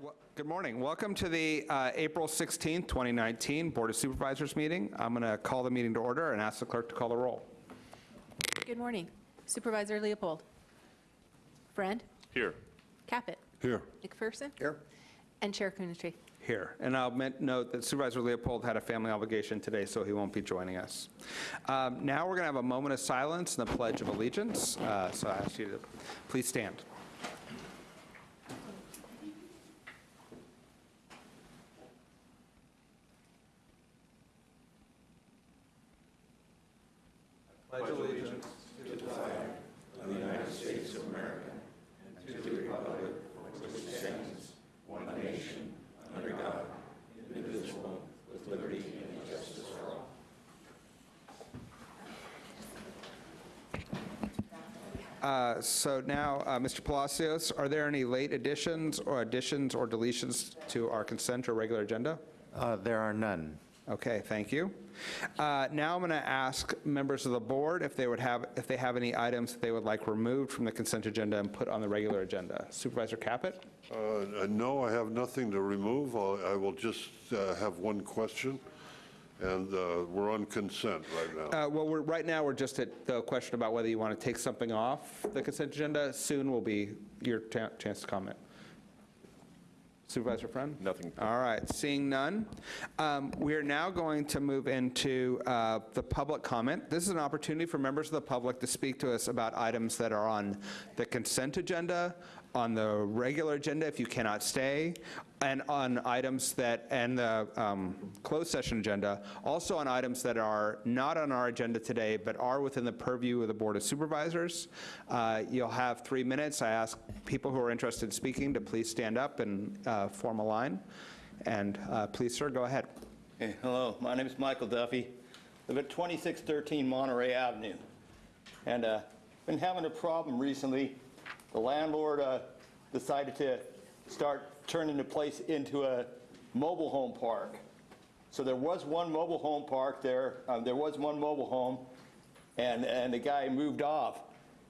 Well, Good morning. Welcome to the uh, April 16th, 2019 Board of Supervisors meeting. I'm going to call the meeting to order and ask the clerk to call the roll. Good morning. Supervisor Leopold. Friend. Here. Caput. Here. McPherson. Here. And Chair Coonerty. Here. And I'll men- note that Supervisor Leopold had a family obligation today, so he won't be joining us. Um, Now we're going to have a moment of silence and the Pledge of Allegiance. Uh, So I ask you to please stand. Uh, So now, uh, Mr. Palacios, are there any late additions or additions or deletions to our consent or regular agenda? Uh, There are none. Okay, thank you. Uh, Now I'm going to ask members of the board if they would have, if they have any items that they would like removed from the consent agenda and put on the regular agenda. Supervisor Caput? Uh, uh, No, I have nothing to remove. I'll- I will just uh, have one question, and uh, we're on consent right now. Uh, Well, we're, right now, we're just at the question about whether you want to take something off the consent agenda. Soon will be your ta- chance to comment. Supervisor Friend? Nothing. All right, seeing none, um, we are now going to move into uh, the public comment. This is an opportunity for members of the public to speak to us about items that are on the consent agenda, on the regular agenda if you cannot stay, and on items that, and the um, closed session agenda, also on items that are not on our agenda today, but are within the purview of the Board of Supervisors. Uh, You'll have three minutes. I ask people who are interested in speaking to please stand up and uh, form a line. And uh, please, sir, go ahead. Hey, hello, my name is Michael Duffy. I live at 2613 Monterey Avenue. And uh, been having a problem recently. The landlord uh, decided to start turning the place into a mobile home park. So there was one mobile home park there, um, there was one mobile home, and, and the guy moved off.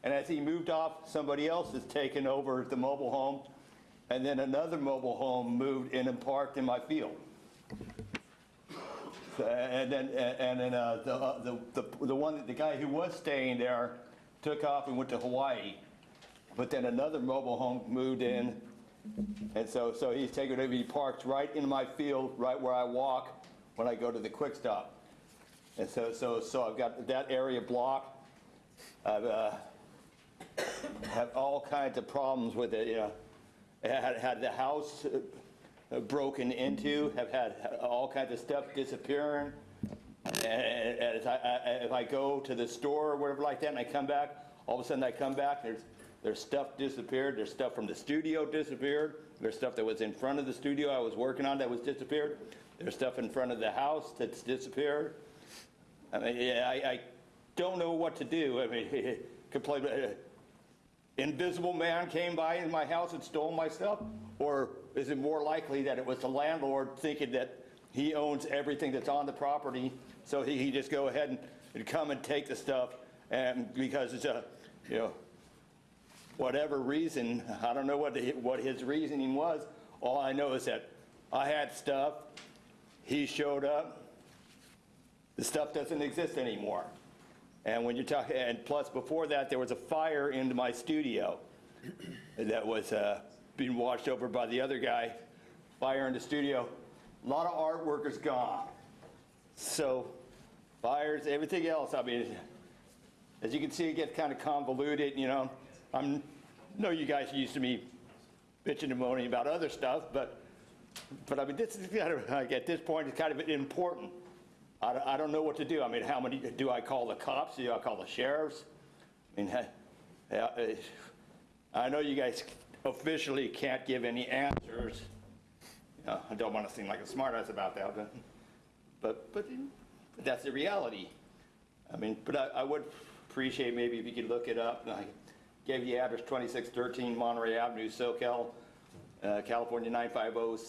And as he moved off, somebody else has taken over the mobile home, and then another mobile home moved in and parked in my field. And then, and then uh, the, uh, the, the the one, the guy who was staying there took off and went to Hawaii. But then another mobile home moved in. And so, so he's taken it, he parks right in my field, right where I walk when I go to the quick stop. And so, so, so I've got that area blocked. I've, uh, have all kinds of problems with it, you know. Had, had the house uh, broken into, have had all kinds of stuff disappearing. And and if I, I- if I go to the store or whatever like that and I come back, all of a sudden I come back, there's, there's stuff disappeared, there's stuff from the studio disappeared, there's stuff that was in front of the studio I was working on that was disappeared, there's stuff in front of the house that's disappeared. I mean, yeah, I, I don't know what to do. I mean, could play, uh, invisible man came by in my house and stole my stuff? Or is it more likely that it was the landlord thinking that he owns everything that's on the property, so he, he just go ahead and, and come and take the stuff, and because it's a, you know, whatever reason, I don't know what, the- what his reasoning was, all I know is that I had stuff, he showed up, the stuff doesn't exist anymore. And when you're talking, and plus before that, there was a fire into my studio that was uh, being watched over by the other guy. Fire in the studio. A lot of artwork is gone. So fires, everything else, I mean, as you can see, it gets kind of convoluted, you know. I'm, know you guys used to me bitching and moaning about other stuff, but, but I mean, this is kind of, like, at this point, it's kind of important. I don't, I don't know what to do. I mean, how many, do I call the cops? Do I call the sheriffs? I mean, uh, I know you guys officially can't give any answers. You know, I don't want to seem like a smartass about that, but, but, but but that's the reality. I mean, but I, I would appreciate maybe if you could look it up. And I gave you the address 2613 Monterey Avenue, Soquel, uh, California 950,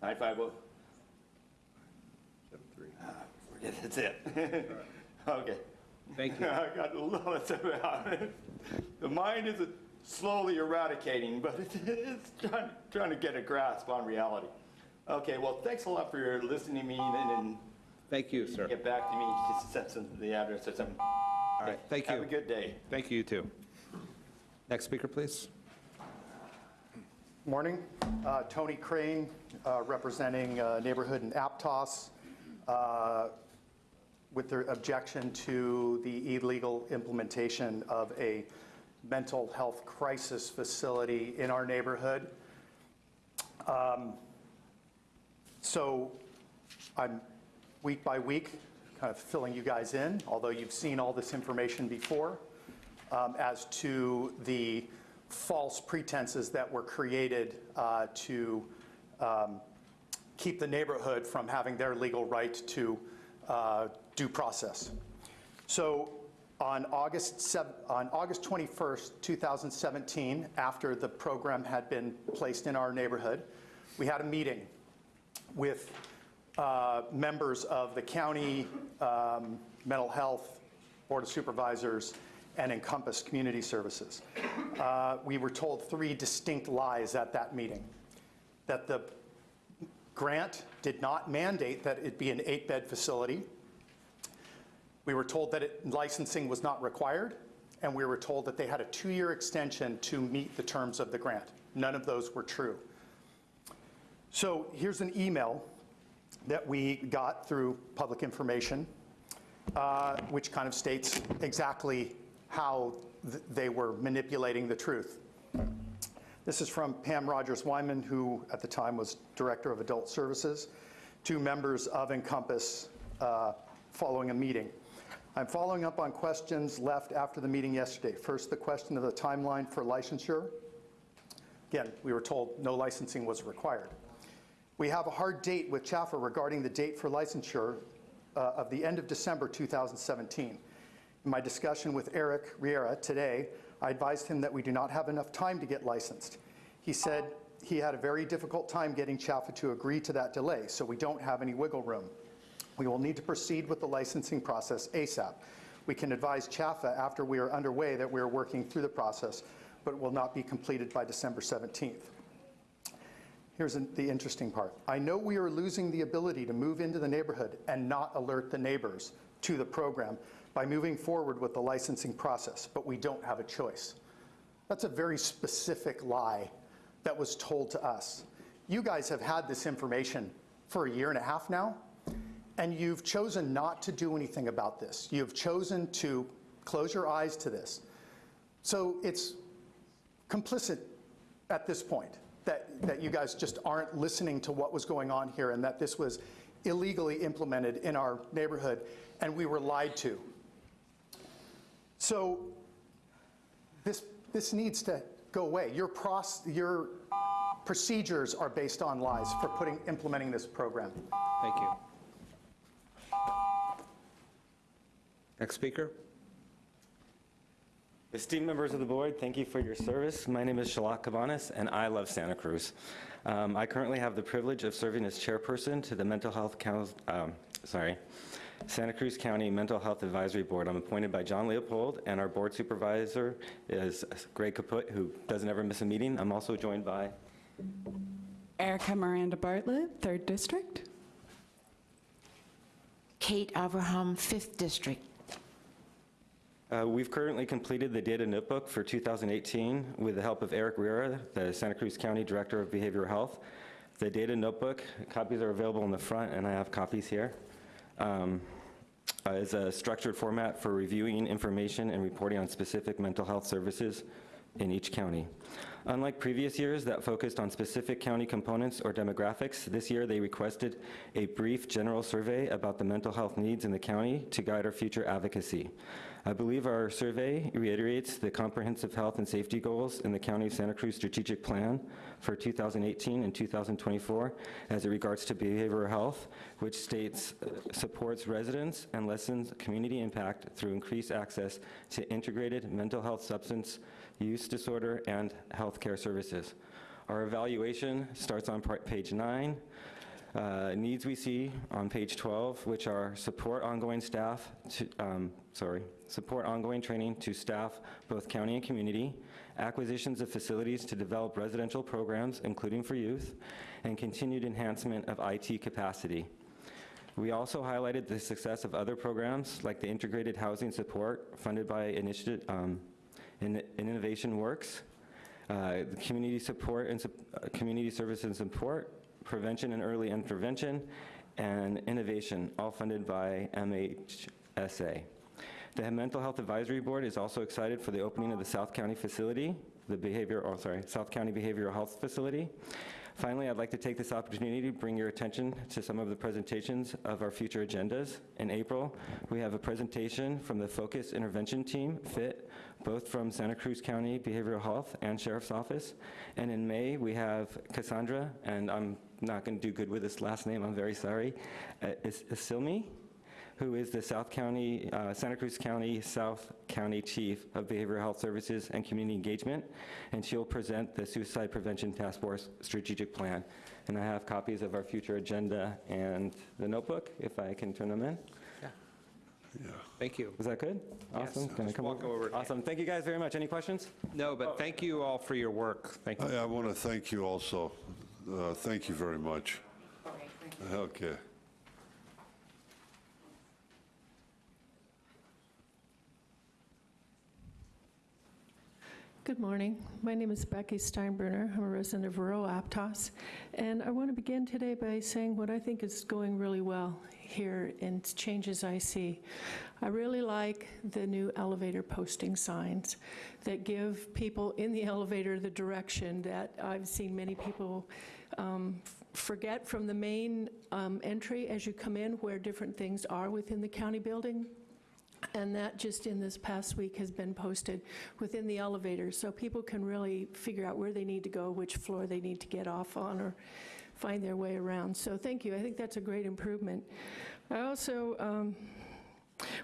950. Yeah, that's it. Okay. Thank you. I got lots about it. The mind is slowly eradicating, but it's trying, trying to get a grasp on reality. Okay, well, thanks a lot for your listening to me and, and Thank you, sir. get back to me, just send some, the address or something. All right, thank you. Have a good day. Thank you, you too. Next speaker, please. Morning. Uh, Tony Crane, uh, representing uh, Neighborhood in Aptos, uh, with their objection to the illegal implementation of a mental health crisis facility in our neighborhood. Um, So I'm, week by week, kind of filling you guys in, although you've seen all this information before, um, as to the false pretenses that were created uh, to um, keep the neighborhood from having their legal right to uh, due process. So on August, on August 21st, 2017, after the program had been placed in our neighborhood, we had a meeting with uh, members of the county um, mental health board of supervisors and encompass community services Uh, we were told three distinct lies at that meeting that the grant did not mandate that it be an eight-bed facility we were told that it- licensing was not required, and we were told that they had a two-year extension to meet the terms of the grant. None of those were true. So here's an email that we got through public information, uh, which kind of states exactly how th- they were manipulating the truth. This is from Pam Rogers Wyman, who at the time was Director of Adult Services, to members of Encompass uh, following a meeting. I'm following up on questions left after the meeting yesterday. First, the question of the timeline for licensure. Again, we were told no licensing was required. We have a hard date with CHFFA regarding the date for licensure uh, of the end of December 2017. In my discussion with Eric Riera today, I advised him that we do not have enough time to get licensed. He said he had a very difficult time getting CHFFA to agree to that delay, so we don't have any wiggle room. We will need to proceed with the licensing process ASAP. We can advise CHFFA after we are underway that we are working through the process, but it will not be completed by December 17th. Here's the interesting part. I know we are losing the ability to move into the neighborhood and not alert the neighbors to the program by moving forward with the licensing process, but we don't have a choice. That's a very specific lie that was told to us. You guys have had this information for a year and a half now, and you've chosen not to do anything about this. You've chosen to close your eyes to this. So it's complicit at this point that, that you guys just aren't listening to what was going on here and that this was illegally implemented in our neighborhood and we were lied to. So this, this needs to go away. Your, pros, your procedures are based on lies for putting, implementing this program. Thank you. Next speaker. Esteemed members of the board, thank you for your service. My name is Shalak Cabanas, and I love Santa Cruz. Um, I currently have the privilege of serving as chairperson to the Mental Health Council, um, sorry, Santa Cruz County Mental Health Advisory Board. I'm appointed by John Leopold, and our board supervisor is Greg Caput, who doesn't ever miss a meeting. I'm also joined by Erica Miranda Bartlett, 3rd District. Kate Abraham, 5th District. Uh, We've currently completed the data notebook for 2018 with the help of Eric Riera, the Santa Cruz County Director of Behavioral Health. The data notebook, copies are available in the front, and I have copies here. Um, uh, is a structured format for reviewing information and reporting on specific mental health services in each county. Unlike previous years that focused on specific county components or demographics, this year they requested a brief general survey about the mental health needs in the county to guide our future advocacy. I believe our survey reiterates the comprehensive health and safety goals in the County of Santa Cruz strategic plan for 2018 and 2024 as it regards to behavioral health, which states uh, supports residents and lessens community impact through increased access to integrated mental health substance use disorder and healthcare services. Our evaluation starts on page nine. Uh, Needs we see on page 12, which are support ongoing staff, to, um, sorry, support ongoing training to staff, both county and community, acquisitions of facilities to develop residential programs, including for youth, and continued enhancement of IT capacity. We also highlighted the success of other programs like the Integrated Housing Support funded by Initiative, um, In- Innovation Works, uh, the Community Support and, uh, Community Service and Support, Prevention and Early Intervention, and Innovation, all funded by MHSA. The Mental Health Advisory Board is also excited for the opening of the South County facility, the behavior, oh, sorry, South County Behavioral Health Facility. Finally, I'd like to take this opportunity to bring your attention to some of the presentations of our future agendas. In April, we have a presentation from the Focus Intervention Team, FIT, both from Santa Cruz County Behavioral Health and Sheriff's Office. And in May, we have Cassandra, and I'm not going to do good with this last name, I'm very sorry, uh, Is- Isilmi, who is the South County, uh, Santa Cruz County South County Chief of Behavioral Health Services and Community Engagement, and she'll present the Suicide Prevention Task Force Strategic Plan. And I have copies of our future agenda and the notebook, if I can turn them in. Yeah. Thank you. Is that good? Awesome. Can I come walk over. Awesome. Thank you guys very much. Any questions? No, but thank you all for your work. Thank you. I, I want to thank you also. Uh, Thank you very much. Okay. Good morning. My name is Becky Steinbruner. I'm a resident of rural Aptos. And I want to begin today by saying what I think is going really well here and changes I see. I really like the new elevator posting signs that give people in the elevator the direction that I've seen many people um, forget from the main um, entry as you come in where different things are within the county building. And that just in this past week has been posted within the elevator, so people can really figure out where they need to go, which floor they need to get off on, or find their way around. So thank you, I think that's a great improvement. I also um,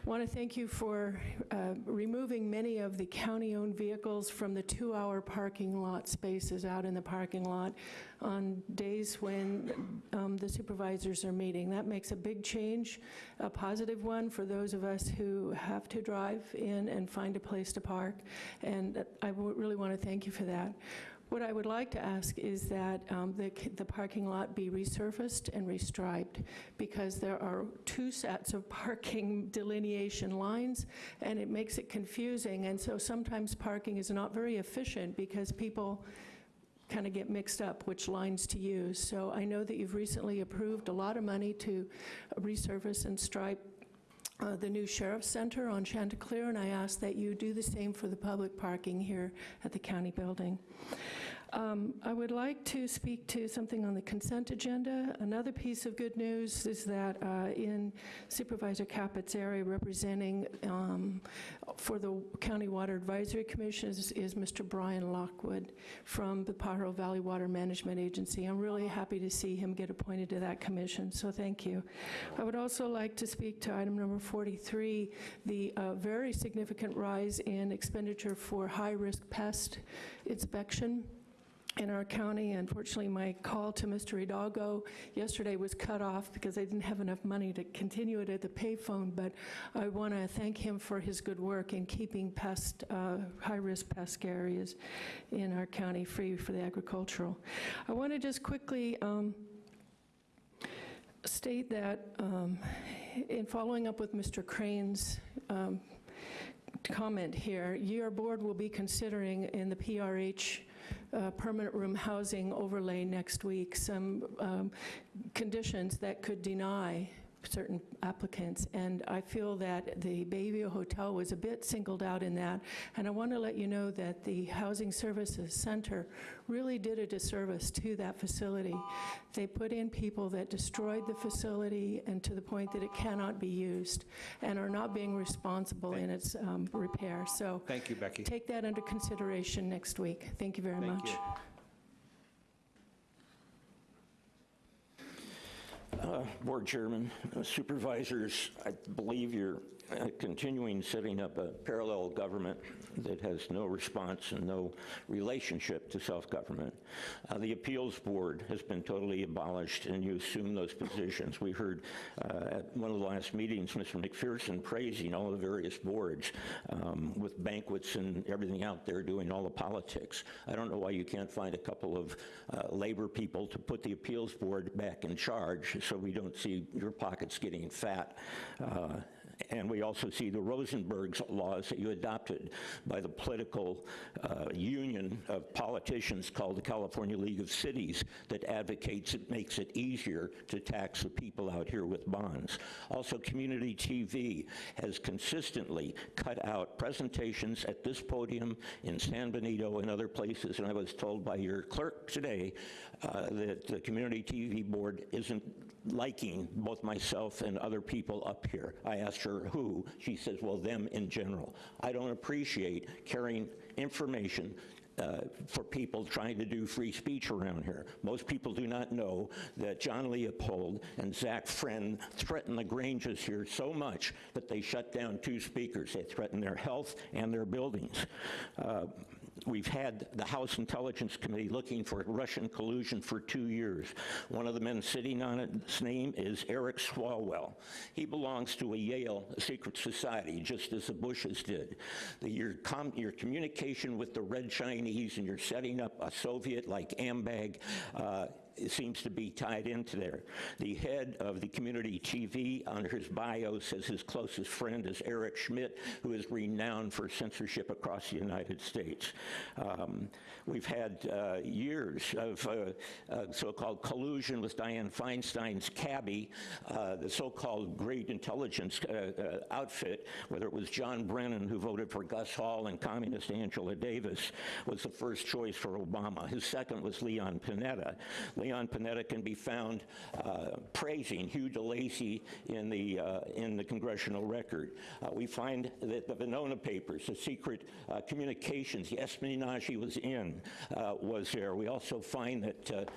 want to thank you for uh, removing many of the county-owned vehicles from the two-hour parking lot spaces out in the parking lot on days when um, the supervisors are meeting. That makes a big change, a positive one for those of us who have to drive in and find a place to park, and I really want to thank you for that. What I would like to ask is that um, the the parking lot be resurfaced and restriped, because there are two sets of parking delineation lines, and it makes it confusing, and so sometimes parking is not very efficient because people kind of get mixed up which lines to use. So I know that you've recently approved a lot of money to resurface and stripe uh, the new Sheriff's Center on Chanticleer, and I ask that you do the same for the public parking here at the county building. Um, I would like to speak to something on the consent agenda. Another piece of good news is that uh, in Supervisor Caput's area representing um, for the County Water Advisory Commission is is Mr. Brian Lockwood from the Pajaro Valley Water Management Agency. I'm really happy to see him get appointed to that commission, so thank you. I would also like to speak to item number 43, the uh, very significant rise in expenditure for high-risk pest inspection in our county. Unfortunately, my call to Mr. Hidalgo yesterday was cut off because I didn't have enough money to continue it at the payphone, but I want to thank him for his good work in keeping pest, uh, high-risk pest areas in our county free for the agricultural. I want to just quickly um, state that um, in following up with Mr. Crane's um, comment here, your board will be considering in the PRH uh, permanent room housing overlay next week some um, conditions that could deny certain applicants. And I feel that the Bayview Hotel was a bit singled out in that. And I want to let you know that the Housing Services Center really did a disservice to that facility. They put in people that destroyed the facility and to the point that it cannot be used and are not being responsible in its um, repair. So Thank you, Becky. take that under consideration next week. Thank you very Thank much. you. Board Chairman, uh, Supervisors, I believe your uh, continuing setting up a parallel government that has no response and no relationship to self-government. Uh, The appeals board has been totally abolished, and you assume those positions. We heard uh, at one of the last meetings, Mr. McPherson praising all the various boards um, with banquets and everything out there doing all the politics. I don't know why you can't find a couple of uh, labor people to put the appeals board back in charge so we don't see your pockets getting fat. And we also see the Rosenberg's laws that you adopted by the political uh, union of politicians called the California League of Cities that advocates it makes it easier to tax the people out here with bonds. Also, community TV has consistently cut out presentations at this podium in San Benito and other places, and I was told by your clerk today uh, that the community TV board isn't liking both myself and other people up here. I asked her who. She says, well, them in general. I don't appreciate carrying information uh, for people trying to do free speech around here. Most people do not know that John Leopold and Zach Friend threatened the Granges here so much that they shut down two speakers. They threatened their health and their buildings. Uh, We've had the House Intelligence Committee looking for Russian collusion for two years. One of the men sitting on it, his name is Eric Swalwell. He belongs to a Yale secret society, just as the Bushes did. The, your, com, your communication with the Red Chinese and you're setting up a Soviet like AMBAG uh, seems to be tied into there. The head of the community TV on his bio says his closest friend is Eric Schmidt, who is renowned for censorship across the United States. Um, we've had uh, years of uh, uh, so-called collusion with Dianne Feinstein's cabbie, uh, the so-called great intelligence uh, uh, outfit, whether it was John Brennan, who voted for Gus Hall, and communist Angela Davis, was the first choice for Obama. His second was Leon Panetta. Leon Panetta can be found uh, praising Hugh DeLacy in the, uh, in the congressional record. Uh, we find that the Venona papers, the secret uh, communications, the espionage he was in, uh, was there. We also find that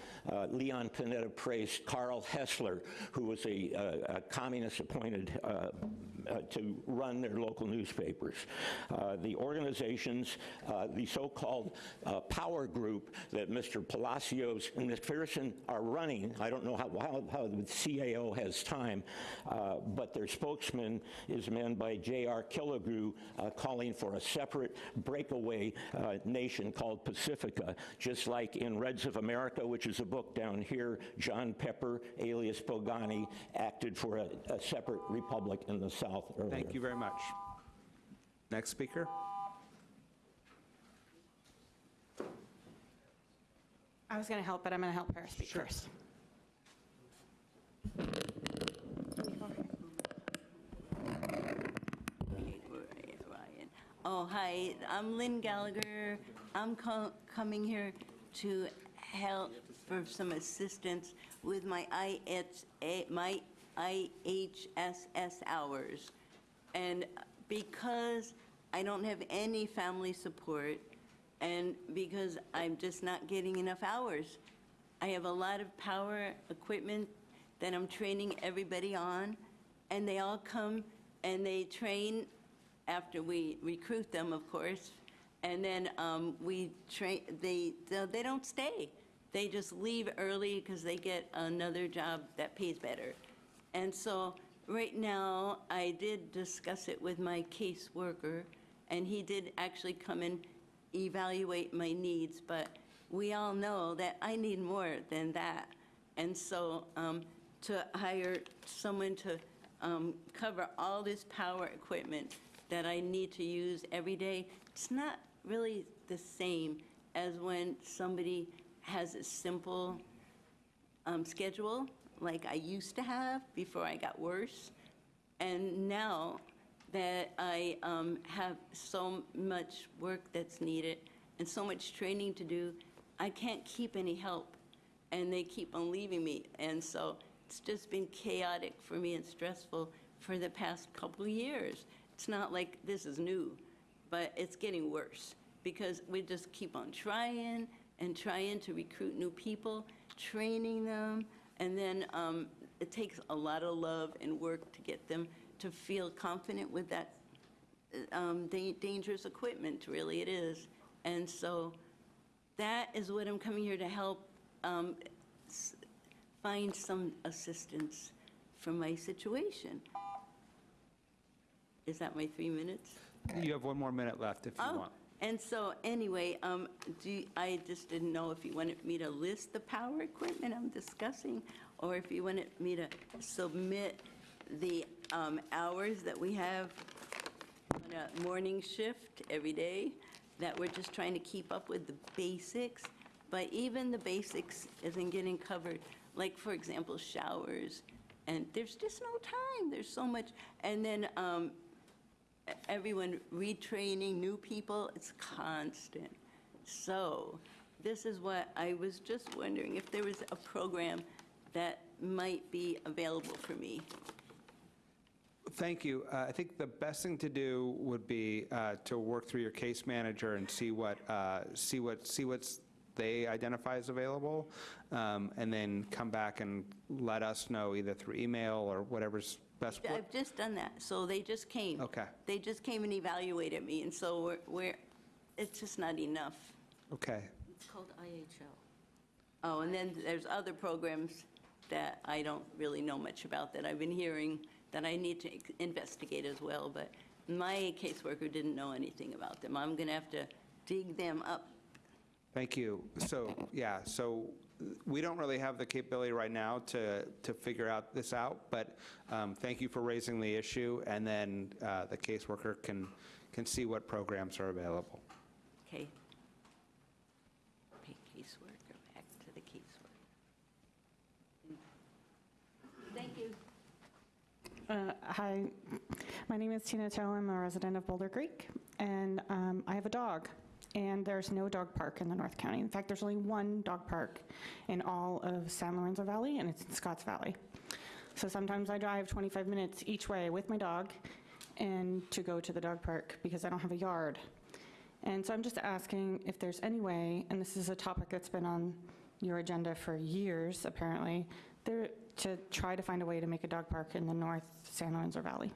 Leon Panetta praised Carl Hessler, who was a, a communist appointed to run their local newspapers. The organizations, the so-called power group that Mr. Palacios and McPherson are running, I don't know how, how, how the CAO has time, uh, but their spokesman is a man by J.R. Killigrew uh, calling for a separate breakaway uh, nation called Pacifica, just like in Reds of America, which is a book down here, John Pepper, alias Bogani, acted for a, a separate republic in the South earlier. Thank you very much. Next speaker. I was going to help, but I'm going to help her speak first. Oh, hi, I'm Lynn Gallagher. I'm co- coming here to help for some assistance with my IHS, my IHSS hours. And because I don't have any family support, and because I'm just not getting enough hours, I have a lot of power equipment that I'm training everybody on, and they all come and they train after we recruit them, of course, and then um, we train, they, they don't stay. They just leave early because they get another job that pays better. And so right now, I did discuss it with my caseworker, and he did actually come and evaluate my needs, but we all know that I need more than that. And so um, to hire someone to um, cover all this power equipment that I need to use every day, it's not really the same as when somebody has a simple um, schedule like I used to have before I got worse. And now that I um, have so much work that's needed and so much training to do, I can't keep any help. And they keep on leaving me. And so it's just been chaotic for me and stressful for the past couple years. It's not like this is new, but it's getting worse because we just keep on trying and trying to recruit new people, training them, and then um, it takes a lot of love and work to get them to feel confident with that um, da- dangerous equipment, really it is. And so that is what I'm coming here to help um, s- find some assistance for my situation. Is that my three minutes? You have one more minute left if you Oh, want. and so, anyway, um, do, you- I just didn't know if you wanted me to list the power equipment I'm discussing, or if you wanted me to submit the um, hours that we have on a morning shift every day, that we're just trying to keep up with the basics, but even the basics isn't getting covered. Like, for example, showers, and there's just no time, there's so much. And then um, everyone retraining new people, it's constant. So this is what I was just wondering, if there was a program that might be available for me. Thank you. Uh, I think the best thing to do would be uh, to work through your case manager and see what, uh, see what, see what's they identify as available, um, and then come back and let us know either through email or whatever's best. I've just done that, so they just came. Okay. They just came and evaluated me, and so we're, we're, it's just not enough. Okay. It's called IHL. Oh, and then there's other programs that I don't really know much about that I've been hearing that I need to investigate as well, but my caseworker didn't know anything about them. I'm going to have to dig them up. Thank you. So, yeah, so we don't really have the capability right now to, to figure out this out, but um, thank you for raising the issue, and then uh, the caseworker can, can see what programs are available. Okay, caseworker, back to the caseworker. Thank you. Uh, Hi, my name is Tina Cho. I'm a resident of Boulder Creek, and um, I have a dog. And there's no dog park in the North County. In fact, there's only one dog park in all of San Lorenzo Valley, and it's in Scotts Valley. So sometimes I drive 25 minutes each way with my dog and to go to the dog park because I don't have a yard. And so I'm just asking if there's any way, and this is a topic that's been on your agenda for years, apparently, there, to try to find a way to make a dog park in the North San Lorenzo Valley.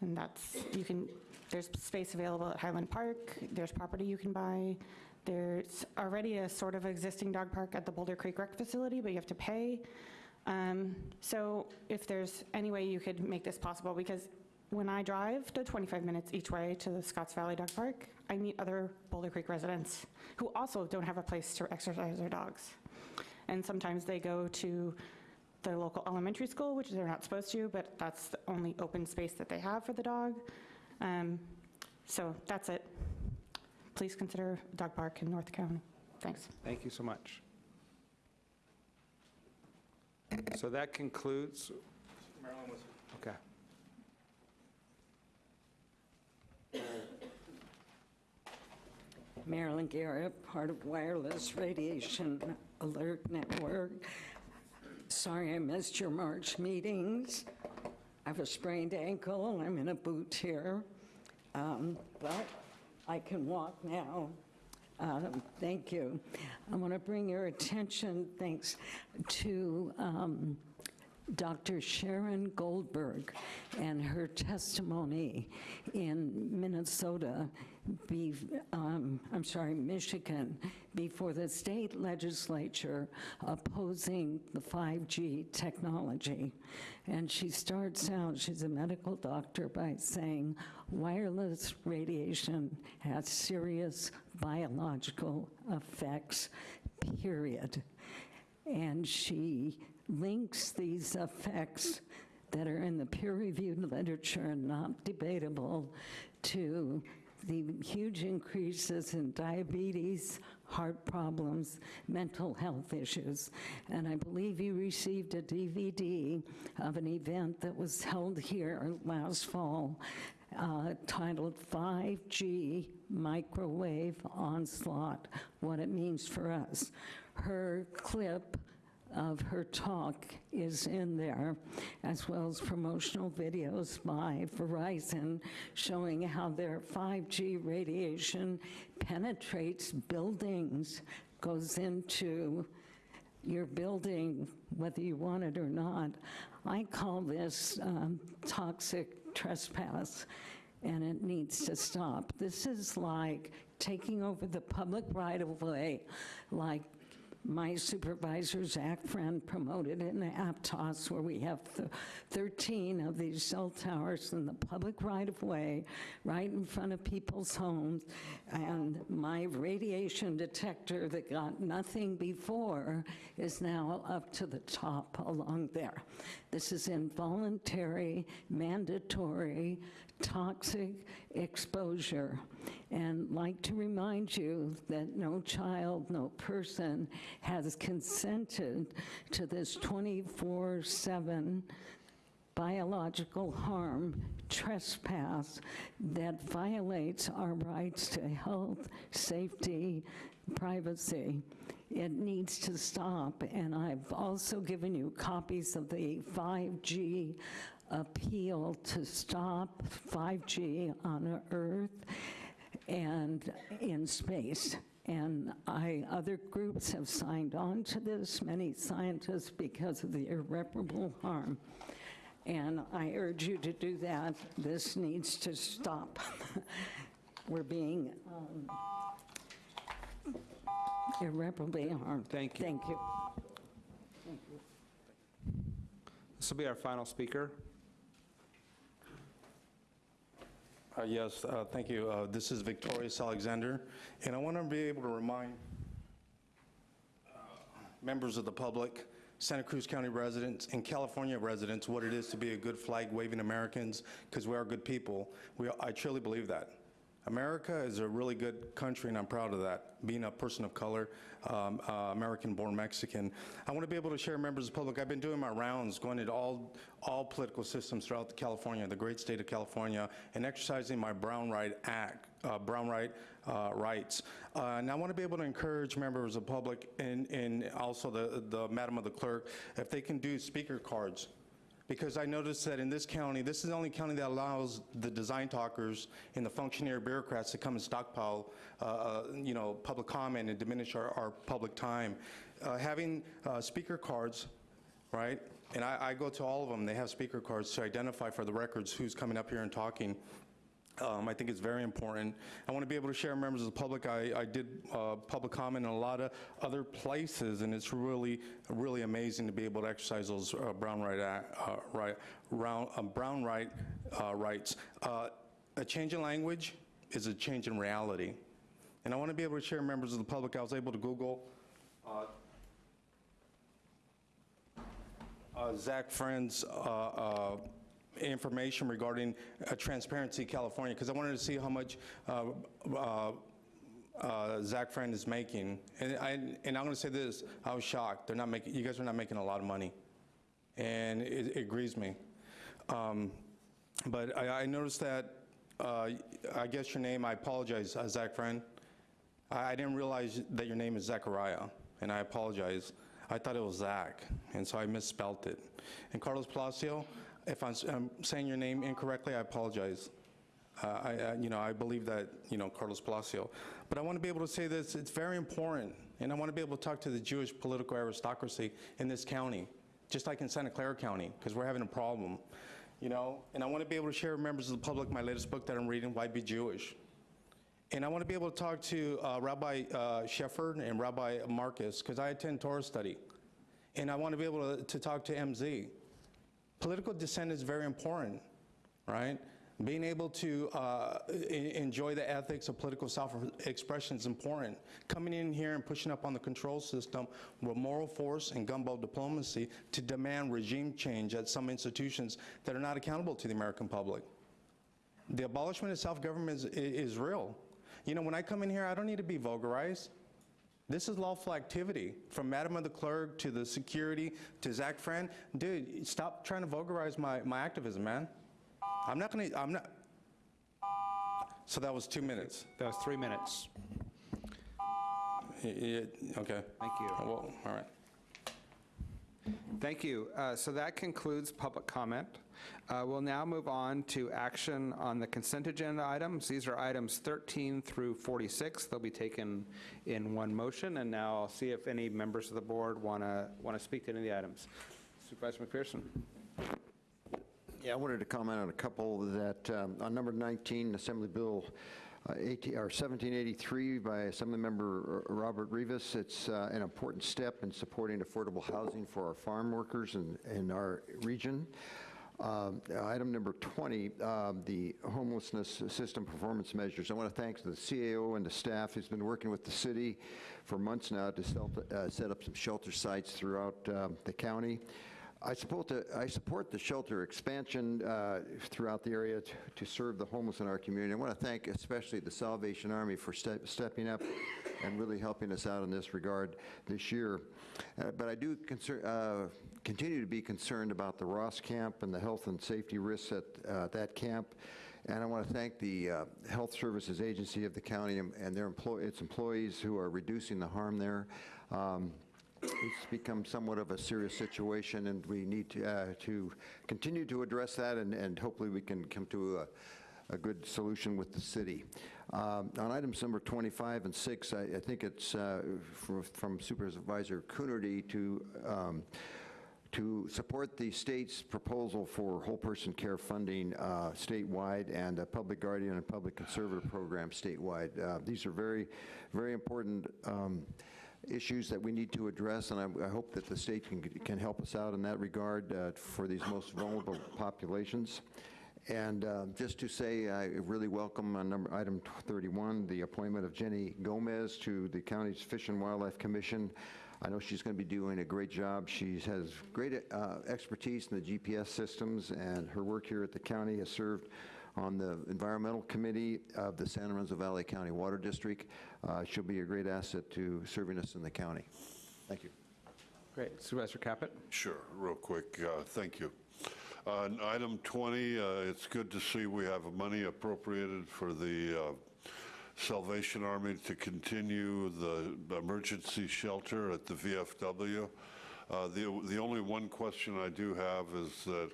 And that's, you can, there's space available at Highland Park, there's property you can buy, there's already a sort of existing dog park at the Boulder Creek Rec Facility, but you have to pay. Um, So if there's any way you could make this possible, because when I drive the 25 minutes each way to the Scotts Valley Dog Park, I meet other Boulder Creek residents who also don't have a place to exercise their dogs. And sometimes they go to the local elementary school, which they're not supposed to, but that's the only open space that they have for the dog. Um, So that's it. Please consider dog park in North County. Thanks. Thank you so much. So that concludes, okay. Marilyn Garrett, part of Wireless Radiation Alert Network. Sorry I missed your March meetings. I have a sprained ankle and I'm in a boot here, Um, but I can walk now. Um, Thank you. I want to bring your attention, thanks, to um, Dr. Sharon Goldberg and her testimony in Minnesota, be, um, I'm sorry, Michigan, before the state legislature opposing the 5G technology. And she starts out, she's a medical doctor, by saying wireless radiation has serious biological effects, period. And she links these effects that are in the peer-reviewed literature and not debatable to the huge increases in diabetes, heart problems, mental health issues. And I believe you received a DVD of an event that was held here last fall uh, titled 5G Microwave Onslaught, What It Means for Us. Her clip of her talk is in there, as well as promotional videos by Verizon showing how their 5G radiation penetrates buildings, goes into you're building, whether you want it or not. I call this um, toxic trespass, and it needs to stop. This is like taking over the public right-of-way, like my supervisor, Zach Friend, promoted in Aptos, where we have th- 13 of these cell towers in the public right-of-way, right in front of people's homes, and my radiation detector that got nothing before is now up to the top along there. This is involuntary, mandatory, toxic exposure. And like to remind you that no child, no person has consented to this 24/7 biological harm trespass that violates our rights to health, safety, privacy. It needs to stop, and I've also given you copies of the 5G appeal to stop 5G on Earth and in space. And I, other groups have signed on to this, many scientists, because of the irreparable harm. And I urge you to do that. This needs to stop. We're being um, irreparably harmed. Thank you. Thank you. This will be our final speaker. Uh, Yes, uh, thank you. Uh, This is Victorious Alexander, and I want to be able to remind uh, members of the public, Santa Cruz County residents, and California residents what it is to be a good flag-waving Americans, because we are good people. We, I truly believe that. America is a really good country, and I'm proud of that, being a person of color, um, uh, American-born Mexican. I want to be able to share, members of the public, I've been doing my rounds, going into all, all political systems throughout California, the great state of California, and exercising my Brown Right Act, uh, Brown Right uh, rights. Uh, and I want to be able to encourage members of the public and, and also the, the Madam of the Clerk, if they can do speaker cards because I noticed that in this county, this is the only county that allows the design talkers and the functionary bureaucrats to come and stockpile, uh, uh, you know, public comment and diminish our, our public time. Uh, Having uh, speaker cards, right, and I, I go to all of them, they have speaker cards to identify for the records who's coming up here and talking. Um, I think it's very important. I want to be able to share members of the public. I, I did uh, public comment in a lot of other places, and it's really, really amazing to be able to exercise those uh, Brown right, uh, right, round, uh, Brown right uh, rights. Uh, a change in language is a change in reality, and I want to be able to share members of the public. I was able to Google. Uh, Zach Friend's information regarding uh, Transparency California, because I wanted to see how much uh, uh, uh, Zach Friend is making. And I, and I'm going to say this, I was shocked. They're not making, you guys are not making a lot of money. And it, it grieves me. Um, But I, I noticed that, uh, I guess your name, I apologize, uh, Zach Friend. I I didn't realize that your name is Zachariah, and I apologize. I thought it was Zach, and so I misspelt it. And Carlos Palacio, if I'm I'm saying your name incorrectly, I apologize. Uh, I, I- you know, I believe that, you know, Carlos Palacio. But I want to be able to say this, it's very important, and I want to be able to talk to the Jewish political aristocracy in this county, just like in Santa Clara County, because we're having a problem, you know? And I want to be able to share with members of the public my latest book that I'm reading, Why Be Jewish? And I want to be able to talk to uh, Rabbi uh, Shefford and Rabbi Marcus, because I attend Torah study. And I want to be able to, to talk to MZ. Political dissent is very important, right? Being able to uh, enjoy the ethics of political self-expression is important. Coming in here and pushing up on the control system with moral force and gumbo diplomacy to demand regime change at some institutions that are not accountable to the American public. The abolishment of self-government is, is real. You know, when I come in here, I don't need to be vulgarized. This is lawful activity, from Madam of the Clerk to the security to Zach Friend. Dude, stop trying to vulgarize my, my activism, man. I'm not gonna, I'm not. So that was two minutes. That was three minutes. Y- Okay. Thank you. Well, all right. Thank you. Uh, So that concludes public comment. Uh, We'll now move on to action on the consent agenda items. These are items 13 through 46. They'll be taken in one motion, and now I'll see if any members of the board want to, want to speak to any of the items. Supervisor McPherson? Yeah, I wanted to comment on a couple that, um, on number 19, Assembly Bill uh, 18 or 1783 by Assemblymember Robert Rivas. It's uh, an important step in supporting affordable housing for our farm workers in, in our region. Um, Item number 20, um, the homelessness system performance measures. I want to thank the CAO and the staff who's been working with the city for months now to uh, set up some shelter sites throughout um, the county. I support the, I support the shelter expansion uh, throughout the area to- to serve the homeless in our community. I want to thank especially the Salvation Army for ste- stepping up and really helping us out in this regard this year. Uh, But I do concern, uh, continue to be concerned about the Ross Camp and the health and safety risks at uh, that camp. And I want to thank the uh, Health Services Agency of the county and their its employees who are reducing the harm there. Um, it's become somewhat of a serious situation, and we need to, uh, to continue to address that, and, and hopefully we can come to a, a good solution with the city. Um, On items number 25 and 6, I, I think it's uh, from from Supervisor Coonerty to, um, to support the state's proposal for whole person care funding uh, statewide and a public guardian and public conservator program statewide. Uh, These are very, very important um, issues that we need to address, and I, I hope that the state can, can help us out in that regard uh, for these most vulnerable populations. And uh, just to say, I really welcome on number, item 31, the appointment of Jenny Gomez to the county's Fish and Wildlife Commission. I know she's going to be doing a great job. She has great uh, expertise in the GPS systems, and her work here at the county has served on the Environmental Committee of the San Lorenzo Valley County Water District. Uh, She'll be a great asset to serving us in the county. Thank you. Great. Supervisor Caput? Sure, real quick, uh, thank you. On item 20, uh, it's good to see we have money appropriated for the uh, Salvation Army to continue the emergency shelter at the VFW. Uh, The the only one question I do have is that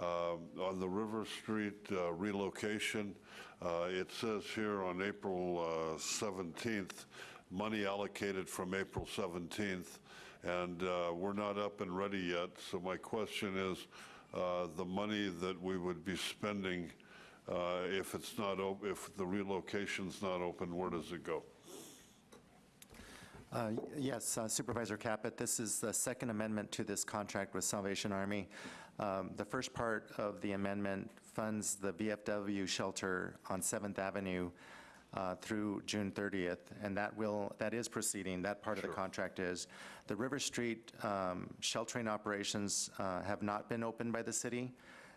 uh, on the River Street uh, relocation, uh, it says here on April uh, 17th, money allocated from April 17th, and uh, we're not up and ready yet. So my question is, uh, the money that we would be spending, uh, if it's not, op- if the relocation's not open, where does it go? Uh, Yes, uh, Supervisor Caput, this is the second amendment to this contract with Salvation Army. Um, The first part of the amendment funds the VFW shelter on 7th Avenue uh, through June 30th, and that will, that is proceeding, that part of the contract is. The River Street um, sheltering operations uh, have not been opened by the city,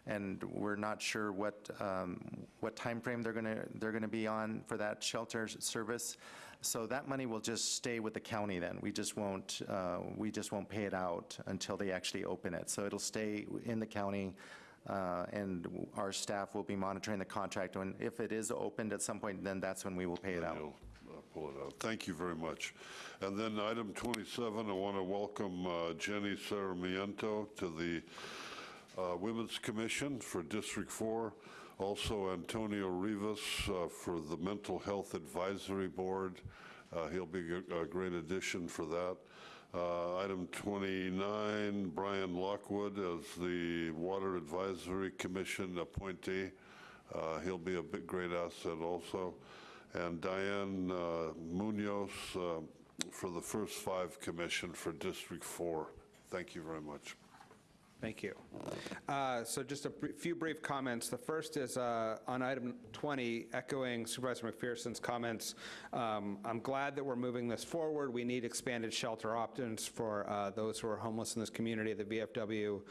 and we're not sure what, um, what timeframe they're going to, they're going to be on for that shelter service. So that money will just stay with the county then. We just won't, uh, we just won't pay it out until they actually open it. So it'll stay in the county, uh, and our staff will be monitoring the contract. And if it is opened at some point, then that's when we will pay it out. Uh, pull it out. Thank you very much. And then item 27, I want to welcome uh, Jenny Sarmiento to the uh, Women's Commission for District 4, also Antonio Rivas uh, for the Mental Health Advisory Board. Uh, He'll be a great addition for that. Uh, Item 29, Brian Lockwood as the Water Advisory Commission appointee. Uh, He'll be a big, great asset also. And Diane Munoz for the first five commission for District 4. Thank you very much. Thank you. Uh, So just a br- few brief comments. The first is uh, on item 20, echoing Supervisor McPherson's comments. Um, I'm glad that we're moving this forward. We need expanded shelter options for uh, those who are homeless in this community the VFW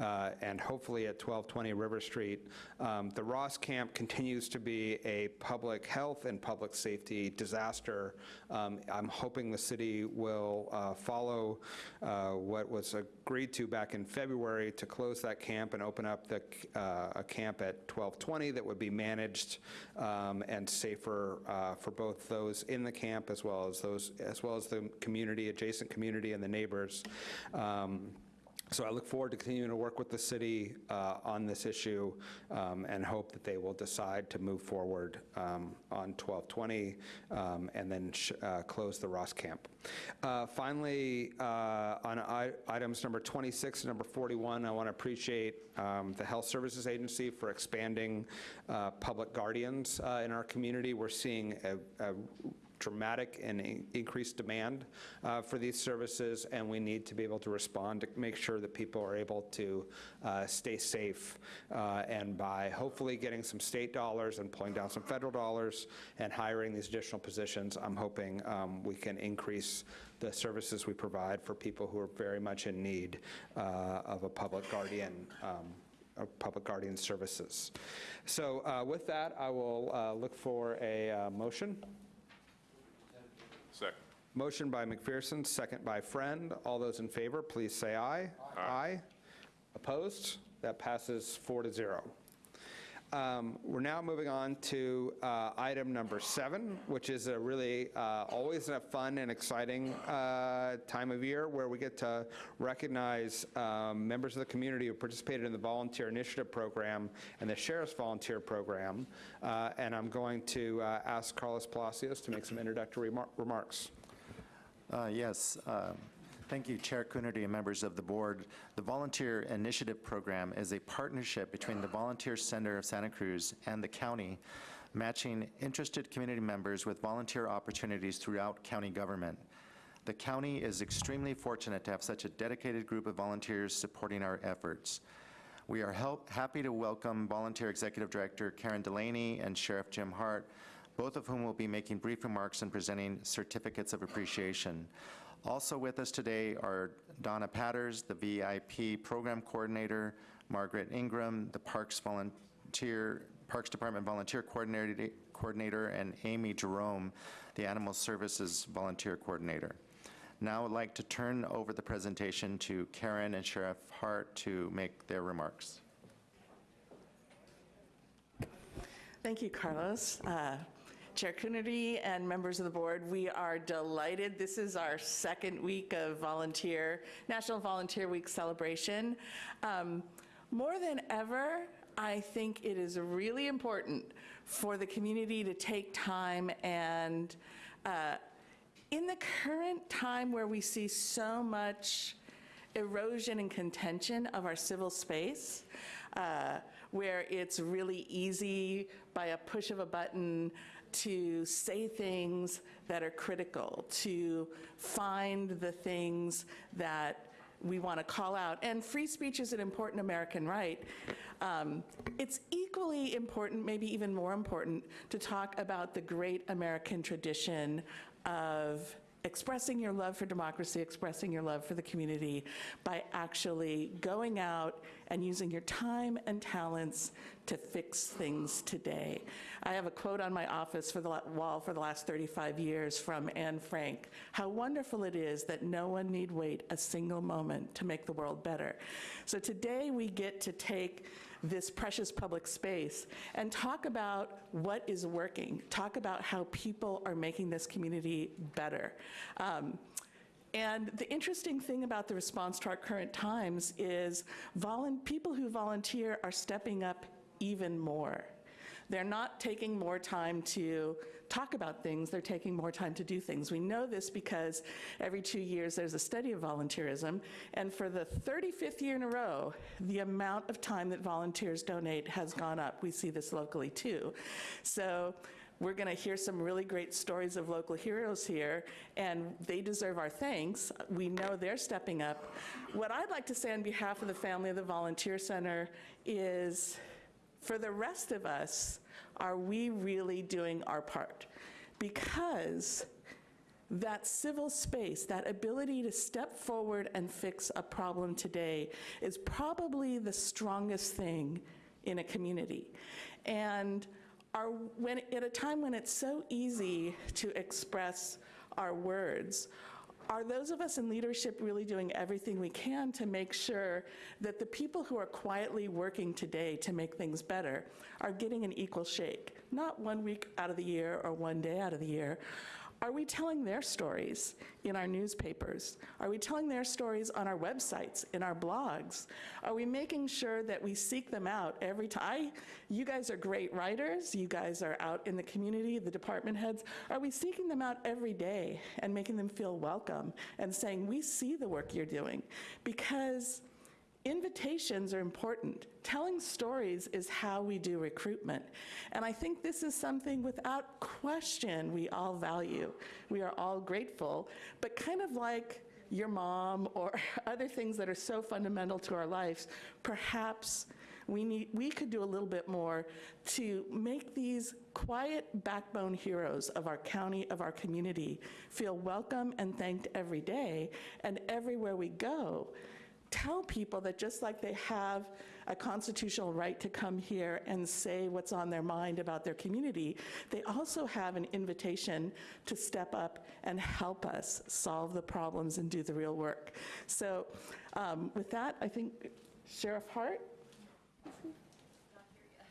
uh, and hopefully at 1220 River Street. Um, The Ross Camp continues to be a public health and public safety disaster. Um, I'm hoping the city will uh, follow uh, what was agreed to back in February to close that camp and open up the, uh, a camp at 1220 that would be managed um, and safer uh, for both those in the camp as well as those, as well as the community, adjacent community and the neighbors. Um, So I look forward to continuing to work with the city uh, on this issue um, and hope that they will decide to move forward um, on 1220 um, and then uh, close the Ross Camp. Uh, Finally, uh, on items number 26 and number 41, I want to appreciate um, the Health Services Agency for expanding uh, public guardians uh, in our community. We're seeing a a dramatic and in- increased demand uh, for these services, and we need to be able to respond to make sure that people are able to uh, stay safe. Uh, And by hopefully getting some state dollars and pulling down some federal dollars and hiring these additional positions, I'm hoping um, we can increase the services we provide for people who are very much in need uh, of a public guardian um, public guardian services. So uh, with that, I will uh, look for a uh, motion. Second. Motion by McPherson, second by Friend. All those in favor, please say aye. Aye. Opposed? That passes four to zero. Um, We're now moving on to uh, item number seven, which is a really, uh, always a fun and exciting uh, time of year where we get to recognize um, members of the community who participated in the Volunteer Initiative Program and the Sheriff's Volunteer Program. Uh, And I'm going to uh, ask Carlos Palacios to make some introductory remar- remarks. Uh, Yes, thank you, Chair Coonerty and members of the board. The Volunteer Initiative Program is a partnership between the Volunteer Center of Santa Cruz and the county, matching interested community members with volunteer opportunities throughout county government. The county is extremely fortunate to have such a dedicated group of volunteers supporting our efforts. We are help- happy to welcome Volunteer Executive Director Karen Delaney and Sheriff Jim Hart, both of whom will be making brief remarks and presenting certificates of appreciation. Also with us today are Donna Patters, the VIP Program Coordinator, Margaret Ingram, the Parks Volunteer, Parks Department Volunteer Coordinator, and Amy Jerome, the Animal Services Volunteer Coordinator. Now I'd like to turn over the presentation to Karen and Sheriff Hart to make their remarks. Thank you, Carlos. Uh, Chair Coonerty and members of the board, we are delighted. This is our second week of volunteer, National Volunteer Week celebration. Um, More than ever, I think it is really important for the community to take time and, uh, in the current time where we see so much erosion and contention of our civil space, uh, where it's really easy by a push of a button to say things that are critical, to find the things that we want to call out. And free speech is an important American right. Um, It's equally important, maybe even more important, to talk about the great American tradition of expressing your love for democracy, expressing your love for the community by actually going out and using your time and talents to fix things today. I have a quote on my office for the wall for the last 35 years from Anne Frank. How wonderful it is that no one need wait a single moment to make the world better. So today we get to take this precious public space and talk about what is working, talk about how people are making this community better. Um, and the interesting thing about the response to our current times is people who volunteer are stepping up even more. They're not taking more time to talk about things, they're taking more time to do things. We know this because every two years there's a study of volunteerism, and for the 35th year in a row, the amount of time that volunteers donate has gone up. We see this locally too. So we're going to hear some really great stories of local heroes here, and they deserve our thanks. We know they're stepping up. What I'd like to say on behalf of the family of the Volunteer Center is, for the rest of us, are we really doing our part? Because that civil space, that ability to step forward and fix a problem today is probably the strongest thing in a community. And our, when, at a time when it's so easy to express our words, are those of us in leadership really doing everything we can to make sure that the people who are quietly working today to make things better are getting an equal shake? Not one week out of the year or one day out of the year. Are we telling their stories in our newspapers? Are we telling their stories on our websites, in our blogs? Are we making sure that we seek them out every time? You guys are great writers. You guys are out in the community, the department heads. Are we seeking them out every day and making them feel welcome and saying, we see the work you're doing? Because Invitations are important. Telling stories is how we do recruitment. And I think this is something without question we all value. We are all grateful, but kind of like your mom or other things that are so fundamental to our lives, perhaps we need we could do a little bit more to make these quiet backbone heroes of our county of our community feel welcome and thanked every day and everywhere we go tell people that just like they have a constitutional right to come here and say what's on their mind about their community, they also have an invitation to step up and help us solve the problems and do the real work. So um, with that, I think Sheriff Hart?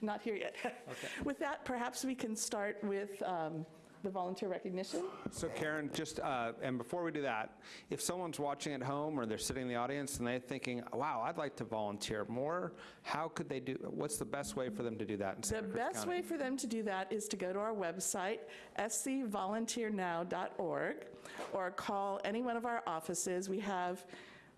Not here yet. With that, perhaps we can start with um, the volunteer recognition. So Karen, just, uh, and before we do that, if someone's watching at home or they're sitting in the audience and they're thinking, wow, I'd like to volunteer more, how could they do, what's the best way for them to do that The best County? way for them to do that is to go to our website, scvolunteernow.org, or call any one of our offices. We have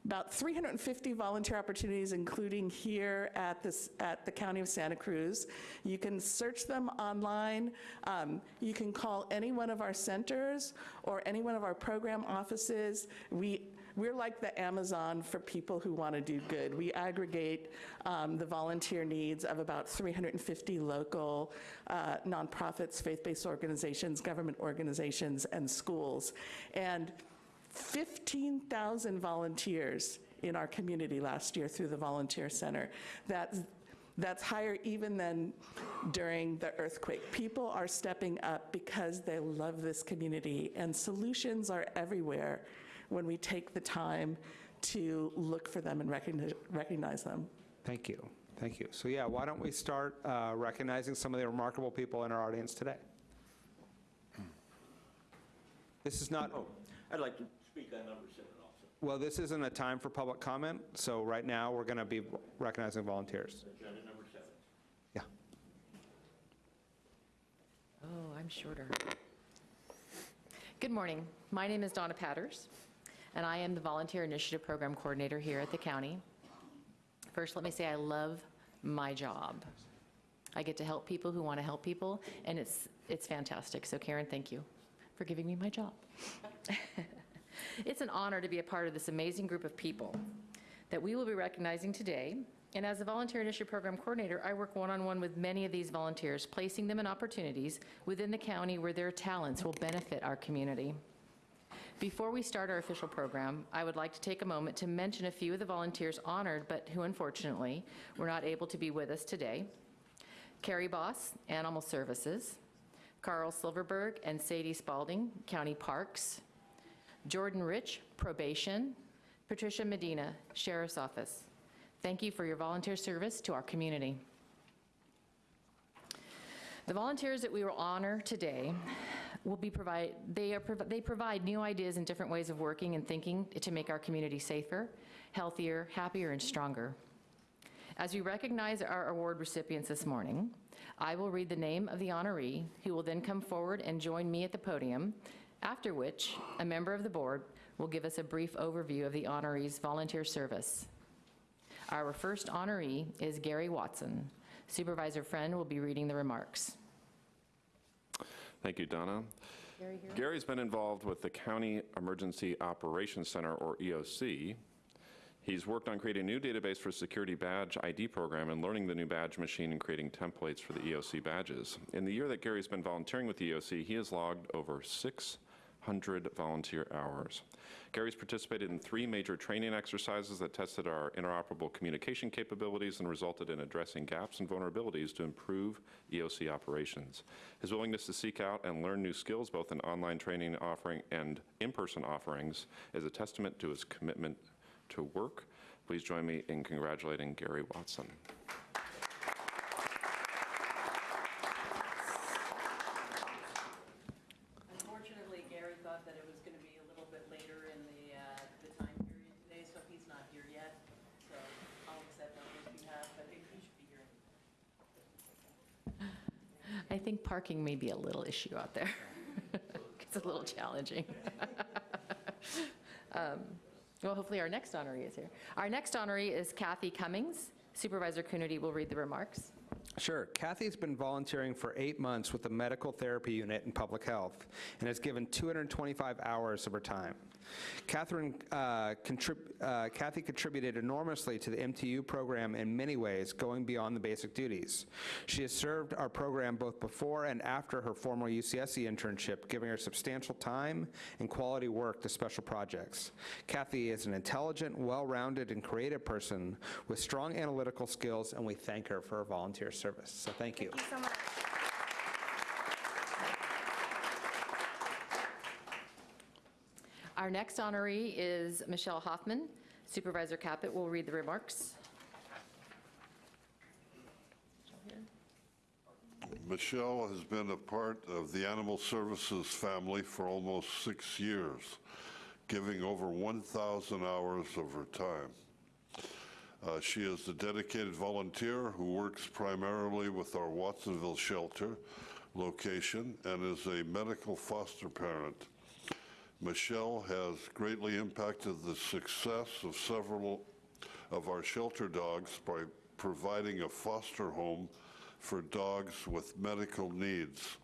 about 350 volunteer opportunities, including here at this, at the County of Santa Cruz. You can search them online. Um, You can call any one of our centers or any one of our program offices. We, we're like the Amazon for people who want to do good. We aggregate um, the volunteer needs of about 350 local uh, nonprofits, faith-based organizations, government organizations, and schools. And 15,000 volunteers in our community last year through the Volunteer Center. That's, that's higher even than during the earthquake. People are stepping up because they love this community, and solutions are everywhere when we take the time to look for them and recognize, recognize them. Thank you, thank you. So yeah, why don't we start uh, recognizing some of the remarkable people in our audience today? This is not, Oh, I'd like to speak on number seven also. well, this isn't a time for public comment, so right now, we're going to be recognizing volunteers. Agenda number seven. Yeah. Oh, I'm shorter. Good morning. My name is Donna Patters, and I am the Volunteer Initiative Program Coordinator here at the county. First, let me say I love my job. I get to help people who want to help people, and it's, it's fantastic. So Karen, thank you for giving me my job. It's an honor to be a part of this amazing group of people that we will be recognizing today. And as a Volunteer Initiative Program Coordinator, I work one-on-one with many of these volunteers, placing them in opportunities within the county where their talents will benefit our community. Before we start our official program, I would like to take a moment to mention a few of the volunteers honored, but who unfortunately were not able to be with us today. Carrie Boss, Animal Services, Carl Silverberg and Sadie Spalding, County Parks, Jordan Rich, Probation, Patricia Medina, Sheriff's Office. Thank you for your volunteer service to our community. The volunteers that we will honor today will be provide, they are, they provide new ideas and different ways of working and thinking to make our community safer, healthier, happier, and stronger. As we recognize our award recipients this morning, I will read the name of the honoree, who will then come forward and join me at the podium, after which a member of the board will give us a brief overview of the honoree's volunteer service. Our first honoree is Gary Watson. Supervisor Friend will be reading the remarks. Thank you, Donna. Gary here? Gary's been involved with the County Emergency Operations Center, or EOC. He's worked on creating a new database for security badge ID program and learning the new badge machine and creating templates for the EOC badges. In the year that Gary's been volunteering with the EOC, he has logged over 600 volunteer hours. Gary's participated in three major training exercises that tested our interoperable communication capabilities and resulted in addressing gaps and vulnerabilities to improve EOC operations. His willingness to seek out and learn new skills, both in online training offering and in-person offerings, is a testament to his commitment to work. Please join me in congratulating Gary Watson. Parking may be a little issue out there. It's a little challenging. Um, Well, hopefully our next honoree is here. Our next honoree is Kathy Cummings. Supervisor Coonerty will read the remarks. Sure. Kathy's been volunteering for eight months with the Medical Therapy Unit in Public Health and has given 225 hours of her time. Catherine, uh, contrib- uh, Kathy contributed enormously to the MTU program in many ways, going beyond the basic duties. She has served our program both before and after her formal UCSC internship, giving her substantial time and quality work to special projects. Kathy is an intelligent, well-rounded, and creative person with strong analytical skills, and we thank her for her volunteer service. So thank you. Thank you so much. Our next honoree is Michelle Hoffman. Supervisor Caput will read the remarks. Michelle has been a part of the Animal Services family for almost six years, giving over 1,000 hours of her time. Uh, She is a dedicated volunteer who works primarily with our Watsonville shelter location and is a medical foster parent. Michelle has greatly impacted the success of several of our shelter dogs by providing a foster home for dogs with medical needs.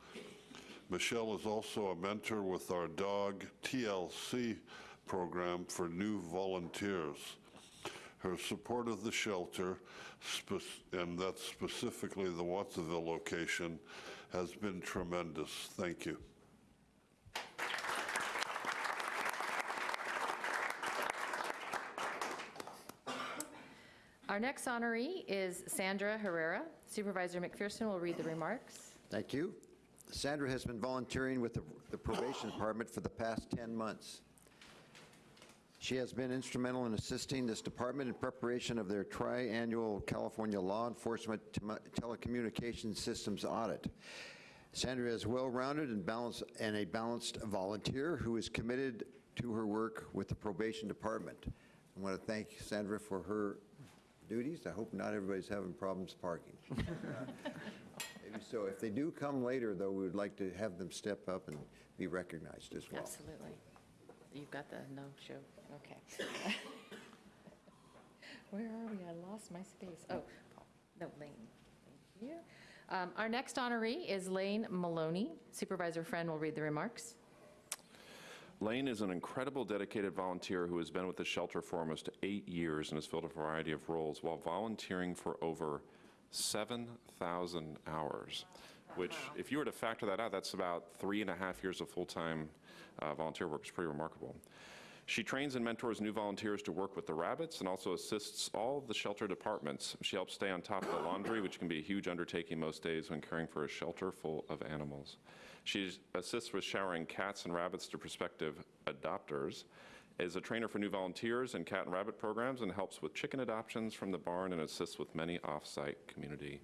Michelle is also a mentor with our dog TLC program for new volunteers. Her support of the shelter, spec- and that's specifically the Watsonville location, has been tremendous. Thank you. Our next honoree is Sandra Herrera. Supervisor McPherson will read the remarks. Thank you. Sandra has been volunteering with the the probation department for the past 10 months. She has been instrumental in assisting this department in preparation of their tri-annual California Law Enforcement Tele- Telecommunications Systems Audit. Sandra is well-rounded and balanced, and a balanced volunteer who is committed to her work with the probation department. I want to thank Sandra for her duties. I hope not everybody's having problems parking. Maybe so. If they do come later, though, we would like to have them step up and be recognized as well. Absolutely. You've got the no-show, okay. Where are we? I lost my space. Oh, Paul. no, Lane. Thank you. Um, Our next honoree is Lane Maloney. Supervisor Friend will read the remarks. Lane is an incredible dedicated volunteer who has been with the shelter for almost eight years and has filled a variety of roles while volunteering for over 7,000 hours, which, if you were to factor that out, that's about three and a half years of full-time uh, volunteer work. is pretty remarkable. She trains and mentors new volunteers to work with the rabbits and also assists all the shelter departments. She helps stay on top of the laundry, which can be a huge undertaking most days when caring for a shelter full of animals. She assists with showering cats and rabbits to prospective adopters, is a trainer for new volunteers and cat and rabbit programs, and helps with chicken adoptions from the barn and assists with many off-site community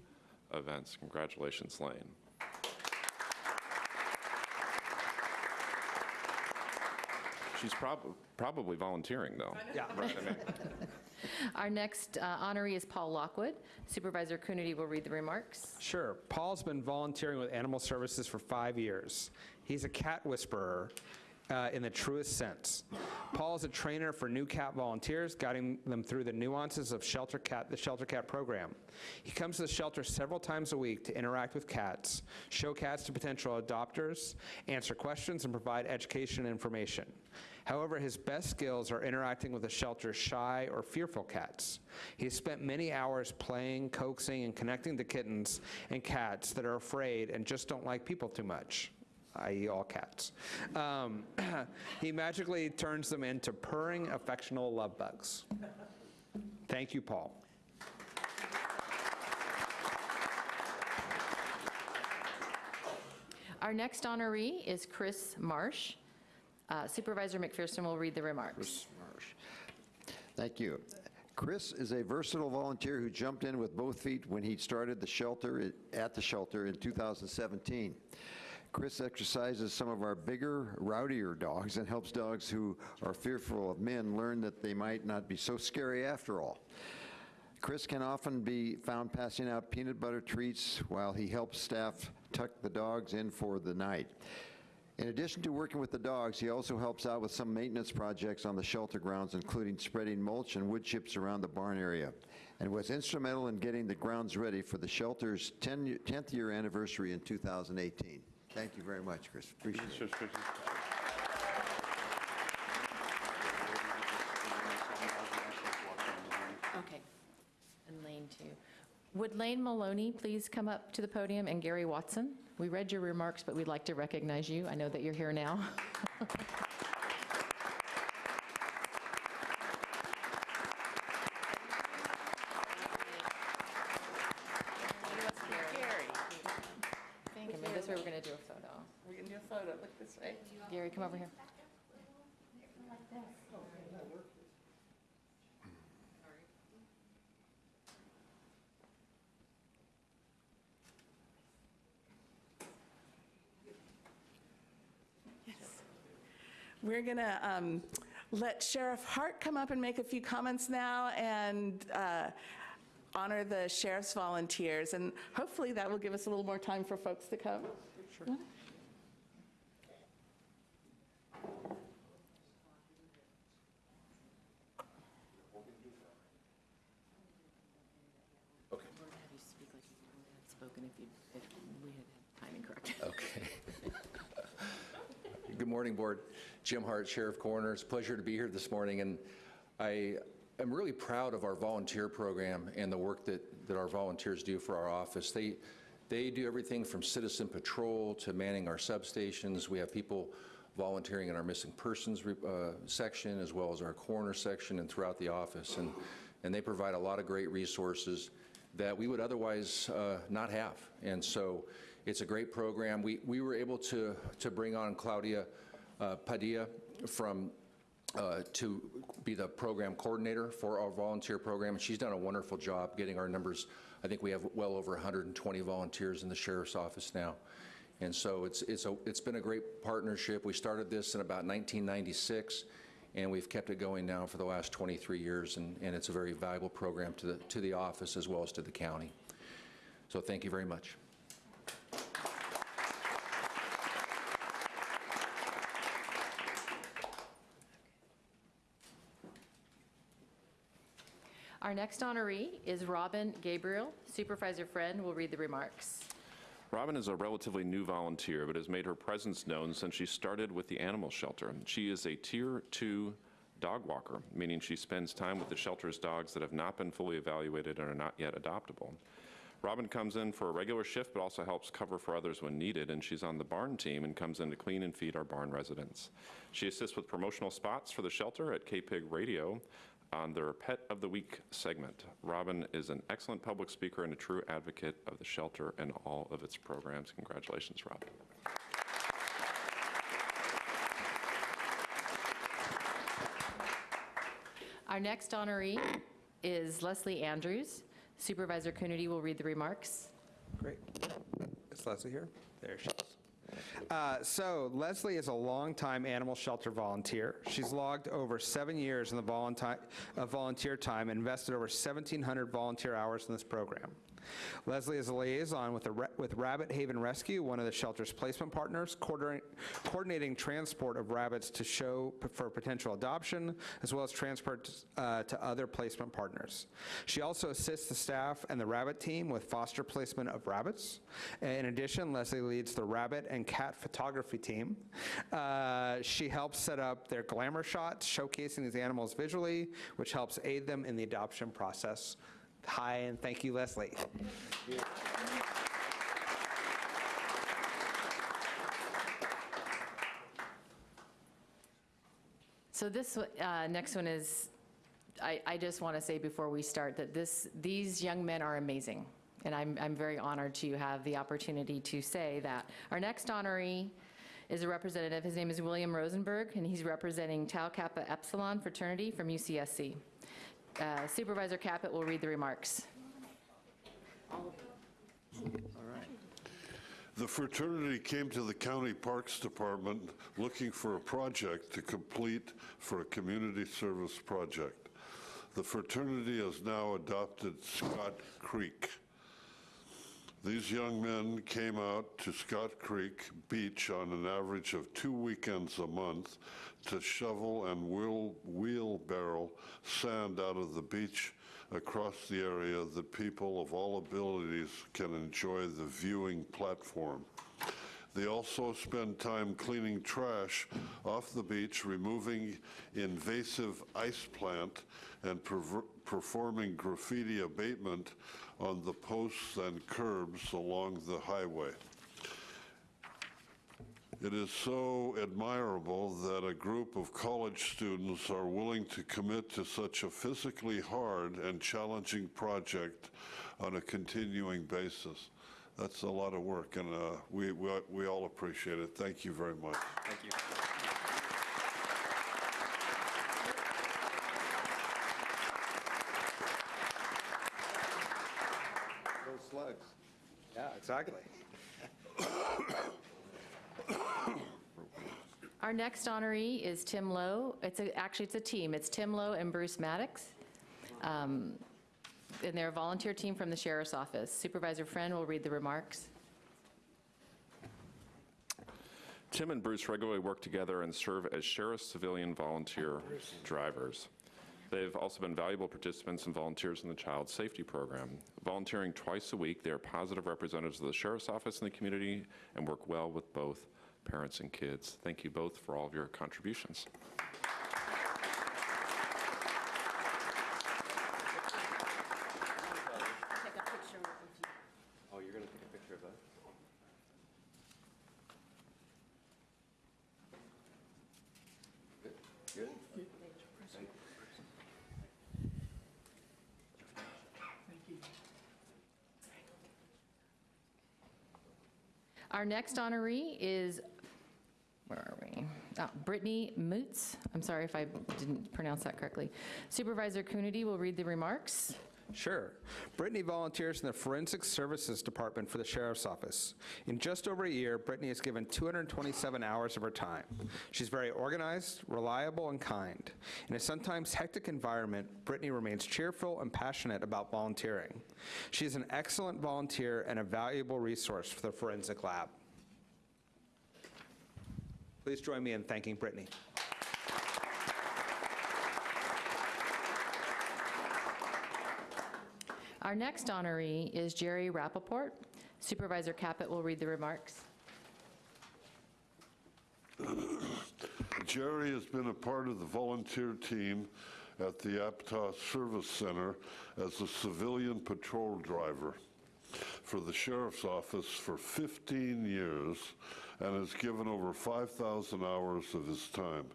events. Congratulations, Lane. She's prob- probably volunteering, though. Yeah. Right, I mean, Our next uh, honoree is Paul Lockwood. Supervisor Coonerty will read the remarks. Sure. Paul's been volunteering with Animal Services for five years. He's a cat whisperer uh, in the truest sense. Paul is a trainer for new cat volunteers, guiding them through the nuances of Shelter Cat, the Shelter Cat program. He comes to the shelter several times a week to interact with cats, show cats to potential adopters, answer questions, and provide education and information. However, his best skills are interacting with the shelter's shy or fearful cats. He has spent many hours playing, coaxing, and connecting to kittens and cats that are afraid and just don't like people too much i.e. all cats. Um, he magically turns them into purring, affectional love bugs. Thank you, Paul. Our next honoree is Chris Marsh. Uh, Supervisor McPherson will read the remarks. Thank you. Chris is a versatile volunteer who jumped in with both feet when he started the shelter, at the shelter in 2017. Chris exercises some of our bigger, rowdier dogs and helps dogs who are fearful of men learn that they might not be so scary after all. Chris can often be found passing out peanut butter treats while he helps staff tuck the dogs in for the night. In addition to working with the dogs, he also helps out with some maintenance projects on the shelter grounds, including spreading mulch and wood chips around the barn area, and was instrumental in getting the grounds ready for the shelter's 10 10th year anniversary in 2018. Thank you very much, Chris. Appreciate it. Okay. And Lane, too. Would Lane Maloney please come up to the podium, and Gary Watson? We read your remarks, but we'd like to recognize you. I know that you're here now. Thank you. This way we're going to do a photo. We're going to do a photo. Look this way. Gary, come over here. We're going to let Sheriff Hart come up and make a few comments now and uh, honor the sheriff's volunteers. And hopefully that will give us a little more time for folks to come. Sure. Spoken if you, if we had had timing correct. Okay. Good morning, Board. Jim Hart, Sheriff Coroner. It's a pleasure to be here this morning, and I am really proud of our volunteer program and the work that, that our volunteers do for our office. They, they do everything from citizen patrol to manning our substations. We have people volunteering in our missing persons uh, section as well as our coroner section and throughout the office, and, and they provide a lot of great resources that we would otherwise uh, not have. And so it's a great program. We, we were able to, to bring on Claudia Padilla from, uh, to be the program coordinator for our volunteer program. And she's done a wonderful job getting our numbers. I think we have well over 120 volunteers in the sheriff's office now. And so it's, it's, a, it's been a great partnership. We started this in about 1996 and we've kept it going now for the last 23 years, and, and it's a very valuable program to the, to the office as well as to the county. So thank you very much. Our next honoree is Robin Gabriel. Supervisor Friend will read the remarks. Robin is a relatively new volunteer, but has made her presence known since she started with the animal shelter. She is a Tier 2 dog walker, meaning she spends time with the shelter's dogs that have not been fully evaluated and are not yet adoptable. Robin comes in for a regular shift, but also helps cover for others when needed, and she's on the barn team and comes in to clean and feed our barn residents. She assists with promotional spots for the shelter at KPIG Radio on their Pet of the Week segment. Robin is an excellent public speaker and a true advocate of the shelter and all of its programs. Congratulations, Robin. Our next honoree is Leslie Andrews. Supervisor Coonerty will read the remarks. Great. Is Leslie here? There she is. Uh, so Leslie is a longtime animal shelter volunteer. She's logged over seven years in the volunteer, uh, volunteer time and invested over 1,700 volunteer hours in this program. Leslie is a liaison with, the, with Rabbit Haven Rescue, one of the shelter's placement partners, coordinating, transport of rabbits to show for potential adoption, as well as transport uh, to other placement partners. She also assists the staff and the rabbit team with foster placement of rabbits. In addition, Leslie leads the rabbit and cat photography team. Uh, she helps set up their glamour shots, showcasing these animals visually, which helps aid them in the adoption process. Hi, and thank you, Leslie. So this uh, next one is, I, I just want to say before we start that this, these young men are amazing. And I'm, I'm very honored to have the opportunity to say that. Our next honoree is a representative. His name is William Rosenberg, and he's representing Tau Kappa Epsilon fraternity from UCSC. Uh, Supervisor Caput will read the remarks. The fraternity came to the County Parks Department looking for a project to complete for a community service project. The fraternity has now adopted Scott Creek. These young men came out to Scott Creek Beach on an average of two weekends a month to shovel and wheel- wheelbarrow sand out of the beach across the area that people of all abilities can enjoy the viewing platform. They also spend time cleaning trash off the beach, removing invasive ice plant, and performing graffiti abatement on the posts and curbs along the highway. It is so admirable that a group of college students are willing to commit to such a physically hard and challenging project on a continuing basis. That's a lot of work, and uh, we, we we all appreciate it. Thank you very much. Thank you. Those slugs. Yeah, exactly. Our next honoree is Tim Lowe. It's a, actually, it's a team. It's Tim Lowe and Bruce Maddox. Um, And they're a volunteer team from the Sheriff's Office. Supervisor Friend will read the remarks. Tim and Bruce regularly work together and serve as sheriff's civilian volunteer drivers. They've also been valuable participants and volunteers in the Child Safety Program. Volunteering twice a week, they are positive representatives of the Sheriff's Office in the community and work well with both parents and kids. Thank you both for all of your contributions. Oh, you're going to take a picture of us? Good? Good? Our next honoree is, where are we? Ah, Brittany Moots. I'm sorry if I didn't pronounce that correctly. Supervisor Coonerty will read the remarks. Sure. Brittany volunteers in the Forensic Services Department for the Sheriff's Office. In just over a year, Brittany has given 227 hours of her time. She's very organized, reliable, and kind. In a sometimes hectic environment, Brittany remains cheerful and passionate about volunteering. She is an excellent volunteer and a valuable resource for the Forensic Lab. Please join me in thanking Brittany. Our next honoree is Jerry Rappaport. Supervisor Caput will read the remarks. Jerry has been a part of the volunteer team at the Aptos Service Center as a civilian patrol driver for the Sheriff's Office for 15 years and has given over 5,000 hours of his time.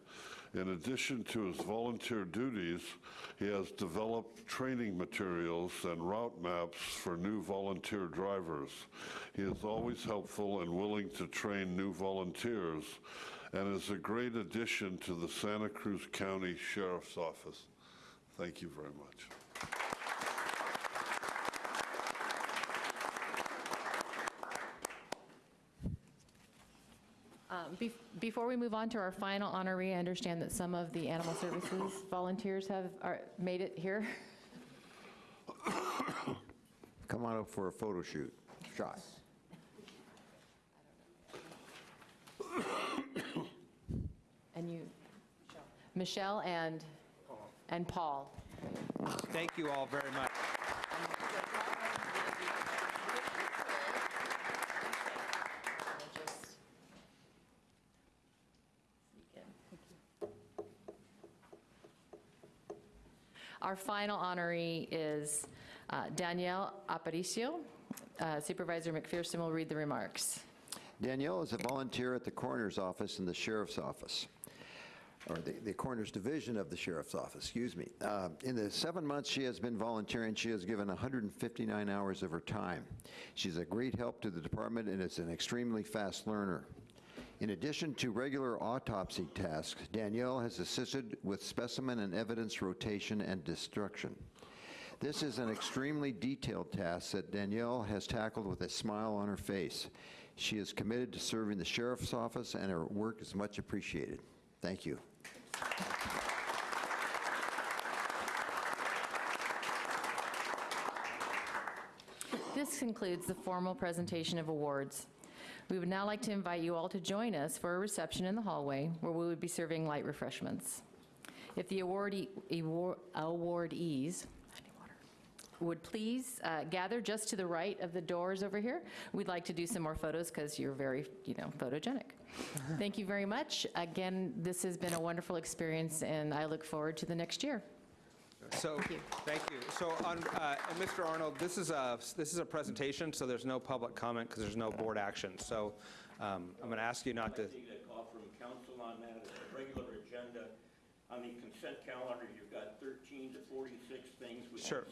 In addition to his volunteer duties, he has developed training materials and route maps for new volunteer drivers. He is always helpful and willing to train new volunteers and is a great addition to the Santa Cruz County Sheriff's Office. Thank you very much. Bef- Before we move on to our final honoree, I understand that some of the animal services volunteers have are- made it here. Come on up for a photo shoot. Shot. And you, Michelle and, and Paul. Thank you all very much. Our final honoree is uh, Danielle Aparicio. Uh, Supervisor McPherson will read the remarks. Danielle is a volunteer at the coroner's office in the sheriff's office, or the, the coroner's division of the sheriff's office, excuse me. Uh, in the seven months she has been volunteering, she has given 159 hours of her time. She's a great help to the department and is an extremely fast learner. In addition to regular autopsy tasks, Danielle has assisted with specimen and evidence rotation and destruction. This is an extremely detailed task that Danielle has tackled with a smile on her face. She is committed to serving the sheriff's office, and her work is much appreciated. Thank you. This concludes the formal presentation of awards. We would now like to invite you all to join us for a reception in the hallway where we would be serving light refreshments. If the awardee- award- awardees would please uh, gather just to the right of the doors over here. We'd like to do some more photos because you're very, you know, photogenic. Thank you very much. Again, this has been a wonderful experience, and I look forward to the next year. So, thank you. So, on, uh, and Mr. Arnold, this is a, this is a presentation, so there's no public comment because there's no board action. So um, I'm going to ask you not to, See that call from council on that, it's a regular agenda. On the consent calendar, you've got 13 to 46 things. We Sure.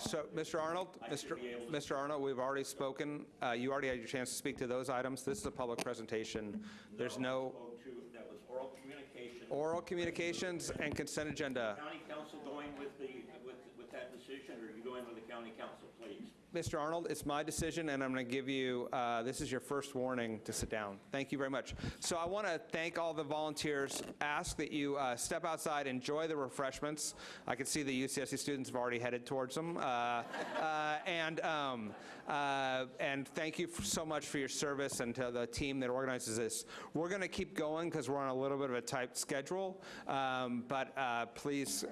So, Mr. Arnold, I Mr. be able to- Mr. Arnold, we've already spoken. Uh, You already had your chance to speak to those items. This is a public presentation. There's no spoke to, that was oral communication. oral communications and consent agenda. County Counsel going with the, with, with that decision, or are you going with the county counsel, please? Mr. Arnold, it's my decision, and I'm going to give you, uh, this is your first warning to sit down. Thank you very much. So I want to thank all the volunteers, ask that you uh, step outside, enjoy the refreshments. I can see the UCSC students have already headed towards them. Uh, uh, And, um, uh, and thank you so much for your service and to the team that organizes this. We're going to keep going because we're on a little bit of a tight schedule, um, but uh, please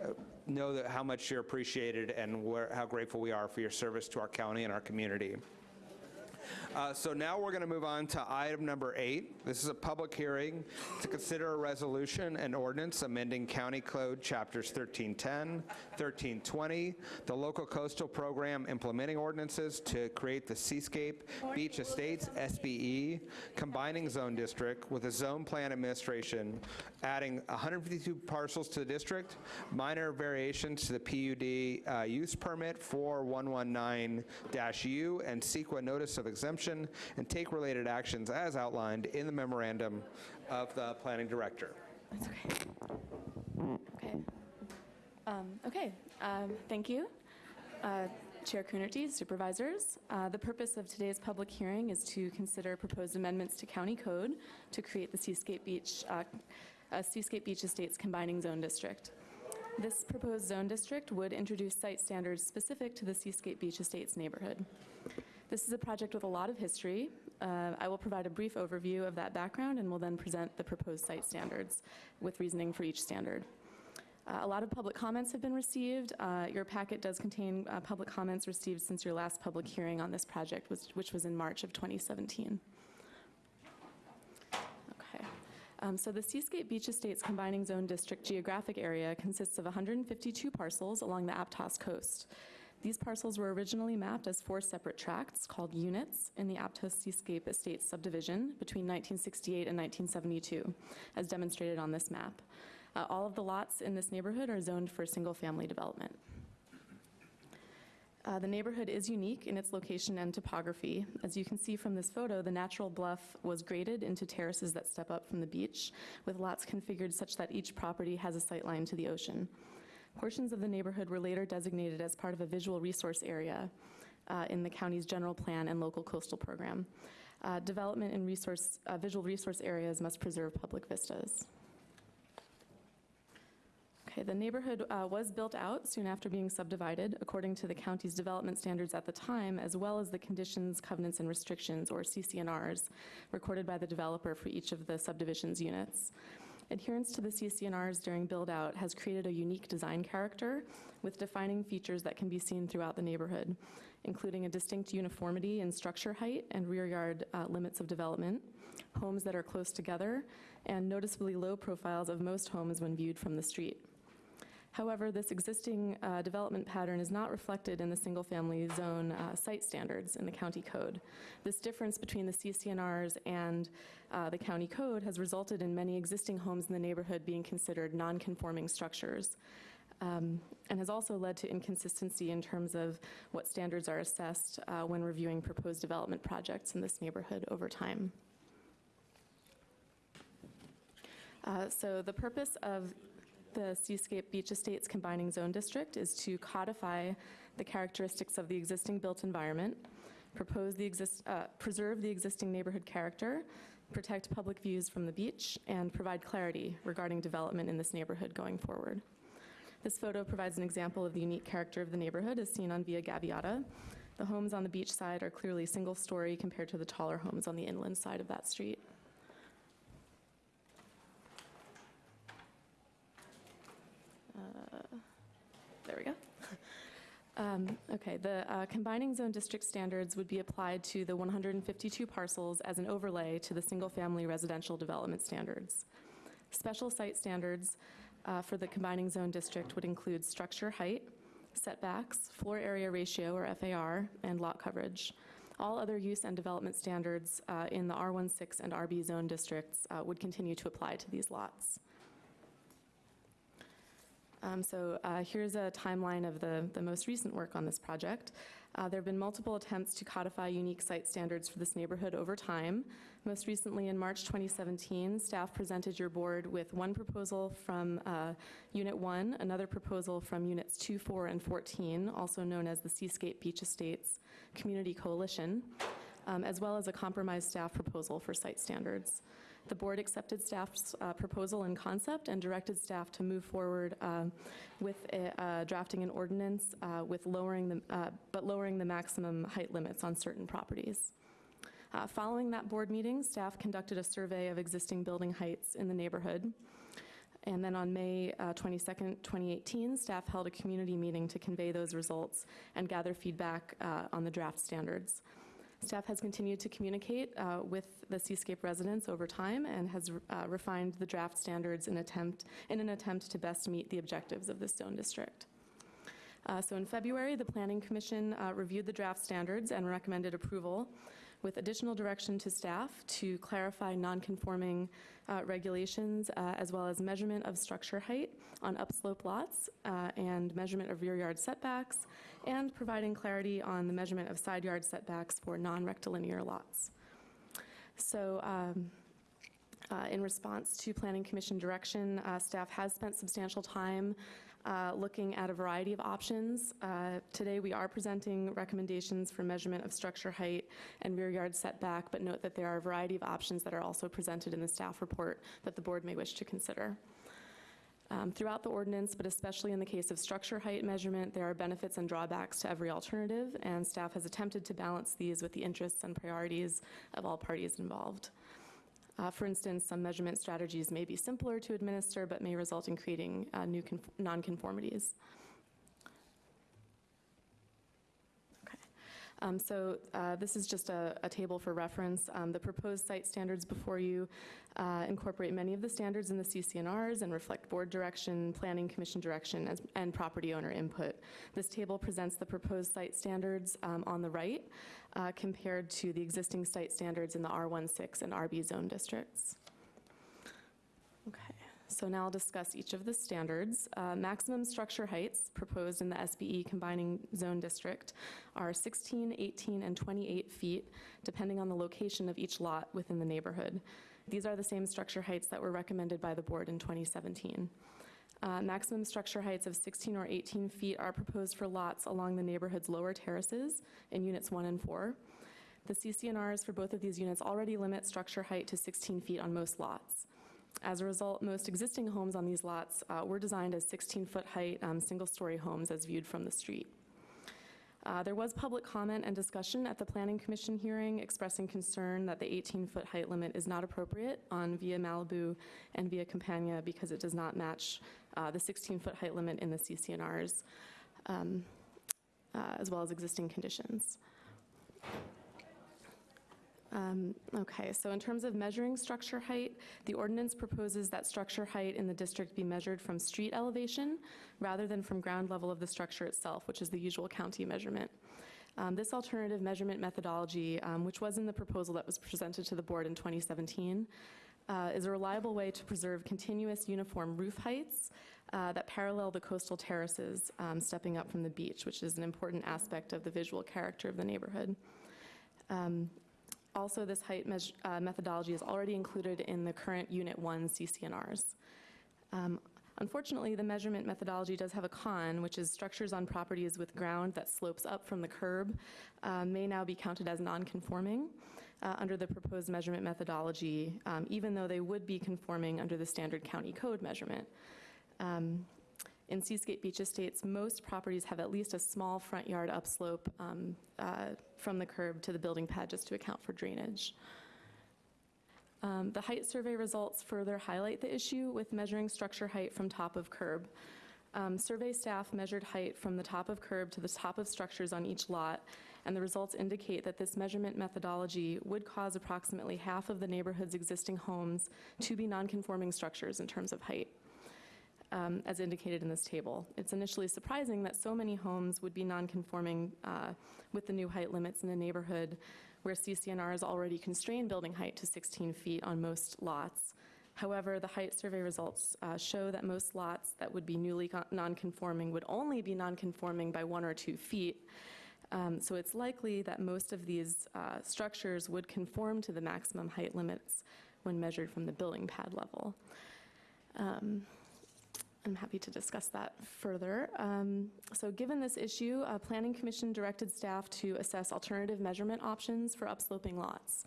know that how much you're appreciated and where, how grateful we are for your service to our county and our community. Uh, So now we're going to move on to item number eight. This is a public hearing to consider a resolution and ordinance amending County Code Chapters 1310, 1320, the Local Coastal Program implementing ordinances to create the Seascape Beach Estates SBE combining zone district with a zone plan administration, adding 152 parcels to the district, minor variations to the PUD uh, use permit 4119-U, and CEQA notice of exemption, and take related actions as outlined in the memorandum of the planning director. That's okay. Okay. Um, Okay, um, thank you. Uh, Chair Coonerty, supervisors. Uh, The purpose of today's public hearing is to consider proposed amendments to county code to create the Seascape Beach, uh, uh, Seascape Beach Estates Combining Zone District. This proposed zone district would introduce site standards specific to the Seascape Beach Estates neighborhood. This is a project with a lot of history. Uh, I will provide a brief overview of that background and will then present the proposed site standards with reasoning for each standard. Uh, A lot of public comments have been received. Uh, Your packet does contain uh, public comments received since your last public hearing on this project, was- which was in March of 2017. Okay. Um, So the Seascape Beach Estates Combining Zone District geographic area consists of 152 parcels along the Aptos coast. These parcels were originally mapped as four separate tracts called units in the Aptos Seascape Estates subdivision between 1968 and 1972, as demonstrated on this map. Uh, All of the lots in this neighborhood are zoned for single-family development. Uh, The neighborhood is unique in its location and topography. As you can see from this photo, the natural bluff was graded into terraces that step up from the beach, with lots configured such that each property has a sight line to the ocean. Portions of the neighborhood were later designated as part of a visual resource area uh, in the county's general plan and local coastal program. Uh, Development in resource, uh, visual resource areas must preserve public vistas. Okay, the neighborhood uh, was built out soon after being subdivided according to the county's development standards at the time, as well as the conditions, covenants, and restrictions, or CCNRs, recorded by the developer for each of the subdivision's units. Adherence to the CCNRs during build-out has created a unique design character with defining features that can be seen throughout the neighborhood, including a distinct uniformity in structure height and rear yard uh, limits of development, homes that are close together, and noticeably low profiles of most homes when viewed from the street. However, this existing uh, development pattern is not reflected in the single-family zone uh, site standards in the county code. This difference between the CCNRs and uh, the county code has resulted in many existing homes in the neighborhood being considered non-conforming structures, um, and has also led to inconsistency in terms of what standards are assessed uh, when reviewing proposed development projects in this neighborhood over time. Uh, So the purpose of the Seascape Beach Estates Combining Zone District is to codify the characteristics of the existing built environment, propose the exist, uh, preserve the existing neighborhood character, protect public views from the beach, and provide clarity regarding development in this neighborhood going forward. This photo provides an example of the unique character of the neighborhood as seen on Via Gaviota. The homes on the beach side are clearly single-story compared to the taller homes on the inland side of that street. There we go. Um, Okay, the uh, combining zone district standards would be applied to the 152 parcels as an overlay to the single-family residential development standards. Special site standards uh, for the combining zone district would include structure height, setbacks, floor area ratio, or FAR, and lot coverage. All other use and development standards uh, in the R16 and RB zone districts uh, would continue to apply to these lots. Um, So uh, here's a timeline of the, the most recent work on this project. Uh, There have been multiple attempts to codify unique site standards for this neighborhood over time. Most recently, in March 2017, staff presented your board with one proposal from uh, Unit 1, another proposal from Units 2, 4, and 14, also known as the Seascape Beach Estates Community Coalition, um, as well as a compromise staff proposal for site standards. The board accepted staff's uh, proposal and concept and directed staff to move forward um, with a- uh, drafting an ordinance uh, with lowering the, uh, but lowering the maximum height limits on certain properties. Uh, Following that board meeting, staff conducted a survey of existing building heights in the neighborhood. And then on May uh, 22nd, 2018, staff held a community meeting to convey those results and gather feedback uh, on the draft standards. Staff has continued to communicate uh, with the Seascape residents over time and has uh, refined the draft standards in attempt, in an attempt to best meet the objectives of this zone district. Uh, So in February, the Planning Commission uh, reviewed the draft standards and recommended approval with additional direction to staff to clarify nonconforming uh, regulations uh, as well as measurement of structure height on upslope lots uh, and measurement of rear yard setbacks and providing clarity on the measurement of side yard setbacks for non-rectilinear lots. So um, uh, In response to Planning Commission direction, uh, staff has spent substantial time uh, looking at a variety of options. Uh, Today, we are presenting recommendations for measurement of structure height and rear yard setback, but note that there are a variety of options that are also presented in the staff report that the board may wish to consider. Um, Throughout the ordinance, but especially in the case of structure height measurement, there are benefits and drawbacks to every alternative, and staff has attempted to balance these with the interests and priorities of all parties involved. Uh, For instance, some measurement strategies may be simpler to administer, but may result in creating uh, new conf- nonconformities. Um, So uh, this is just a a table for reference. Um, The proposed site standards before you uh, incorporate many of the standards in the CCNRs and reflect board direction, planning commission direction, as- and property owner input. This table presents the proposed site standards um, on the right uh, compared to the existing site standards in the R16 and RB zone districts. Okay, so now I'll discuss each of the standards. Uh, Maximum structure heights proposed in the SBE combining zone district are 16, 18, and 28 feet, depending on the location of each lot within the neighborhood. These are the same structure heights that were recommended by the board in 2017. Uh, Maximum structure heights of 16 or 18 feet are proposed for lots along the neighborhood's lower terraces in units 1 and 4. The CCNRs for both of these units already limit structure height to 16 feet on most lots. As a result, most existing homes on these lots uh, were designed as 16-foot height, um, single-story homes as viewed from the street. Uh, There was public comment and discussion at the Planning Commission hearing expressing concern that the 18-foot height limit is not appropriate on Via Malibu and Via Campagna because it does not match uh, the 16-foot height limit in the CCNRs, um, uh, as well as existing conditions. Um, Okay, so in terms of measuring structure height, the ordinance proposes that structure height in the district be measured from street elevation rather than from ground level of the structure itself, which is the usual county measurement. Um, This alternative measurement methodology, um, which was in the proposal that was presented to the board in 2017, uh, is a reliable way to preserve continuous uniform roof heights uh, that parallel the coastal terraces um, stepping up from the beach, which is an important aspect of the visual character of the neighborhood. Um, also, this height uh, methodology is already included in the current Unit 1 CCNRs. Um, Unfortunately, the measurement methodology does have a con, which is structures on properties with ground that slopes up from the curb uh, may now be counted as non-conforming uh, under the proposed measurement methodology, um, even though they would be conforming under the standard county code measurement. Um, In Seascape Beach Estates, most properties have at least a small front yard upslope um, uh, from the curb to the building pad just to account for drainage. Um, The height survey results further highlight the issue with measuring structure height from top of curb. Um, Survey staff measured height from the top of curb to the top of structures on each lot, and the results indicate that this measurement methodology would cause approximately half of the neighborhood's existing homes to be nonconforming structures in terms of height, um, as indicated in this table. It's initially surprising that so many homes would be nonconforming uh, with the new height limits in the neighborhood, where CCNR CCNRs already constrain building height to 16 feet on most lots. However, the height survey results uh, show that most lots that would be newly con- nonconforming would only be nonconforming by one or two feet. Um, So it's likely that most of these uh, structures would conform to the maximum height limits when measured from the building pad level. Um, I'm happy to discuss that further. Um, So given this issue, uh, Planning Commission directed staff to assess alternative measurement options for upsloping lots.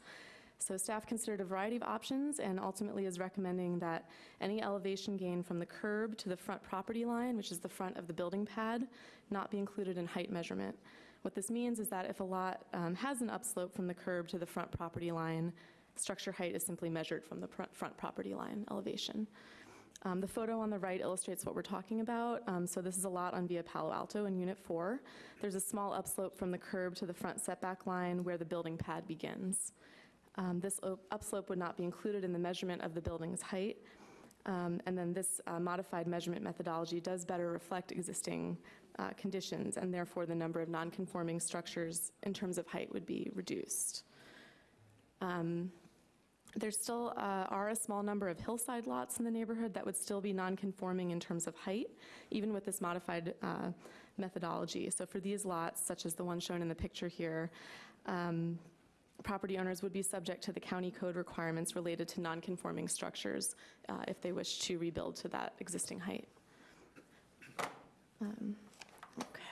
So staff considered a variety of options and ultimately is recommending that any elevation gain from the curb to the front property line, which is the front of the building pad, not be included in height measurement. What this means is that if a lot um, has an upslope from the curb to the front property line, structure height is simply measured from the front property line elevation. Um, The photo on the right illustrates what we're talking about. Um, So this is a lot on Via Palo Alto in Unit 4. There's a small upslope from the curb to the front setback line where the building pad begins. Um, This upslope would not be included in the measurement of the building's height. Um, And then this uh, modified measurement methodology does better reflect existing uh, conditions, and therefore the number of nonconforming structures in terms of height would be reduced. Um, there still uh, are a small number of hillside lots in the neighborhood that would still be nonconforming in terms of height, even with this modified uh, methodology. So for these lots, such as the one shown in the picture here, um, property owners would be subject to the county code requirements related to nonconforming structures uh, if they wish to rebuild to that existing height. Um,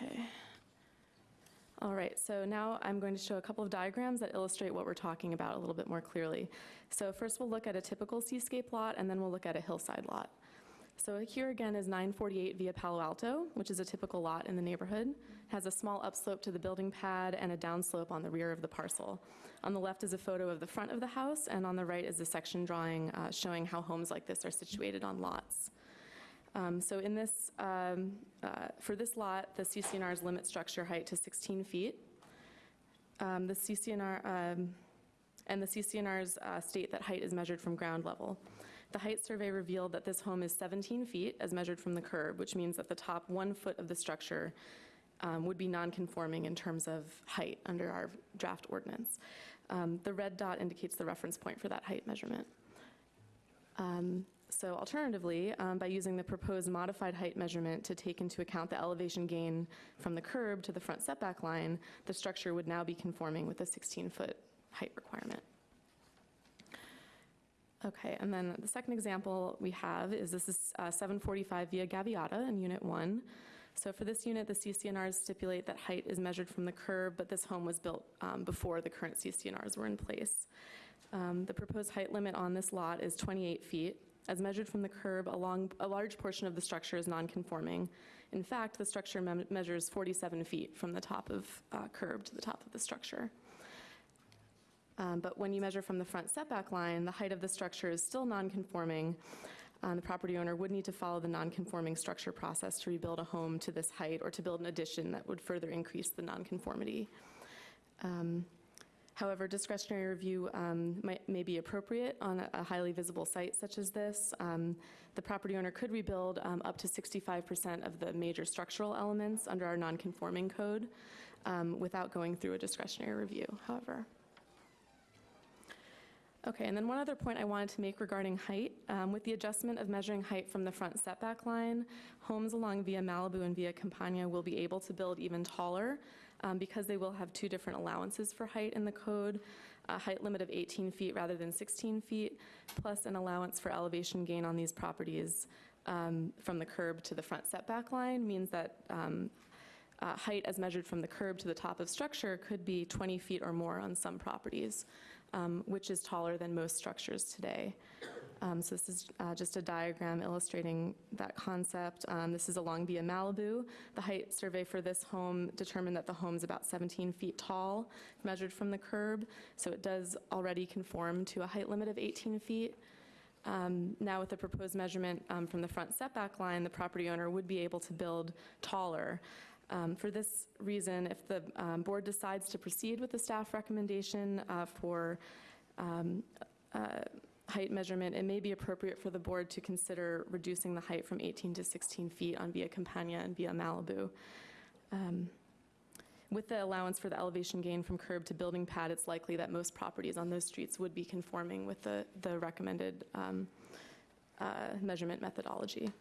Okay. All right, so now I'm going to show a couple of diagrams that illustrate what we're talking about a little bit more clearly. So first we'll look at a typical seascape lot, and then we'll look at a hillside lot. So here again is 948 via Palo Alto, which is a typical lot in the neighborhood. It Has a small upslope to the building pad and a downslope on the rear of the parcel. On the left is a photo of the front of the house, and on the right is a section drawing uh, showing how homes like this are situated on lots. Um, So in this, um, uh, for this lot, the CCNRs limit structure height to 16 feet. Um, The CCNR, um, and the CCNRs uh, state that height is measured from ground level. The height survey revealed that this home is 17 feet as measured from the curb, which means that the top one foot of the structure um, would be non-conforming in terms of height under our draft ordinance. Um, The red dot indicates the reference point for that height measurement. So alternatively, um, by using the proposed modified height measurement to take into account the elevation gain from the curb to the front setback line, the structure would now be conforming with the 16-foot height requirement. Okay, and then the second example we have is this is uh, 745 via Gaviota in Unit 1. So for this unit, the CCNRs stipulate that height is measured from the curb, but this home was built um, before the current CCNRs were in place. Um, The proposed height limit on this lot is 28 feet. As measured from the curb, along, a large portion of the structure is non-conforming. In fact, the structure mem- measures 47 feet from the top of uh, curb to the top of the structure. Um, But when you measure from the front setback line, the height of the structure is still non-conforming. Um, The property owner would need to follow the non-conforming structure process to rebuild a home to this height or to build an addition that would further increase the non-conformity. Um, However, discretionary review um, might- may be appropriate on a- a highly visible site such as this. Um, The property owner could rebuild um, up to 65% of the major structural elements under our non-conforming code um, without going through a discretionary review, however. Okay, and then one other point I wanted to make regarding height. Um, With the adjustment of measuring height from the front setback line, homes along Via Malibu and Via Campagna will be able to build even taller um, because they will have two different allowances for height in the code, a height limit of 18 feet rather than 16 feet, plus an allowance for elevation gain on these properties um, from the curb to the front setback line means that um, uh, height as measured from the curb to the top of structure could be 20 feet or more on some properties, um, which is taller than most structures today. Um, So this is uh, just a diagram illustrating that concept. Um, This is along Via Malibu. The height survey for this home determined that the home is about 17 feet tall, measured from the curb, so it does already conform to a height limit of 18 feet. Um, Now, with the proposed measurement um, from the front setback line, the property owner would be able to build taller. Um, For this reason, if the um, board decides to proceed with the staff recommendation uh, for um, uh, height measurement, it may be appropriate for the board to consider reducing the height from 18 to 16 feet on Via Campagna and Via Malibu. Um, With the allowance for the elevation gain from curb to building pad, it's likely that most properties on those streets would be conforming with the, the recommended um, uh, measurement methodology.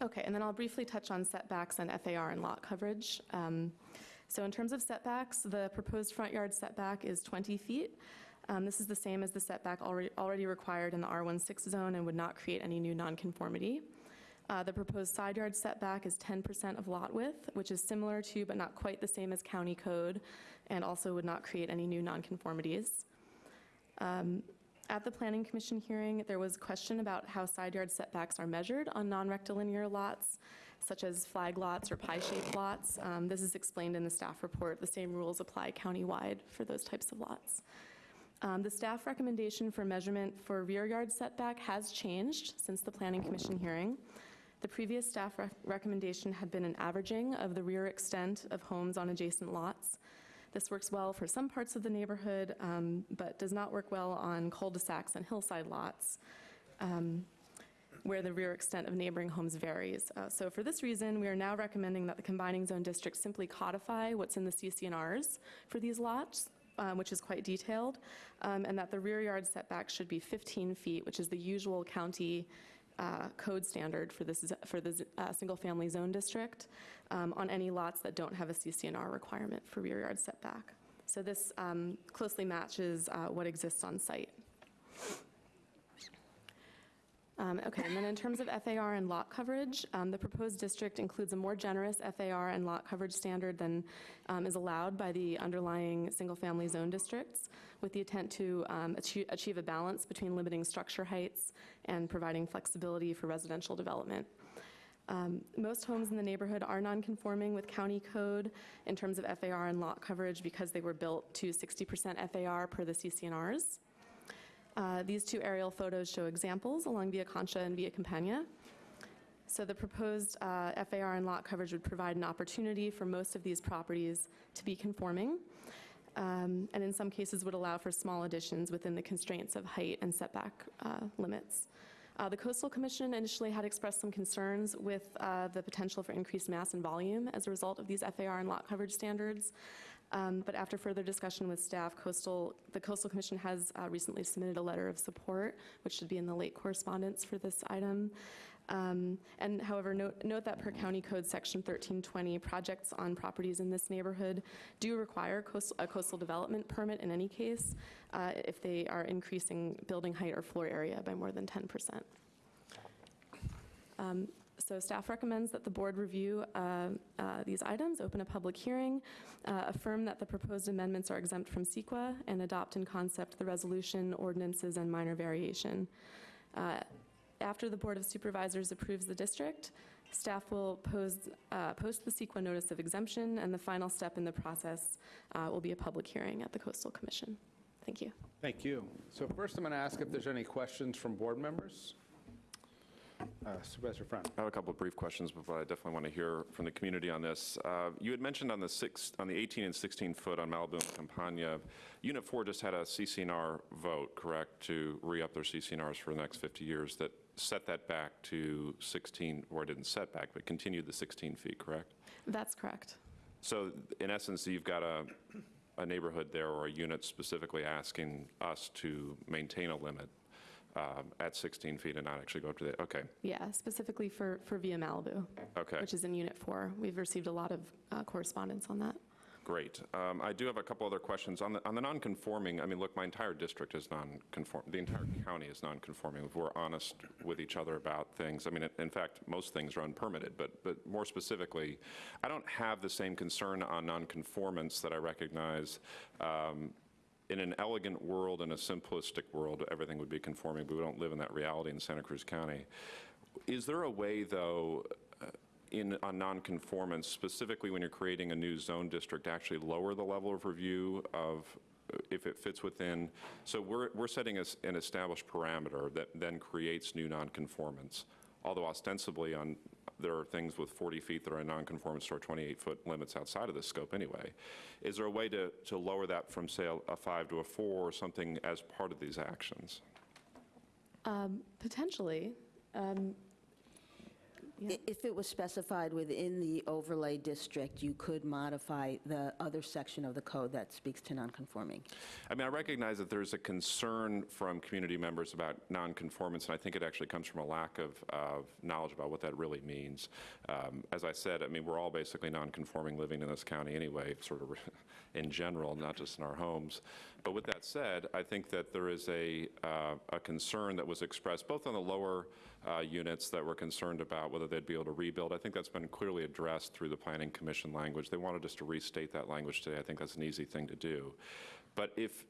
Okay, and then I'll briefly touch on setbacks and FAR and lot coverage. Um, So in terms of setbacks, the proposed front yard setback is 20 feet. Um, This is the same as the setback already, already required in the R16 zone and would not create any new nonconformity. Uh, The proposed side yard setback is 10% of lot width, which is similar to but not quite the same as county code, and also would not create any new nonconformities. Um, At the Planning Commission hearing, there was a question about how side yard setbacks are measured on non-rectilinear lots, such as flag lots or pie-shaped lots. Um, This is explained in the staff report. The same rules apply countywide for those types of lots. Um, The staff recommendation for measurement for rear yard setback has changed since the Planning Commission hearing. The previous staff rec- recommendation had been an averaging of the rear extent of homes on adjacent lots. This works well for some parts of the neighborhood, um, but does not work well on cul-de-sacs and hillside lots, um, where the rear extent of neighboring homes varies. Uh, So for this reason, we are now recommending that the combining zone district simply codify what's in the CCNRs for these lots, um, which is quite detailed, um, and that the rear yard setback should be 15 feet, which is the usual county uh, code standard for this, for the uh, single-family zone district, um, on any lots that don't have a CCNR requirement for rear yard setback. So this um, closely matches uh, what exists on site. Um, Okay, and then in terms of FAR and lot coverage, um, the proposed district includes a more generous FAR and lot coverage standard than um, is allowed by the underlying single-family zone districts, with the intent to um, achie- achieve a balance between limiting structure heights and providing flexibility for residential development. Um, Most homes in the neighborhood are non-conforming with county code in terms of FAR and lot coverage because they were built to 60% FAR per the CCNRs. Uh, These two aerial photos show examples along Via Concha and Via Campagna. So the proposed uh, FAR and lot coverage would provide an opportunity for most of these properties to be conforming, um, and in some cases would allow for small additions within the constraints of height and setback uh, limits. Uh, The Coastal Commission initially had expressed some concerns with uh, the potential for increased mass and volume as a result of these FAR and lot coverage standards. Um, But after further discussion with staff, Coastal, the Coastal Commission has uh, recently submitted a letter of support, which should be in the late correspondence for this item. Um, And however, note note that per county code section 1320, projects on properties in this neighborhood do require coastal- a coastal development permit in any case uh, if they are increasing building height or floor area by more than 10%. Um, So staff recommends that the board review uh, uh, these items, open a public hearing, uh, affirm that the proposed amendments are exempt from CEQA, and adopt in concept the resolution, ordinances, and minor variation. Uh, After the Board of Supervisors approves the district, staff will pose, uh, post the CEQA notice of exemption, and the final step in the process uh, will be a public hearing at the Coastal Commission. Thank you. Thank you. So first, I'm going to ask if there's any questions from board members. Uh, Supervisor Friend. I have a couple of brief questions, but I definitely want to hear from the community on this. Uh, You had mentioned on the six, on the 18 and 16 foot on Malibu and Campagna, Unit 4 just had a CCNR vote, correct, to re-up their CCNRs for the next 50 years that set that back to 16, or didn't set back, but continued the 16 feet, correct? That's correct. So in essence, you've got a, a neighborhood there or a unit specifically asking us to maintain a limit um, at 16 feet and not actually go up to the, okay, Yeah, specifically for, for Via Malibu. Okay. Which is in Unit 4. We've received a lot of uh, correspondence on that. great. Um, I do have a couple other questions. On the, on the non-conforming, I mean, look, my entire district is non-conform, the entire county is non-conforming. If we're honest with each other about things, I mean, in fact, most things are unpermitted, but, but more specifically, I don't have the same concern on non-conformance that I recognize um, in an elegant world, in a simplistic world, everything would be conforming, but we don't live in that reality in Santa Cruz County. Is there a way, though, uh, in, on nonconformance, specifically when you're creating a new zone district, to actually lower the level of review of uh, if it fits within, so we're, we're setting us an established parameter that then creates new nonconformance, although ostensibly on, there are things with 40 feet that are in nonconformance to our 28-foot limits outside of this scope anyway. Is there a way to, to lower that from, say, a- a five to a four or something as part of these actions? Um, Potentially. Um, I- If it was specified within the overlay district, you could modify the other section of the code that speaks to nonconforming. I mean, I recognize that there's a concern from community members about nonconformance, and I think it actually comes from a lack of, of knowledge about what that really means. Um, As I said, I mean, we're all basically nonconforming living in this county anyway, sort of in general, not just in our homes. But with that said, I think that there is a, uh, a concern that was expressed both on the lower uh, units that were concerned about whether they'd be able to rebuild. I think that's been clearly addressed through the Planning Commission language. They wanted us to restate that language today. I think that's an easy thing to do. But if,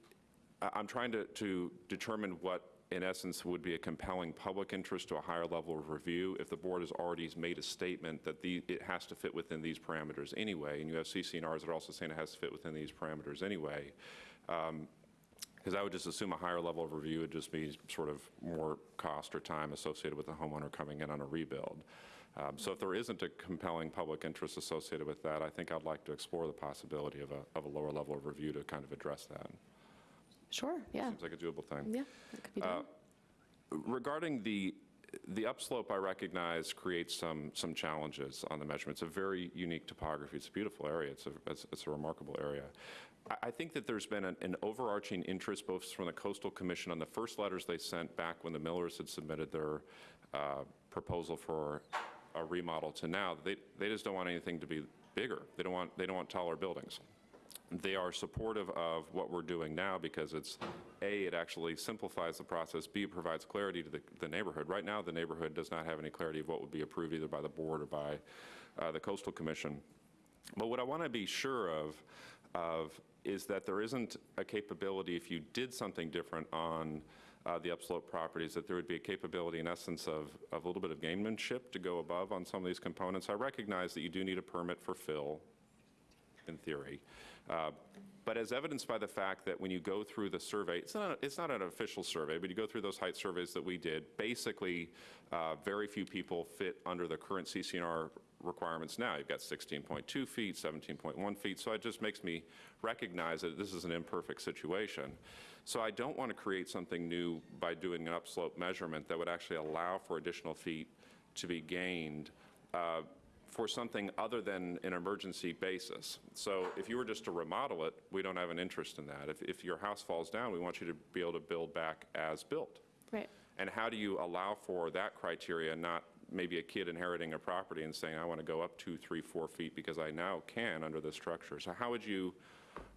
I'm trying to, to determine what, in essence, would be a compelling public interest to a higher level of review if the board has already made a statement that the, it has to fit within these parameters anyway, and you have CCNRs that are also saying it has to fit within these parameters anyway. Because I would just assume a higher level of review would just be sort of more cost or time associated with the homeowner coming in on a rebuild. Um, So if there isn't a compelling public interest associated with that, I think I'd like to explore the possibility of a, of a lower level of review to kind of address that. Sure, yeah. Seems like a doable thing. Yeah, that could be Uh. Regarding the, the upslope, I recognize creates some, some challenges on the measurement. It's a very unique topography. It's a beautiful area. It's a, it's it's a remarkable area. I, think that there's been an, an overarching interest both from the Coastal Commission on the first letters they sent back when the Millers had submitted their uh, proposal for a remodel to now. They, they just don't want anything to be bigger. They don't want, they don't want taller buildings they are supportive of what we're doing now because it's, A, it actually simplifies the process, B, it provides clarity to the, the neighborhood. Right now, the neighborhood does not have any clarity of what would be approved either by the board or by uh, the coastal commission. But what I want to be sure of, of is that there isn't a capability, if you did something different on uh, the upslope properties, that there would be a capability in essence of, of a little bit of gamemanship to go above on some of these components. I recognize that you do need a permit for fill, in theory. Uh, But as evidenced by the fact that when you go through the survey, it's not, it's not an official survey, but you go through those height surveys that we did, basically, uh, very few people fit under the current CCNR requirements now. You've got 16.2 feet, 17.1 feet, so it just makes me recognize that this is an imperfect situation. So I don't want to create something new by doing an upslope measurement that would actually allow for additional feet to be gained uh, for something other than an emergency basis. So if you were just to remodel it, we don't have an interest in that. If, if your house falls down, we want you to be able to build back as built. Right. And how do you allow for that criteria, not maybe a kid inheriting a property and saying, I want to go up two, three, four feet because I now can under this structure? So how would you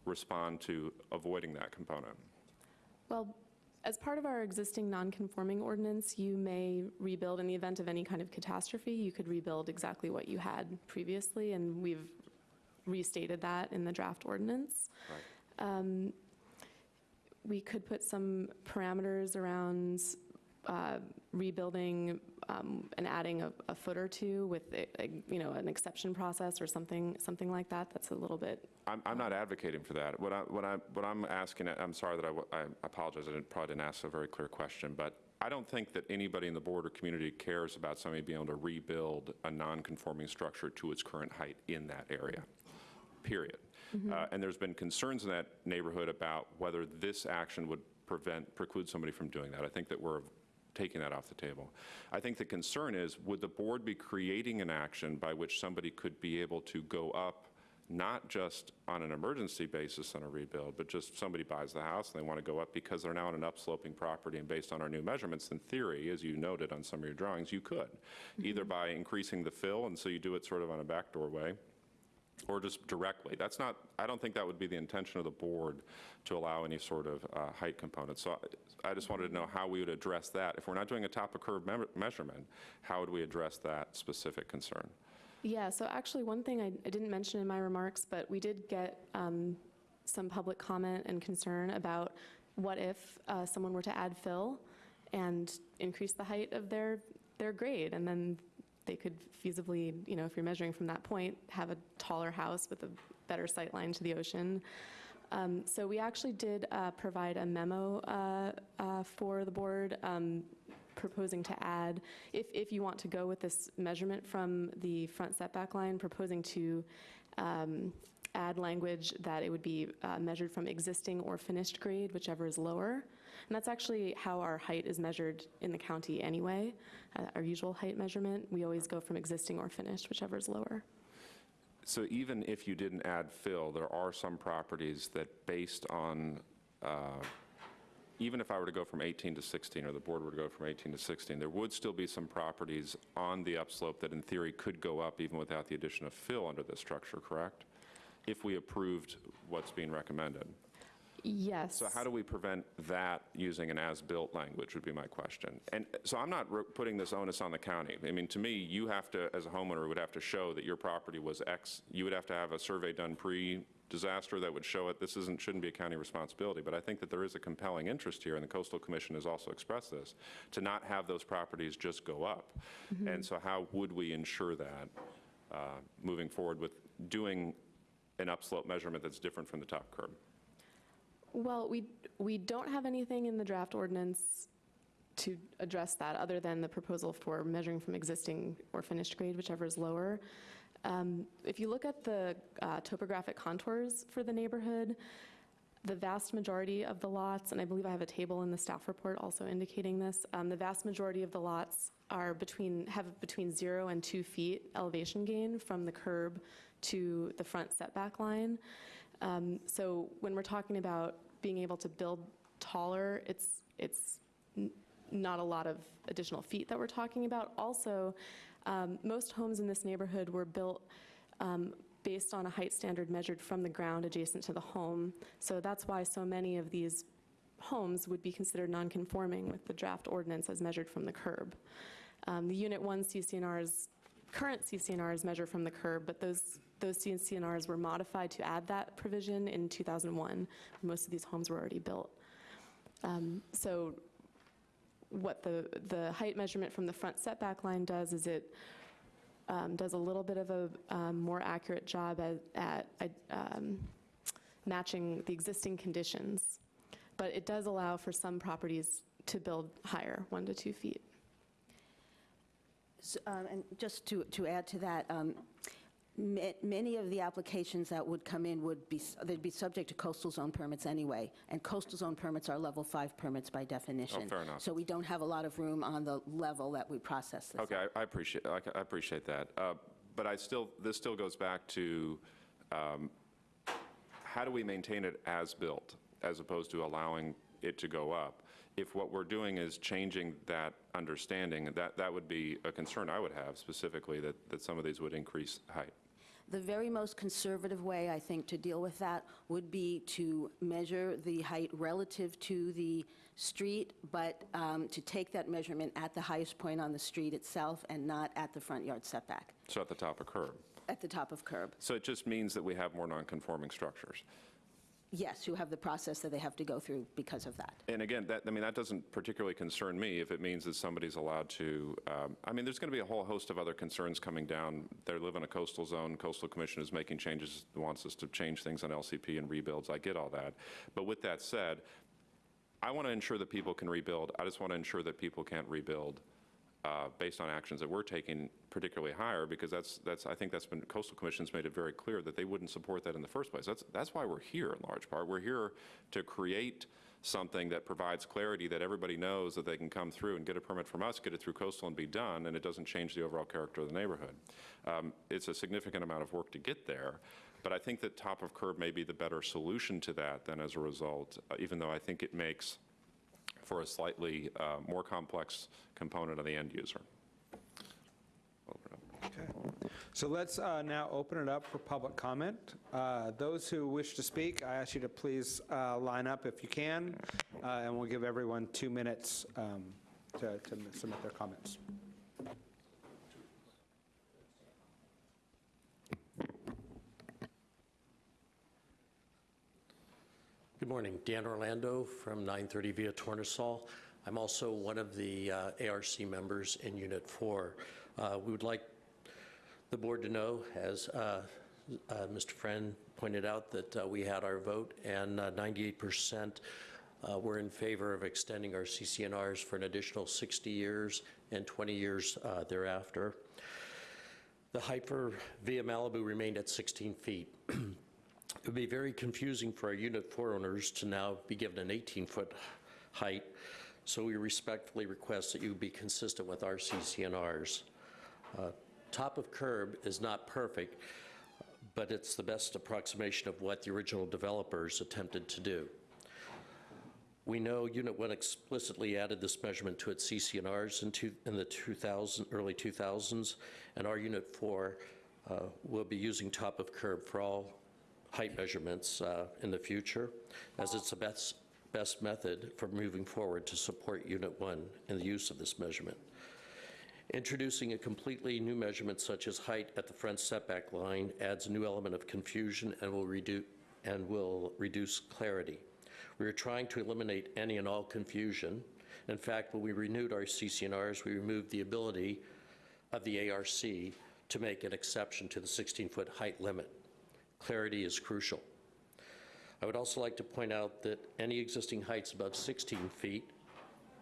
respond to avoiding that component? Well, as part of our existing non-conforming ordinance, you may rebuild in the event of any kind of catastrophe. You could rebuild exactly what you had previously, and we've restated that in the draft ordinance. Um, We could put some parameters around uh, rebuilding um, and adding a a foot or two with, a- a, you know, an exception process or something, something like that. That's a little bit I'm, I'm not advocating for that. What I, what I, what I'm asking, I'm sorry that I apologize, I didn't, probably didn't ask a very clear question, but I don't think that anybody in the board or community cares about somebody being able to rebuild a non-conforming structure to its current height in that area, period. Uh, And there's been concerns in that neighborhood about whether this action would prevent, preclude somebody from doing that. I think that we're taking that off the table. I think the concern is, would the board be creating an action by which somebody could be able to go up not just on an emergency basis on a rebuild, but just somebody buys the house and they want to go up because they're now on an upsloping property and based on our new measurements, in theory, as you noted on some of your drawings, you could. Mm-hmm. Either by increasing the fill, and so you do it sort of on a backdoor way, or just directly. That's not, I don't think that would be the intention of the board to allow any sort of uh, height component. So I just wanted to know how we would address that. If we're not doing a top-of-curve me- measurement, how would we address that specific concern? Yeah, so actually, one thing I I didn't mention in my remarks, but we did get um, some public comment and concern about what if uh, someone were to add fill and increase the height of their, their grade, and then they could feasibly, you know, if you're measuring from that point, have a taller house with a better sight line to the ocean. Um, So we actually did uh, provide a memo uh, uh, for the board um, proposing to add, if, if you want to go with this measurement from the front setback line, proposing to um, add language that it would be uh, measured from existing or finished grade, whichever is lower. And that's actually how our height is measured in the county anyway, uh, our usual height measurement. We always go from existing or finished, whichever is lower. So even if you didn't add fill, there are some properties that based on, uh, even if I were to go from 18 to 16, or the board were to go from 18 to 16, there would still be some properties on the upslope that in theory could go up even without the addition of fill under this structure, correct? If we approved what's being recommended. Yes. So how do we prevent that using an as-built language would be my question. And so I'm not putting this onus on the county. I mean, to me, you have to, as a homeowner, would have to show that your property was X. You would have to have a survey done pre-disaster that would show it. This isn't, shouldn't be a county responsibility. But I think that there is a compelling interest here, and the Coastal Commission has also expressed this, to not have those properties just go up. And so how would we ensure that uh, moving forward with doing an upslope measurement that's different from the top curb? Well, we, we don't have anything in the draft ordinance to address that, other than the proposal for measuring from existing or finished grade, whichever is lower. Um, If you look at the uh, topographic contours for the neighborhood, the vast majority of the lots, and I believe I have a table in the staff report also indicating this, um, the vast majority of the lots are between, have between zero and two feet elevation gain from the curb to the front setback line. Um, So when we're talking about being able to build taller, it's, it's not a lot of additional feet that we're talking about. Also, um, most homes in this neighborhood were built um, based on a height standard measured from the ground adjacent to the home. So that's why so many of these homes would be considered non-conforming with the draft ordinance as measured from the curb. Um, The Unit 1 CCNRs, current CCNRs measure from the curb, but those, those CCNRs were modified to add that provision in 2001. Most of these homes were already built. Um, So what the, the height measurement from the front setback line does is it um, does a little bit of a um, more accurate job at, at um, matching the existing conditions. But it does allow for some properties to build higher, one to two feet. S- um, And just to, to add to that, um, many of the applications that would come in would be, they'd be subject to coastal zone permits anyway, and coastal zone permits are level five permits by definition. Oh, fair enough. So we don't have a lot of room on the level that we process this. Okay, I I appreciate, I I appreciate that. Uh, But I still, this still goes back to, um, how do we maintain it as built, as opposed to allowing it to go up? If what we're doing is changing that understanding, that, that would be a concern I would have specifically, that, that some of these would increase height. The very most conservative way, I think, to deal with that would be to measure the height relative to the street, but um, to take that measurement at the highest point on the street itself and not at the front yard setback, So at the top of curb. at the top of curb. So it just means that we have more non-conforming structures. Yes, who have the process that they have to go through because of that. And again, that, I mean, that doesn't particularly concern me if it means that somebody's allowed to, um, I mean, there's going to be a whole host of other concerns coming down. They live in a coastal zone, coastal commission is making changes, wants us to change things on LCP and rebuilds, I get all that. But with that said, I want to ensure that people can rebuild, I just want to ensure that people can't rebuild uh, based on actions that we're taking particularly higher, because that's, that's, I think that's been, coastal commission's made it very clear that they wouldn't support that in the first place. That's, that's why we're here in large part. We're here to create something that provides clarity that everybody knows that they can come through and get a permit from us, get it through coastal and be done, and it doesn't change the overall character of the neighborhood. Um, It's a significant amount of work to get there, but I think that top of curb may be the better solution to that than as a result, uh, even though I think it makes for a slightly uh, more complex component of the end user. Okay. So let's uh, now open it up for public comment. Uh, Those who wish to speak, I ask you to please uh, line up if you can, uh, and we'll give everyone two minutes um, to to submit their comments. Good morning. Dan Orlando from 930 Via Tornasol. I'm also one of the uh, ARC members in Unit 4. Uh, We would like the board to know, as uh, uh, Mr. Friend pointed out, that uh, we had our vote, and uh, 98% uh, were in favor of extending our CCNRs for an additional 60 years and 20 years thereafter. The height for Via Malibu remained at 16 feet. It would be very confusing for our Unit 4 owners to now be given an 18-foot height, so we respectfully request that you be consistent with our CCNRs. Uh, Top of curb is not perfect, but it's the best approximation of what the original developers attempted to do. We know Unit 1 explicitly added this measurement to its CCNRs in two- in the 2000, early 2000s, and our Unit 4 uh, will be using top of curb for all height measurements uh, in the future, as it's the best, best method for moving forward to support Unit 1 in the use of this measurement. Introducing a completely new measurement such as height at the front setback line adds a new element of confusion and will reduce, and will reduce clarity. We are trying to eliminate any and all confusion. In fact, when we renewed our CC&Rs, we removed the ability of the ARC to make an exception to the 16-foot height limit. Clarity is crucial. I would also like to point out that any existing heights above 16 feet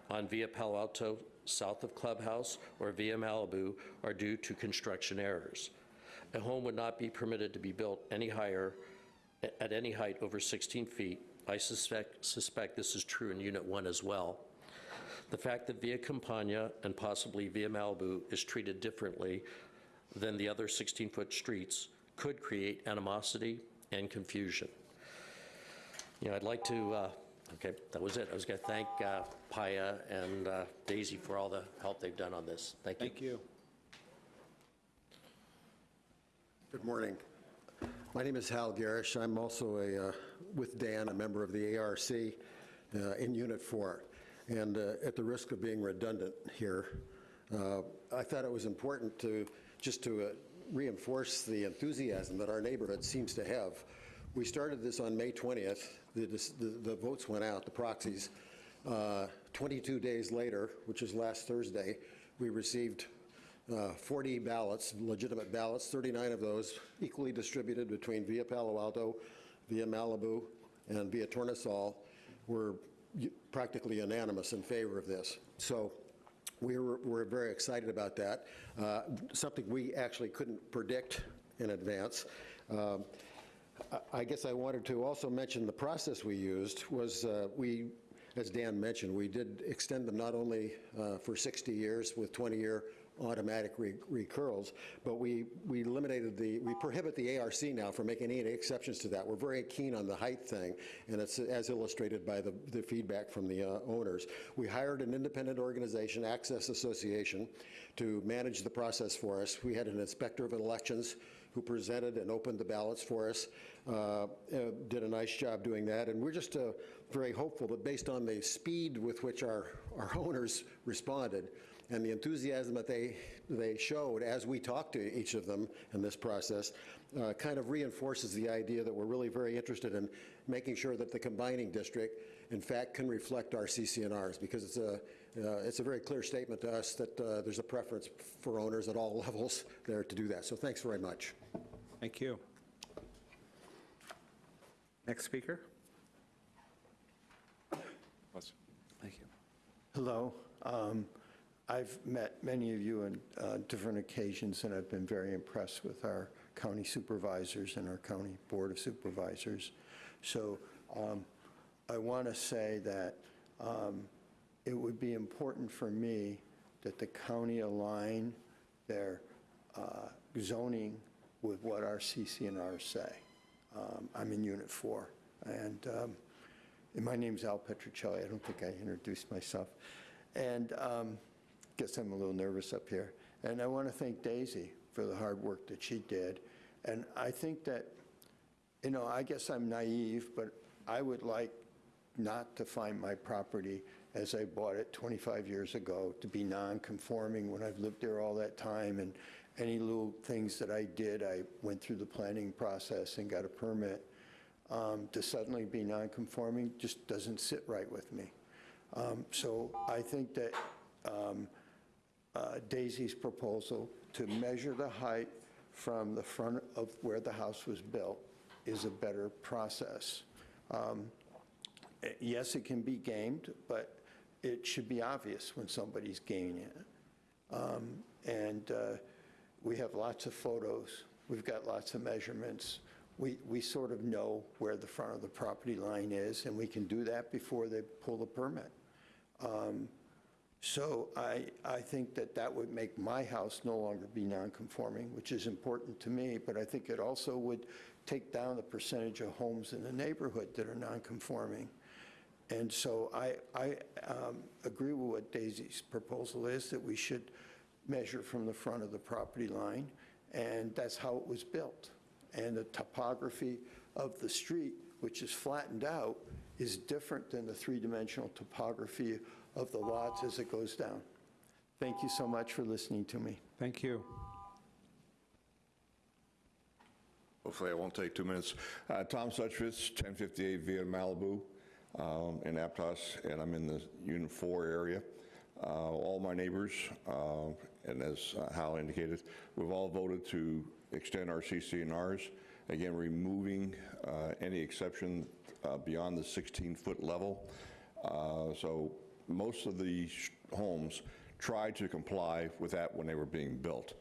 on Via Palo Alto, south of Clubhouse, or Via Malibu are due to construction errors. A home would not be permitted to be built any higher, at any height over 16 feet. I suspect, suspect this is true in Unit 1 as well. The fact that Via Campagna and possibly Via Malibu is treated differently than the other 16-foot streets could create animosity and confusion. You know, I'd like to, uh, okay, that was it. I was going to thank uh, Paia and uh, Daisy for all the help they've done on this. Thank you. Thank you. Good morning. My name is Hal Garish. I'm also a, uh, with Dan, a member of the ARC uh, in Unit 4. And uh, at the risk of being redundant here, uh, I thought it was important to, just to uh, reinforce the enthusiasm that our neighborhood seems to have. We started this on May 20th. The, the, the votes went out, the proxies. Uh, 22 days later, which is last Thursday, we received uh, 40 ballots, legitimate ballots, 39 of those equally distributed between Via Palo Alto, Via Malibu, and Via Tornasol were practically unanimous in favor of this. So we were, we're very excited about that, uh, something we actually couldn't predict in advance. Um, I- guess I wanted to also mention the process we used was uh, we, as Dan mentioned, we did extend them not only uh, for 60 years with 20-year automatic re- recurls, but we, we eliminated the, we prohibit the ARC now from making any exceptions to that. We're very keen on the height thing, and it's as illustrated by the, the feedback from the uh, owners. We hired an independent organization, Access Association, to manage the process for us. We had an inspector of elections who presented and opened the ballots for us, uh, uh, did a nice job doing that. And we're just uh, very hopeful that based on the speed with which our, our owners responded and the enthusiasm that they, they showed as we talked to each of them in this process, uh, kind of reinforces the idea that we're really very interested in making sure that the combining district, in fact, can reflect our CC&Rs, because it's a, uh, it's a very clear statement to us that uh, there's a preference for owners at all levels there to do that. So thanks very much. Thank you. Next speaker. Thank you. Hello. Um, I've met many of you on uh, different occasions, and I've been very impressed with our county supervisors and our county board of supervisors. So um, I want to say that um, it would be important for me that the county align their uh, zoning with what our CC&Rs say. Um, I'm in Unit 4, and um, and my name's Al Petricelli. I don't think I introduced myself. And um, guess I'm a little nervous up here. And I want to thank Daisy for the hard work that she did. And I think that, you know, I guess I'm naive, but I would like not to find my property as I bought it 25 years ago to be non-conforming when I've lived there all that time. And any little things that I did, I went through the planning process and got a permit. um, to suddenly be non-conforming just doesn't sit right with me. Um, So I think that um, uh, Daisy's proposal to measure the height from the front of where the house was built is a better process. Um, Yes, it can be gamed, but it should be obvious when somebody's gaming it. Um, And uh, we have lots of photos, we've got lots of measurements. We, we sort of know where the front of the property line is, and we can do that before they pull the permit. Um, So I, I think that that would make my house no longer be non-conforming, which is important to me, but I think it also would take down the percentage of homes in the neighborhood that are non-conforming. And so I, I um, agree with what Daisy's proposal is, that we should measure from the front of the property line, and that's how it was built. And the topography of the street, which is flattened out, is different than the three-dimensional topography of the lots as it goes down. Thank you so much for listening to me. Thank you. Hopefully I won't take two minutes. Uh, Tom Suchvitz, 1058 Via Malibu um, in Aptos, and I'm in the Unit 4 area. Uh, All my neighbors, uh, and as uh, Hal indicated, we've all voted to extend our CC&Rs, again, removing uh, any exception uh, beyond the 16-foot level. Uh, So most of the homes tried to comply with that when they were being built.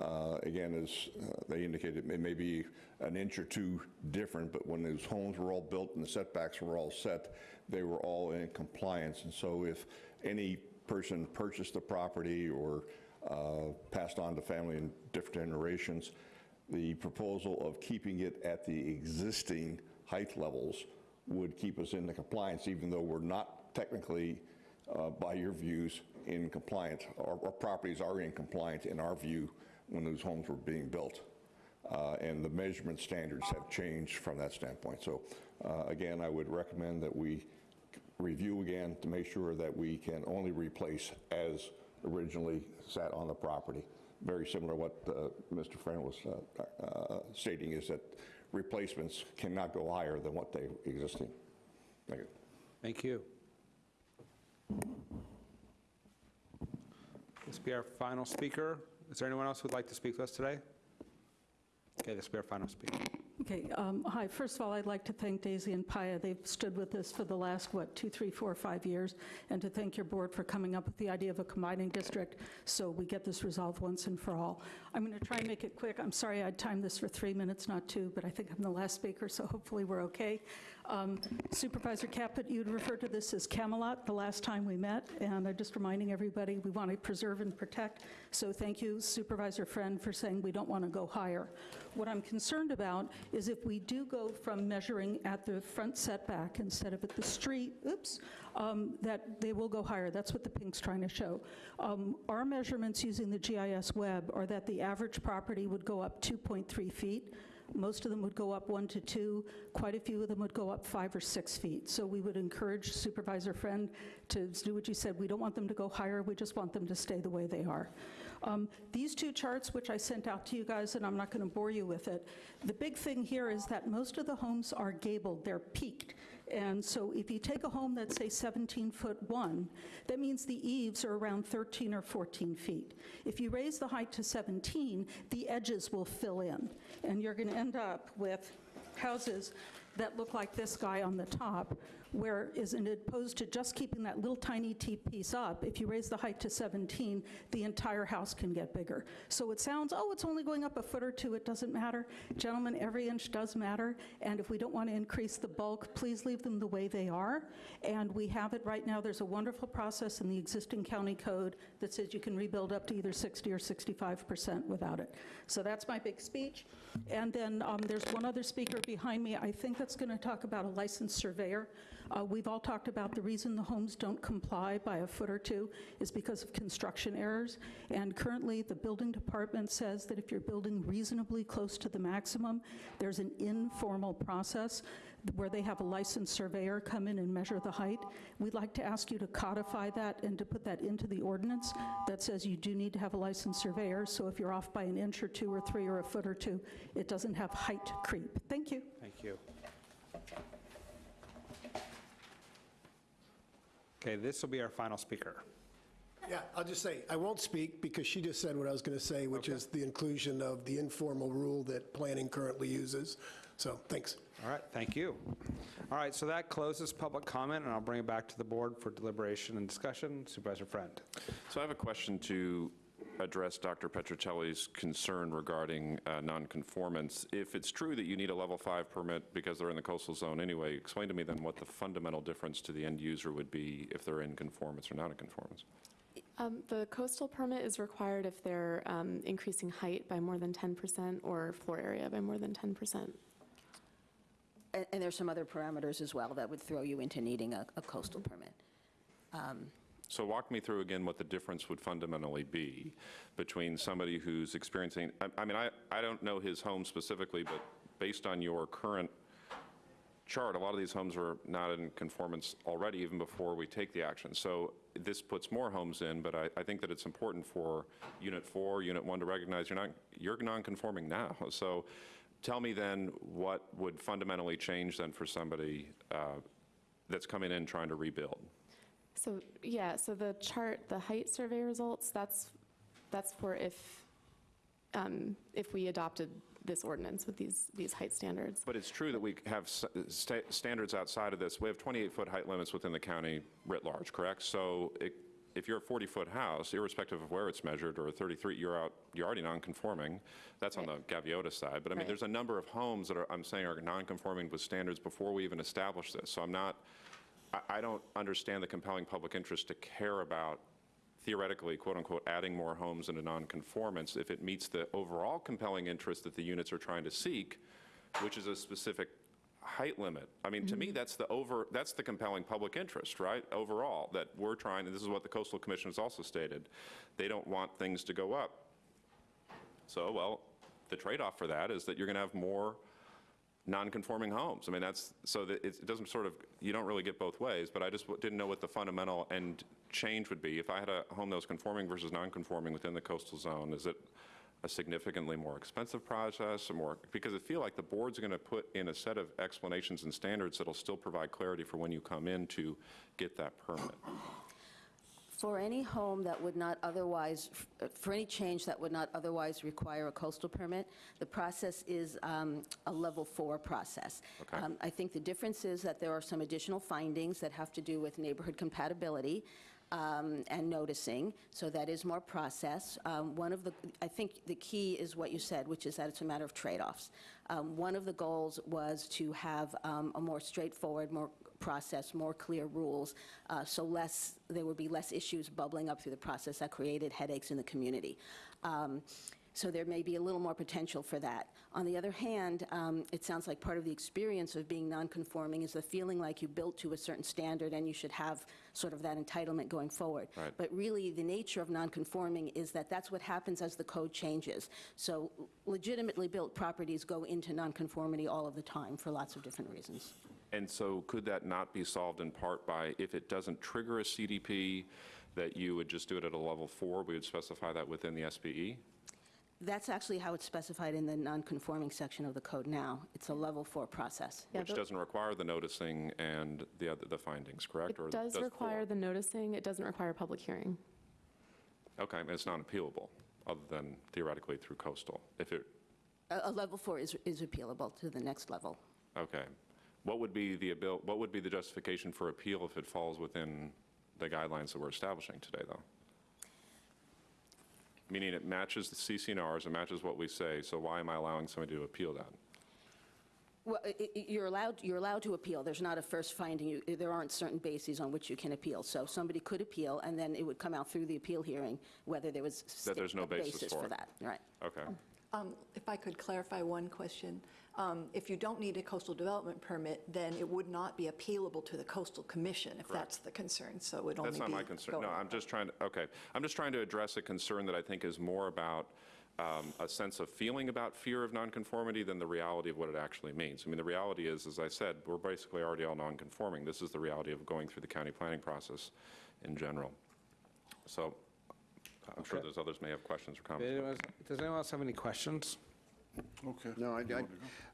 Uh, Again, as uh, they indicated, it may be an inch or two different, but when those homes were all built and the setbacks were all set, they were all in compliance. And so if any person purchased the property or uh, passed on to family in different generations, the proposal of keeping it at the existing height levels would keep us in the compliance, even though we're not technically, uh, by your views, in compliance. Our properties are in compliance, in our view, when those homes were being built. Uh, And the measurement standards have changed from that standpoint. So uh, again, I would recommend that we review again to make sure that we can only replace as originally sat on the property. Very similar to what uh, Mr. Friend was uh, uh, stating, is that replacements cannot go higher than what they existing. Thank you. Thank you. This will be our final speaker. Is there anyone else who'd like to speak to us today? Okay, this will be our final speaker. Okay, um, hi, first of all, I'd like to thank Daisy and Paia. They've stood with us for the last, what, two, three, four, five years, and to thank your board for coming up with the idea of a combining district so we get this resolved once and for all. I'm going to try and make it quick. I'm sorry I'd timed this for three minutes, not two, but I think I'm the last speaker, so hopefully we're okay. Um, Supervisor Caput, you'd referred to this as Camelot the last time we met, and I'm just reminding everybody, we want to preserve and protect, so thank you Supervisor Friend for saying we don't want to go higher. What I'm concerned about is if we do go from measuring at the front setback instead of at the street, oops, um, that they will go higher. That's what the pink's trying to show. Um, Our measurements using the GIS web are that the average property would go up 2.3 feet. Most of them would go up one to two. Quite a few of them would go up five or six feet. So we would encourage Supervisor Friend to do what you said. We don't want them to go higher. We just want them to stay the way they are. Um, These two charts, which I sent out to you guys, and I'm not going to bore you with it, the big thing here is that most of the homes are gabled. They're peaked. And so if you take a home that's, say, 17 foot one, that means the eaves are around 13 or 14 feet. If you raise the height to 17, the edges will fill in, and you're going to end up with houses that look like this guy on the top, where is opposed to just keeping that little tiny T piece up, if you raise the height to 17, the entire house can get bigger. So it sounds, oh, it's only going up a foot or two, it doesn't matter. Gentlemen, every inch does matter, and if we don't want to increase the bulk, please leave them the way they are. And we have it right now, there's a wonderful process in the existing county code that says you can rebuild up to either 60 or 65% without it. So that's my big speech. And then um, there's one other speaker behind me, I think that's going to talk about a licensed surveyor. Uh, We've all talked about the reason the homes don't comply by a foot or two is because of construction errors. And currently, the building department says that if you're building reasonably close to the maximum, there's an informal process where they have a licensed surveyor come in and measure the height. We'd like to ask you to codify that and to put that into the ordinance that says you do need to have a licensed surveyor, so if you're off by an inch or two or three or a foot or two, it doesn't have height creep. Thank you. Thank you. Okay, this will be our final speaker. Yeah, I'll just say, I won't speak because she just said what I was going to say, which is the inclusion of the informal rule that planning currently uses. So, thanks. All right, thank you. All right, so that closes public comment, and I'll bring it back to the board for deliberation and discussion. Supervisor Friend. So I have a question to address Dr. Petrocelli's concern regarding uh, nonconformance. If it's true that you need a level five permit because they're in the coastal zone anyway, explain to me then what the fundamental difference to the end user would be if they're in conformance or not in conformance. Um, The coastal permit is required if they're um, increasing height by more than 10% or floor area by more than 10%. And and there's some other parameters as well that would throw you into needing a a coastal permit. Um, So walk me through again what the difference would fundamentally be between somebody who's experiencing, I I mean, I, I don't know his home specifically, but based on your current chart, a lot of these homes are not in conformance already even before we take the action. So this puts more homes in, but I, I think that it's important for Unit 4, Unit 1 to recognize you're not, you're non-conforming now. So tell me then what would fundamentally change then for somebody uh, that's coming in trying to rebuild? So, yeah, so the chart, the height survey results, that's, that's for if, um, if we adopted this ordinance with these, these height standards. But it's true that we have sta- standards outside of this. We have 28-foot height limits within the county writ large, correct? So it- if you're a 40-foot house, irrespective of where it's measured, or a 33, you're out, you're already non-conforming. That's on the Gaviota side. But I mean, Right. there's a number of homes that are, I'm saying, are non-conforming with standards before we even establish this. So I'm not, I- I don't understand the compelling public interest to care about theoretically, quote-unquote, adding more homes into nonconformance if it meets the overall compelling interest that the units are trying to seek, which is a specific height limit. I mean, to me, mm-hmm. that's the over, that's the compelling public interest, right, overall, that we're trying, and this is what the Coastal Commission has also stated, they don't want things to go up. So, well, the trade-off for that is that you're going to have more non-conforming homes. I mean, that's, so that it doesn't sort of, you don't really get both ways, but I just didn't know what the fundamental end change would be. If I had a home that was conforming versus non-conforming within the coastal zone, is it a significantly more expensive process or more, because I feel like the board's going to put in a set of explanations and standards that'll still provide clarity for when you come in to get that permit. For any home that would not otherwise, for any change that would not otherwise require a coastal permit, the process is um, a level four process. Okay. Um, I think the difference is that there are some additional findings that have to do with neighborhood compatibility um, and noticing, so that is more process. Um, One of the, I think the key is what you said, which is that it's a matter of trade-offs. Um, One of the goals was to have um, a more straightforward, more process, more clear rules, uh, so less, there would be less issues bubbling up through the process that created headaches in the community. Um, So there may be a little more potential for that. On the other hand, um, it sounds like part of the experience of being nonconforming is the feeling like you built to a certain standard and you should have sort of that entitlement going forward. Right. But really, the nature of nonconforming is that that's what happens as the code changes. So legitimately built properties go into nonconformity all of the time for lots of different reasons. And so could that not be solved in part by, if it doesn't trigger a CDP, that you would just do it at a level four? We would specify that within the E? SBE? That's actually how it's specified in the nonconforming section of the code now. It's a level four process. Which doesn't require the noticing and the other, the findings, correct? Or It does four? require the noticing, it doesn't require public hearing. Okay, and it's not appealable, other than theoretically through coastal. If it, A, a level four is, is appealable to the next level. okay. What would be the abil, what would be the justification for appeal if it falls within the guidelines that we're establishing today, though? Meaning it matches the CC&Rs, it matches what we say, so why am I allowing somebody to appeal that? Well, i- i- you're allowed, you're allowed to appeal. There's not a first finding. You- There aren't certain bases on which you can appeal. So somebody could appeal, and then it would come out through the appeal hearing whether there was That there's no a basis for it. that. Right. Okay. Um, If I could clarify one question. Um, If you don't need a coastal development permit, then it would not be appealable to the coastal commission, if that's the concern, so it would only be... That's not my concern. No, I'm just trying to, okay. I'm just trying to address a concern that I think is more about um, a sense of feeling about fear of nonconformity than the reality of what it actually means. I mean, the reality is, as I said, we're basically already all nonconforming. This is the reality of going through the county planning process in general. So I'm sure Okay. there's others may have questions or comments. Anyone- Does anyone else have any questions? Okay. No, I,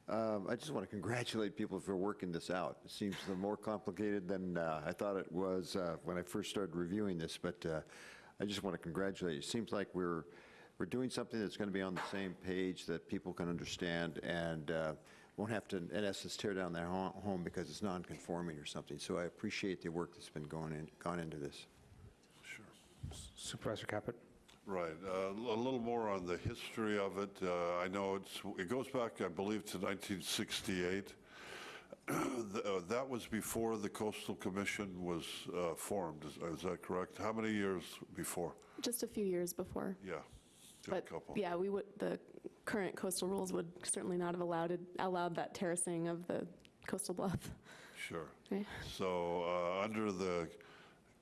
I, um, I just want to congratulate people for working this out. It seems the more complicated than uh, I thought it was uh, when I first started reviewing this, but uh, I just want to congratulate you. It seems like we're, we're doing something that's going to be on the same page that people can understand and uh, won't have to, in essence, tear down their ho- home because it's non-conforming or something. So I appreciate the work that's been going in, gone into this. Supervisor Caput? Right. uh, A little more on the history of it. Uh, I know it's, it goes back, I believe, to 1968. Th- uh, That was before the Coastal Commission was uh, formed, is is that correct? How many years before? Just a few years before. Yeah, just a But, couple. yeah, we would, the current coastal rules would certainly not have allowed, it- allowed that terracing of the coastal bluff. Sure. Okay. So uh, under the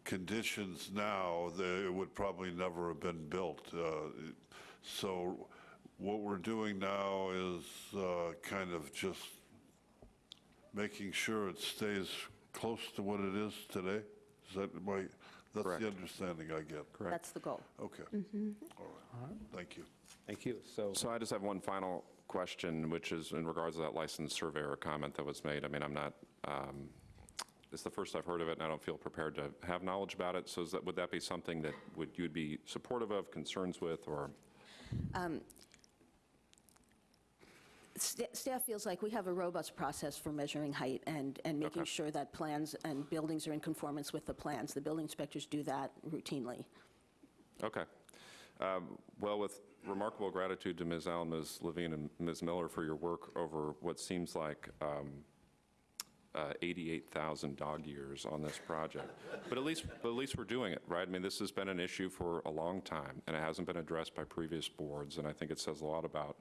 conditions now, the- it would probably never have been built. Uh, So what we're doing now is uh, kind of just making sure it stays close to what it is today? Is that my, that's the understanding I get? Correct. That's the goal. Okay. Mhm. All right. Thank you. Thank you. So, So I just have one final question, which is in regards to that licensed surveyor comment that was made. I mean, I'm not, um, it's the first I've heard of it, and I don't feel prepared to have knowledge about it. So is that, would that be something that would, you'd be supportive of, concerns with, or? Um, sta- Staff feels like we have a robust process for measuring height and, and making sure that plans and buildings are in conformance with the plans. The building inspectors do that routinely. Okay. Um, Well, with remarkable gratitude to Ms. Allen, Ms. Levine, and Ms. Miller for your work over what seems like um, uh, 88,000 dog years on this project. But at least, but at least we're doing it, right? I mean, this has been an issue for a long time, and it hasn't been addressed by previous boards, and I think it says a lot about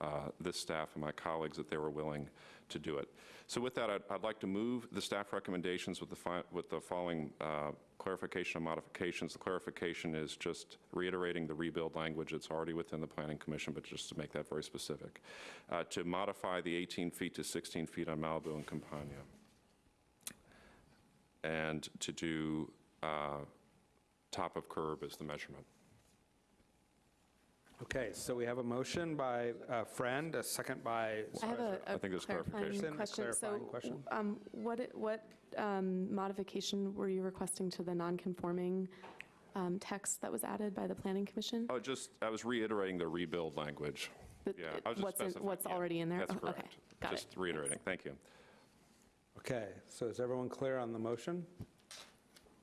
uh, this staff and my colleagues that they were willing to do it. So with that, I'd, I'd like to move the staff recommendations with the, with the following uh, clarification and modifications. The clarification is just reiterating the rebuild language that's already within the Planning Commission, but just to make that very specific. Uh, To modify the 18 feet to 16 feet on Malibu and Campagna. And to do uh, top of curb as the measurement. Okay, so we have a motion by a friend, a second by. I have a I think there's clarifying clarification. question. Clarifying So, question. um, what, it- what um, modification were you requesting to the non-conforming um, text that was added by the Planning Commission? Oh, just, I was reiterating the rebuild language. The- Yeah, I was just what's in- specifying. what's yeah, already in there? That's Oh, okay. correct. Got it. Just reiterating, thank you. Okay, so is everyone clear on the motion?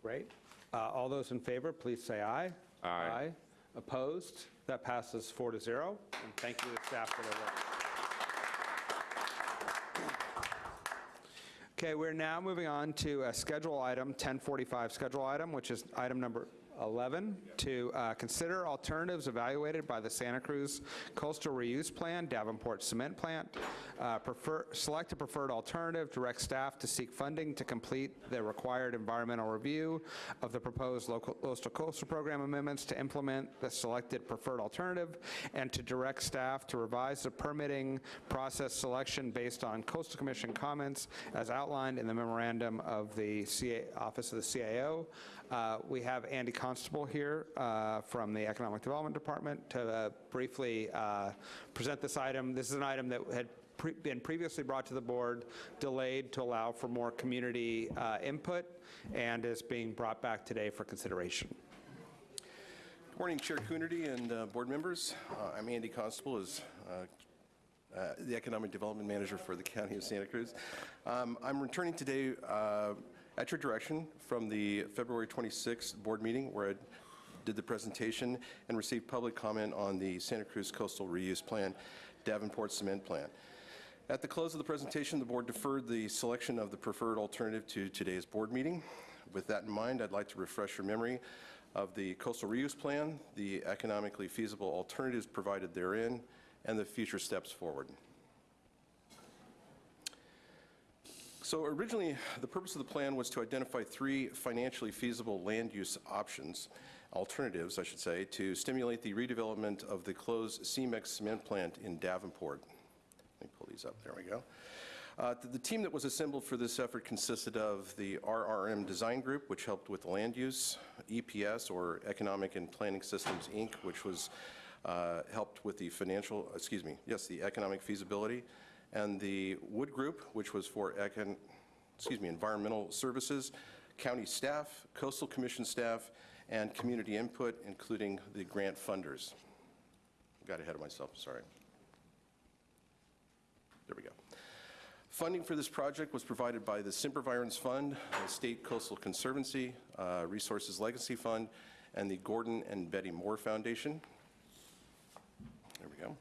Great. Uh, All those in favor, please say aye. Aye. Opposed? That passes four to zero. And thank you to the staff for their work. Okay, we're now moving on to a schedule item, 1045 schedule item, which is item number 11, to uh, consider alternatives evaluated by the Santa Cruz Coastal Reuse Plan, Davenport Cement Plant. Uh, Prefer, select a preferred alternative, direct staff to seek funding to complete the required environmental review of the proposed local coastal coastal program amendments to implement the selected preferred alternative, and to direct staff to revise the permitting process selection based on Coastal Commission comments as outlined in the memorandum of the CA, Office of the CAO. Uh, We have Andy Constable here uh, from the Economic Development Department to uh, briefly uh, present this item. This is an item that had pre- been previously brought to the board, delayed to allow for more community uh, input, and is being brought back today for consideration. Good Morning, Chair Coonerty and board members. I'm Andy Constable, is uh, the Economic Development Manager for the County of Santa Cruz. Um, I'm returning today at your direction from the February 26th board meeting where I did the presentation and received public comment on the Santa Cruz Coastal Reuse Plan, Davenport Cement Plant. At the close of the presentation, the board deferred the selection of the preferred alternative to today's board meeting. With that in mind, I'd like to refresh your memory of the coastal reuse plan, the economically feasible alternatives provided therein, and the future steps forward. So originally, the purpose of the plan was to identify three financially feasible land use options, alternatives, I should say, to stimulate the redevelopment of the closed CEMEX cement plant in Davenport. Let me pull these up, there we go. Uh, The the team that was assembled for this effort consisted of the RRM Design Group, which helped with land use, EPS, or Economic and Planning Systems, Inc., which was uh, helped with the financial, excuse me, yes, the economic feasibility. And the Wood Group, which was for, econ, excuse me, environmental services, county staff, coastal commission staff, and community input, including the grant funders. Got ahead of myself, sorry. There we go. Funding for this project was provided by the Sempervirens Fund, the State Coastal Conservancy, uh, Resources Legacy Fund, and the Gordon and Betty Moore Foundation. There we go.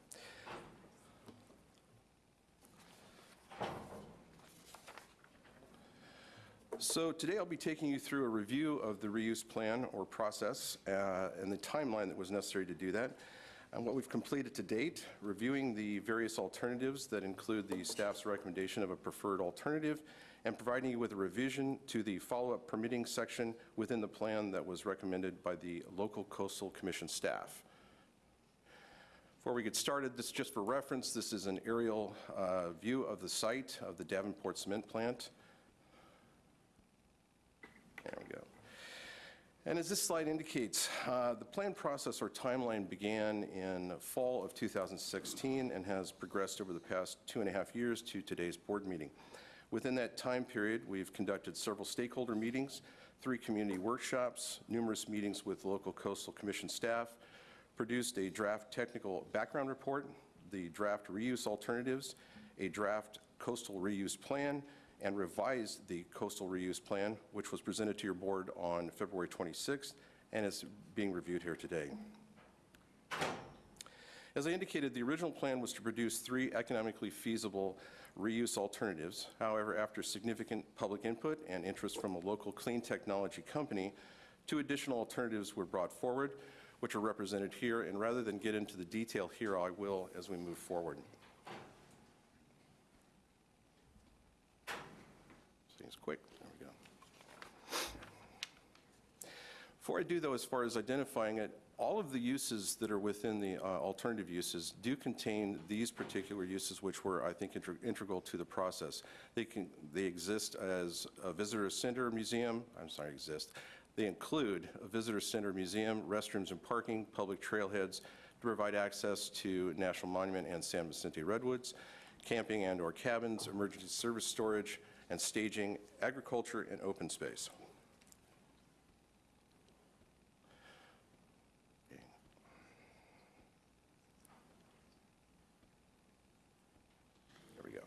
So today I'll be taking you through a review of the reuse plan or process uh, and the timeline that was necessary to do that, and what we've completed to date, reviewing the various alternatives that include the staff's recommendation of a preferred alternative, and providing you with a revision to the follow-up permitting section within the plan that was recommended by the local coastal commission staff. Before we get started, this just for reference, this is an aerial uh, view of the site of the Davenport cement plant. There we go. And as this slide indicates, uh, the plan process or timeline began in fall of 2016 and has progressed over the past two and a half years to today's board meeting. Within that time period, we've conducted several stakeholder meetings, three community workshops, numerous meetings with local coastal commission staff, produced a draft technical background report, the draft reuse alternatives, a draft coastal reuse plan, and revised the coastal reuse plan, which was presented to your board on February 26th and is being reviewed here today. As I indicated, the original plan was to produce three economically feasible reuse alternatives. However, after significant public input and interest from a local clean technology company, two additional alternatives were brought forward, which are represented here, and rather than get into the detail here, I will as we move forward. Seems quick. There we go. Before I do, though, as far as identifying it, all of the uses that are within the uh, alternative uses do contain these particular uses, which were, I think, integ- integral to the process. They can, they exist as a visitor center museum, I'm sorry, exist. They include a visitor center museum, restrooms and parking, public trailheads to provide access to National Monument and San Vicente Redwoods, camping and/or cabins, emergency service storage, and staging, agriculture, and open space. There we go.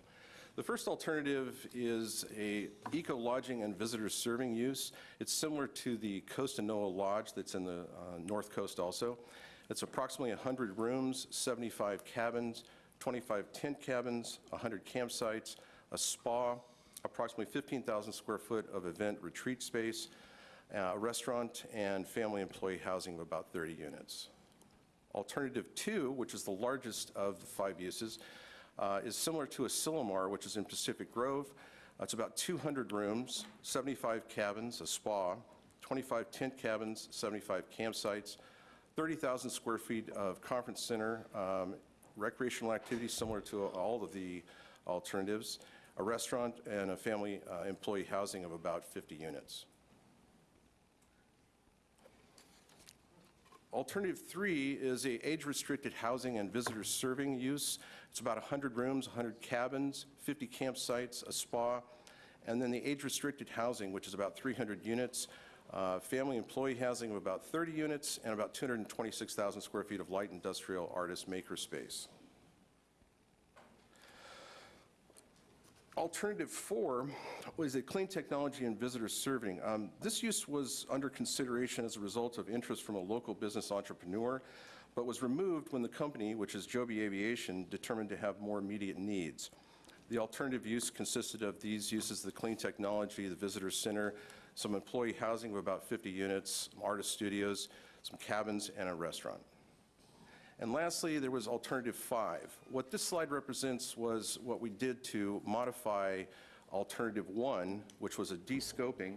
The first alternative is a eco-lodging and visitor serving use. It's similar to the Costanoa Lodge that's in the uh, north coast also. It's approximately 100 rooms, 75 cabins, 25 tent cabins, 100 campsites, a spa, approximately 15,000 square foot of event retreat space, uh, a restaurant, and family employee housing of about 30 units. Alternative two, which is the largest of the five uses, uh, is similar to Asilomar, which is in Pacific Grove. Uh, It's about 200 rooms, 75 cabins, a spa, 25 tent cabins, 75 campsites, 30,000 square feet of conference center, um, recreational activities similar to all of the alternatives, a restaurant, and a family uh, employee housing of about 50 units. Alternative three is a age-restricted housing and visitor serving use. It's about 100 rooms, 100 cabins, 50 campsites, a spa, and then the age-restricted housing, which is about 300 units, uh, family employee housing of about 30 units, and about 226,000 square feet of light industrial artist maker Alternative four was a clean technology and visitor serving. Um, This use was under consideration as a result of interest from a local business entrepreneur, but was removed when the company, which is Joby Aviation, determined to have more immediate needs. The alternative use consisted of these uses, the clean technology, the visitor center, some employee housing of about 50 units, artist studios, some cabins, and a restaurant. And lastly, there was alternative five. What this slide represents was what we did to modify alternative one, which was a de-scoping,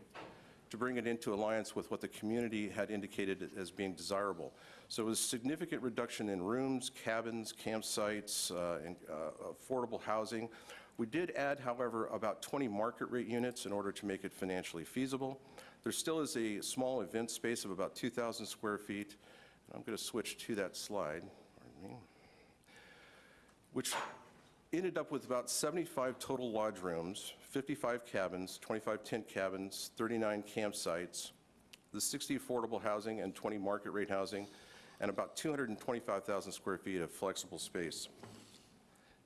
to bring it into alliance with what the community had indicated as being desirable. So it was a significant reduction in rooms, cabins, campsites, uh, and uh, affordable housing. We did add, however, about 20 market rate units in order to make it financially feasible. There still is a small event space of about 2,000 square feet. I'm going to switch to that slide. which ended up with about 75 total lodge rooms, 55 cabins, 25 tent cabins, 39 campsites, the 60 affordable housing and 20 market rate housing, and about 225,000 square feet of flexible space.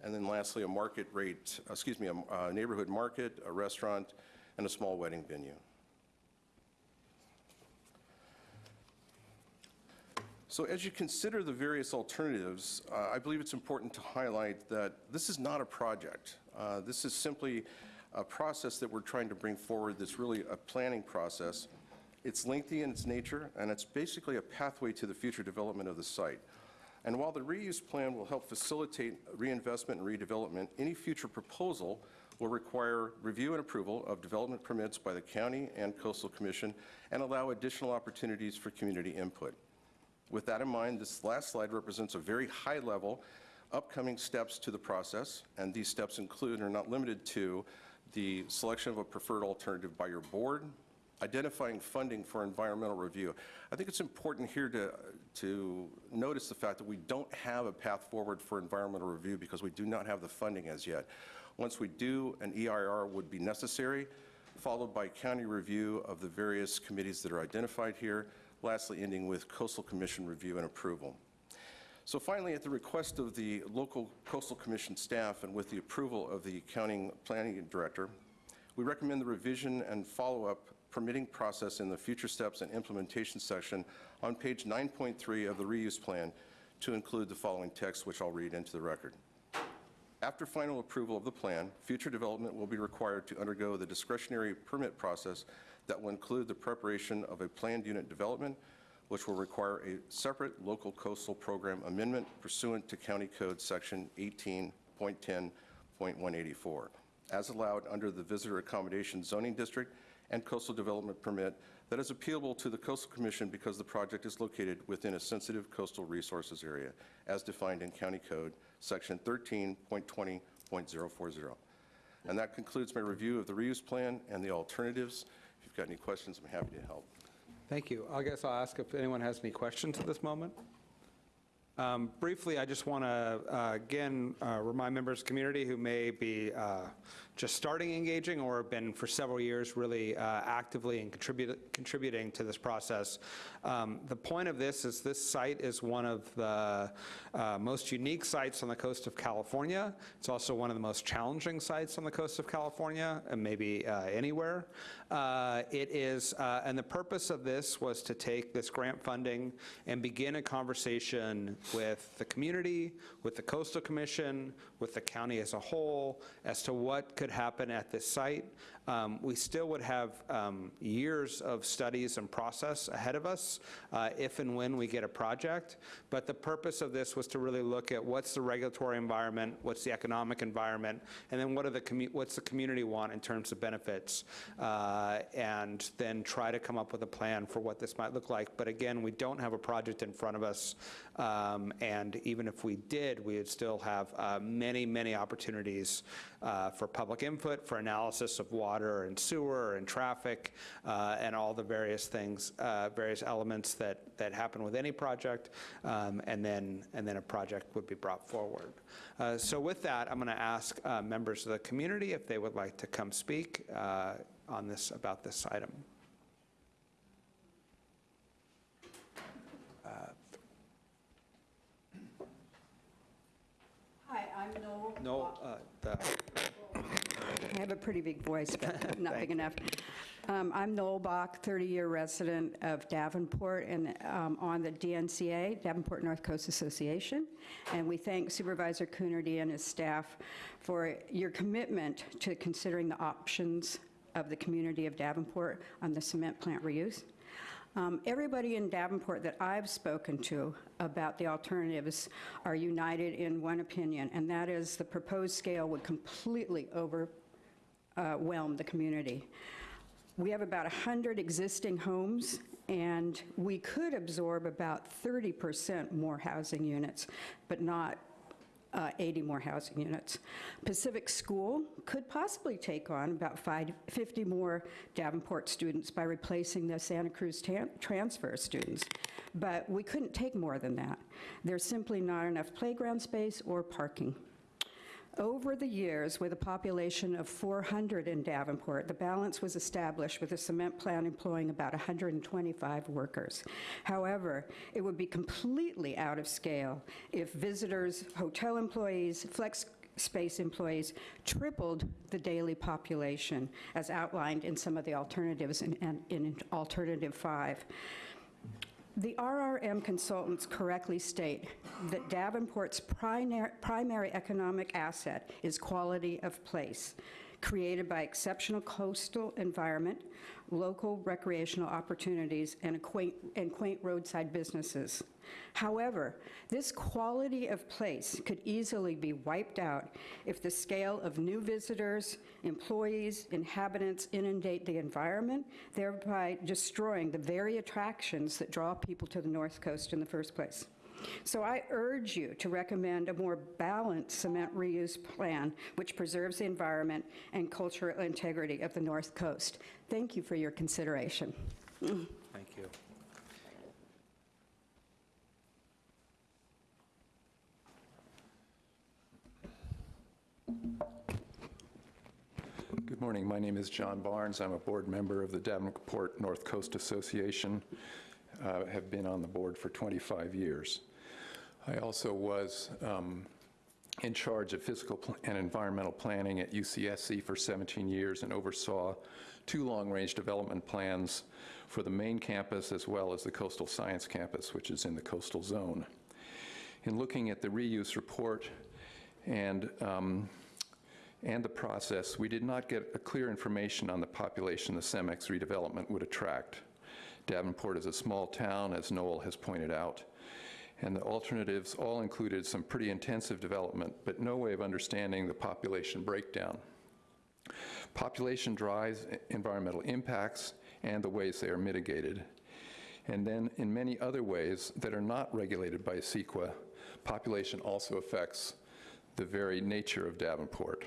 And then lastly, a market rate, excuse me, a a neighborhood market, a restaurant, and a small wedding venue. So as you consider the various alternatives, uh, I believe it's important to highlight that this is not a project. Uh, This is simply a process that we're trying to bring forward that's really a planning process. It's lengthy in its nature, and it's basically a pathway to the future development of the site. And while the reuse plan will help facilitate reinvestment and redevelopment, any future proposal will require review and approval of development permits by the county and coastal commission and allow additional opportunities for community input. With that in mind, this last slide represents a very high-level upcoming steps to the process, and these steps include, and are not limited to, the selection of a preferred alternative by your board, identifying funding for environmental review. I think it's important here to, to notice the fact that we don't have a path forward for environmental review because we do not have the funding as yet. Once we do, an EIR would be necessary, followed by county review of the various committees that are identified here, lastly ending with coastal commission review and approval. So finally, at the request of the local coastal commission staff and with the approval of the county planning director, we recommend the revision and follow-up permitting process in the future steps and implementation section on page 9.3 of the reuse plan to include the following text, which I'll read into the record. After final approval of the plan, future development will be required to undergo the discretionary permit process that will include the preparation of a planned unit development, which will require a separate local coastal program amendment pursuant to County Code Section 18.10.184, as allowed under the Visitor Accommodation Zoning District and Coastal Development Permit that is appealable to the Coastal Commission because the project is located within a sensitive coastal resources area, as defined in County Code Section 13.20.040. And that concludes my review of the reuse plan and the alternatives. If you've got any questions, I'm happy to help. Thank you. I guess I'll ask if anyone has any questions at this moment. Um, Briefly, I just want to, again, uh, remind members of the community who may be uh, just starting engaging or have been for several years really uh, actively and contribute- contributing to this process. Um, The point of this is this site is one of the uh, most unique sites on the coast of California. It's also one of the most challenging sites on the coast of California, and maybe uh, anywhere. Uh, It is, uh, and the purpose of this was to take this grant funding and begin a conversation with the community, with the coastal commission, with the county as a whole, as to what could happen at this site. Um, We still would have um, years of studies and process ahead of us uh, if and when we get a project, but the purpose of this was to really look at what's the regulatory environment, what's the economic environment, and then what are the, what's the community want in terms of benefits, uh, and then try to come up with a plan for what this might look like. But again, we don't have a project in front of us, um, and even if we did, we would still have uh, many, many opportunities for public input, for analysis of water and sewer and traffic, uh, and all the various things, uh, various elements that, that happen with any project, um, and then, and then a project would be brought forward. Uh, So with that, I'm going to ask uh, members of the community if they would like to come speak uh, on this, about this item. Hi, I'm Noel. No, uh, the I have a pretty big voice, but not big enough. Um, I'm Noel Bach, 30-year resident of Davenport and um, on the DNCA, Davenport North Coast Association. And we thank Supervisor Coonerty and his staff for your commitment to considering the options of the community of Davenport on the cement plant reuse. Um, Everybody in Davenport that I've spoken to about the alternatives are united in one opinion, and that is the proposed scale would completely overwhelm the community. We have about 100 existing homes, and we could absorb about 30% more housing units, but not uh, 80 more housing units. Pacific School could possibly take on about five- 50 more Davenport students by replacing the Santa Cruz transfer students, but we couldn't take more than that. There's simply not enough playground space or parking. Over the years, with a population of 400 in Davenport, the balance was established with a cement plant employing about 125 workers. However, it would be completely out of scale if visitors, hotel employees, flex space employees tripled the daily population, as outlined in some of the alternatives in, in- in Alternative 5. The RRM consultants correctly state that Davenport's primar- primary economic asset is quality of place, created by exceptional coastal environment, local recreational opportunities, and quaint- and quaint roadside businesses. However, this quality of place could easily be wiped out if the scale of new visitors, employees, inhabitants inundate the environment, thereby destroying the very attractions that draw people to the North Coast in the first place. So I urge you to recommend a more balanced cement reuse plan which preserves the environment and cultural integrity of the North Coast. Thank you for your consideration. Thank you. Good morning. My name is John Barnes. I'm a board member of the Davenport North Coast Association. Uh, Have been on the board for 25 years. I also was um, in charge of physical and environmental planning at UCSC for 17 years and oversaw two long-range development plans for the main campus as well as the coastal science campus, which is in the coastal zone. In looking at the reuse report and um, and the process, we did not get a clear information on the population the CEMEX redevelopment would attract. Davenport is a small town, as Noel has pointed out, and the alternatives all included some pretty intensive development, but no way of understanding the population breakdown. Population drives environmental impacts and the ways they are mitigated. And then in many other ways that are not regulated by CEQA, population also affects the very nature of Davenport.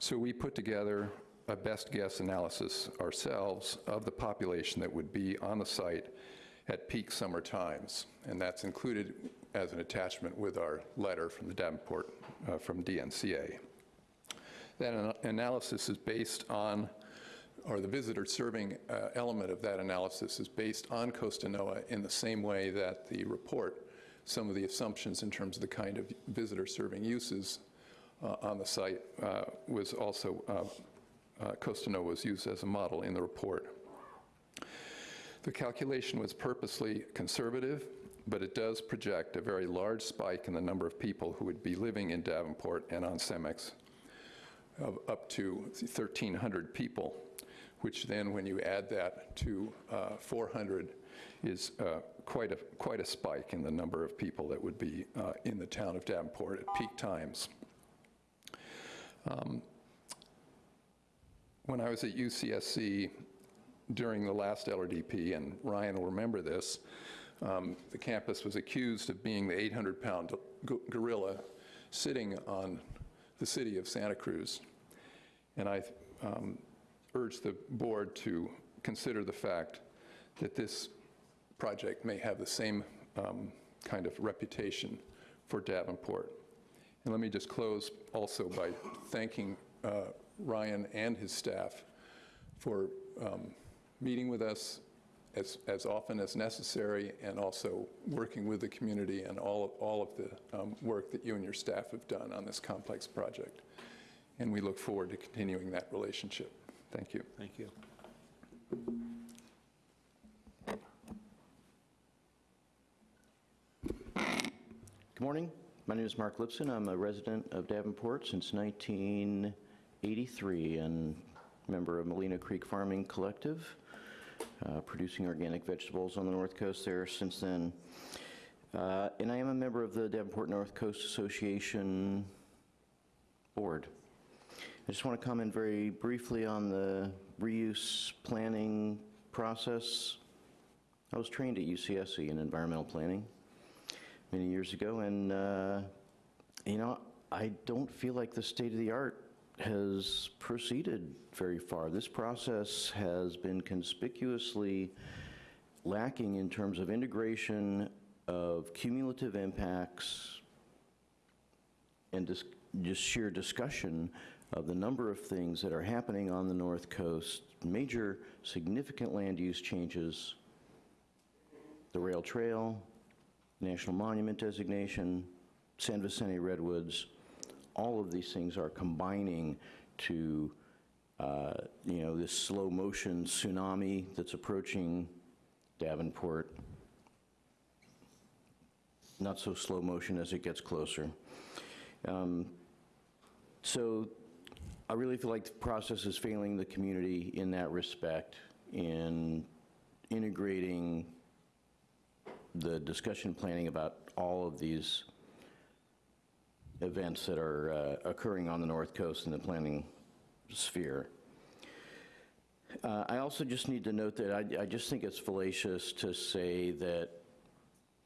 So we put together a best guess analysis ourselves of the population that would be on the site at peak summer times. And that's included as an attachment with our letter from the Davenport, uh, from DNCA. That ana- analysis is based on, or the visitor serving uh, element of that analysis is based on Costanoa in the same way that the report, some of the assumptions in terms of the kind of visitor serving uses uh, on the site uh, was also, uh, uh, Costanoa was used as a model in the report. The calculation was purposely conservative, but it does project a very large spike in the number of people who would be living in Davenport and on Cemex of up to 1,300 people, which then, when you add that to uh, 400, is uh, quite a quite a spike in the number of people that would be uh, in the town of Davenport at peak times. Um, When I was at UCSC during the last LRDP, and Ryan will remember this, um, the campus was accused of being the 800-pound gorilla sitting on the city of Santa Cruz. And I um, urge the board to consider the fact that this project may have the same um, kind of reputation for Davenport. And let me just close also by thanking uh, Ryan and his staff for um, meeting with us as, as often as necessary and also working with the community and all of, all of the um, work that you and your staff have done on this complex project. And we look forward to continuing that relationship. Thank you. Thank you. Good morning. My name is Mark Lipson. I'm a resident of Davenport since 1983 and member of Molino Creek Farming Collective, uh, producing organic vegetables on the North Coast there since then. Uh, And I am a member of the Davenport North Coast Association Board. I just want to comment very briefly on the reuse planning process. I was trained at UCSC in environmental planning many years ago, and uh, you know, I don't feel like the state-of-the-art has proceeded very far. This process has been conspicuously lacking in terms of integration of cumulative impacts and dis- just sheer discussion of the number of things that are happening on the North Coast, major significant land use changes, the rail trail, national monument designation, San Vicente Redwoods, all of these things are combining to, uh, you know, this slow motion tsunami that's approaching Davenport. Not so slow motion as it gets closer. Um, So I really feel like the process is failing the community in that respect, in integrating the discussion planning about all of these events that are uh, occurring on the North Coast in the planning sphere. Uh, I also just need to note that I, I just think it's fallacious to say that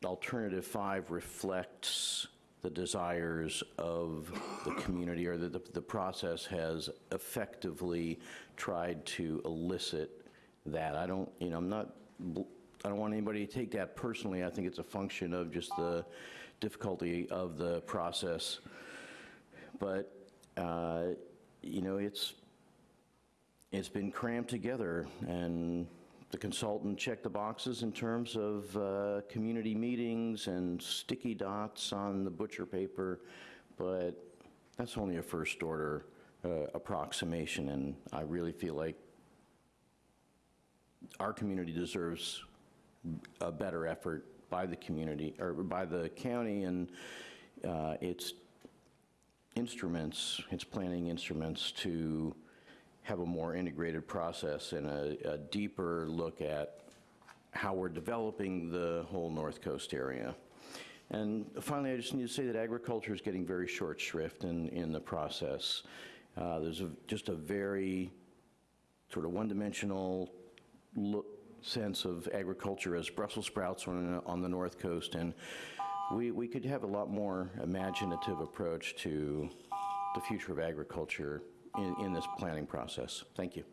alternative five reflects the desires of the community or that the, the process has effectively tried to elicit that. I don't, you know, I'm not, I don't want anybody to take that personally. I think it's a function of just the difficulty of the process. But, uh, you know, it's, it's been crammed together, and the consultant checked the boxes in terms of uh, community meetings and sticky dots on the butcher paper, but that's only a first-order uh, approximation, and I really feel like our community deserves a better effort by the community, or by the county and uh, its instruments, its planning instruments to have a more integrated process and a, a deeper look at how we're developing the whole North Coast area. And finally, I just need to say that agriculture is getting very short shrift in, in the process. Uh, there's a, just a very sort of one-dimensional look, sense of agriculture as Brussels sprouts on, on the North Coast, and we, we could have a lot more imaginative approach to the future of agriculture in, in this planning process. Thank you.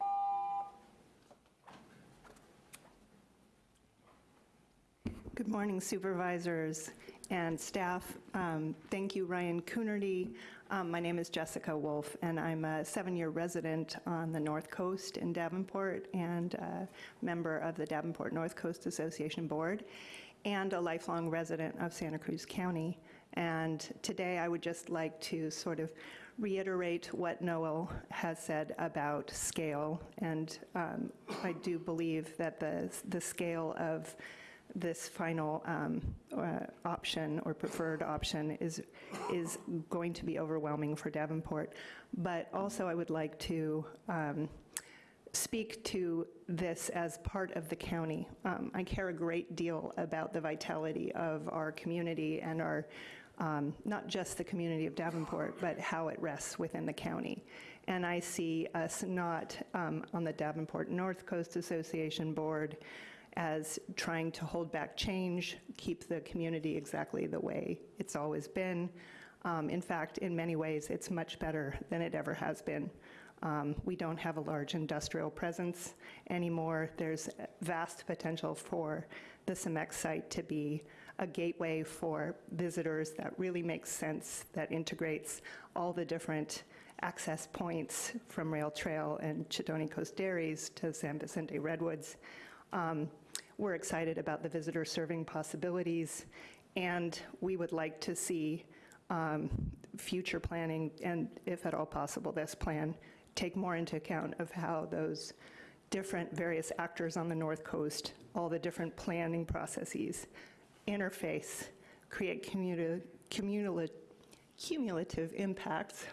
Good morning supervisors and staff. Um, Thank you, Ryan Coonerty. Um, My name is Jessica Wolf, and I'm a seven-year resident on the North Coast in Davenport and a member of the Davenport North Coast Association Board, and a lifelong resident of Santa Cruz County. And today, I would just like to sort of reiterate what Noel has said about scale. And um, I do believe that the, the scale of this final um, uh, option or preferred option is, is going to be overwhelming for Davenport. But also, I would like to um, speak to this as part of the county. Um, I care a great deal about the vitality of our community and our, um, not just the community of Davenport, but how it rests within the county. And I see us not um, on the Davenport North Coast Association Board as trying to hold back change, keep the community exactly the way it's always been. Um, In fact, in many ways, it's much better than it ever has been. Um, We don't have a large industrial presence anymore. There's vast potential for the CEMEX site to be a gateway for visitors that really makes sense, that integrates all the different access points from Rail Trail and Cotoni-Coast Dairies to San Vicente Redwoods. Um, We're excited about the visitor serving possibilities, and we would like to see um, future planning, and if at all possible, this plan, take more into account of how those different various actors on the North Coast, all the different planning processes, interface, create communi- cumula- cumulative impacts,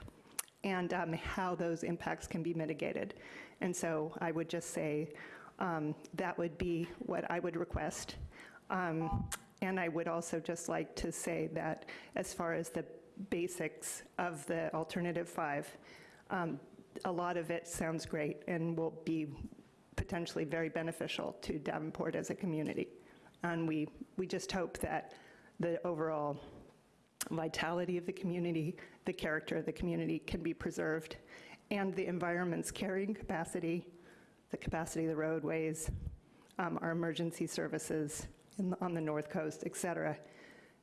and um, how those impacts can be mitigated. And so I would just say um, that would be what I would request. Um, And I would also just like to say that as far as the basics of the alternative five, um, a lot of it sounds great and will be potentially very beneficial to Davenport as a community. And we, we just hope that the overall vitality of the community, the character of the community can be preserved, and the environment's carrying capacity, the capacity of the roadways, um, our emergency services in the- on the north coast, et cetera,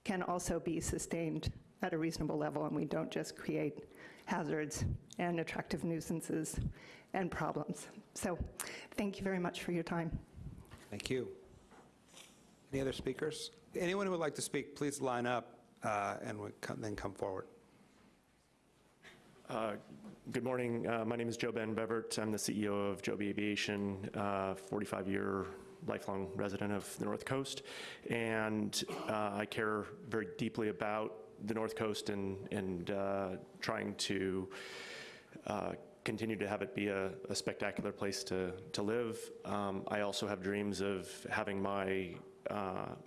can also be sustained at a reasonable level, and we don't just create hazards and attractive nuisances and problems. So thank you very much for your time. Thank you. Any other speakers? Anyone who would like to speak, please line up uh, and would come- then come forward. Uh, Good morning. Uh, My name is JoeBen Bevirt. I'm the CEO of Joby Aviation, 45-year lifelong resident of the North Coast. And uh, I care very deeply about the North Coast and, and uh, trying to uh, continue to have it be a, a spectacular place to, to live. Um, I also have dreams of having my, uh,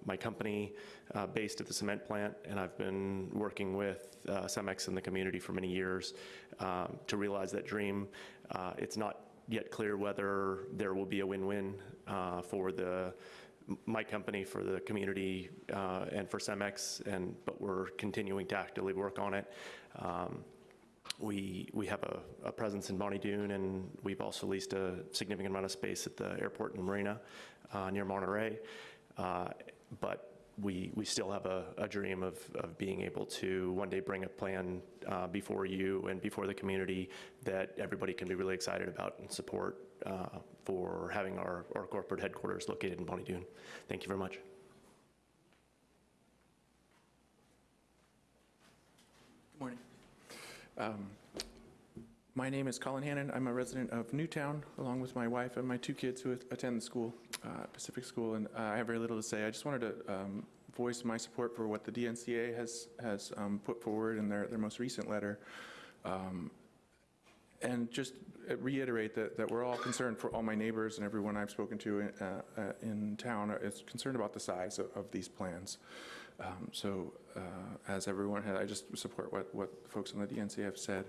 my company uh, based at the cement plant, and I've been working with uh, Cemex and the community for many years um, to realize that dream. Uh, It's not yet clear whether there will be a win-win uh, for the, my company, for the community, uh, and for Cemex, and, but we're continuing to actively work on it. Um, we, we have a, a presence in Bonny Doon, and we've also leased a significant amount of space at the airport and Marina uh, near Monterey. Uh, But we, we still have a, a dream of, of being able to one day bring a plan uh, before you and before the community that everybody can be really excited about and support uh, for having our, our corporate headquarters located in Bonny Doon. Thank you very much. Good morning. Um, My name is Colin Hannon. I'm a resident of Newtown, along with my wife and my two kids who attend the school, uh, Pacific School, and uh, I have very little to say. I just wanted to um, voice my support for what the DNCA has, has um, put forward in their, their most recent letter. Um, And just reiterate that, that we're all concerned for all my neighbors and everyone I've spoken to in, uh, uh, in town is concerned about the size of, of these plans. Um, So uh, as everyone had, I just support what, what folks on the DNC have said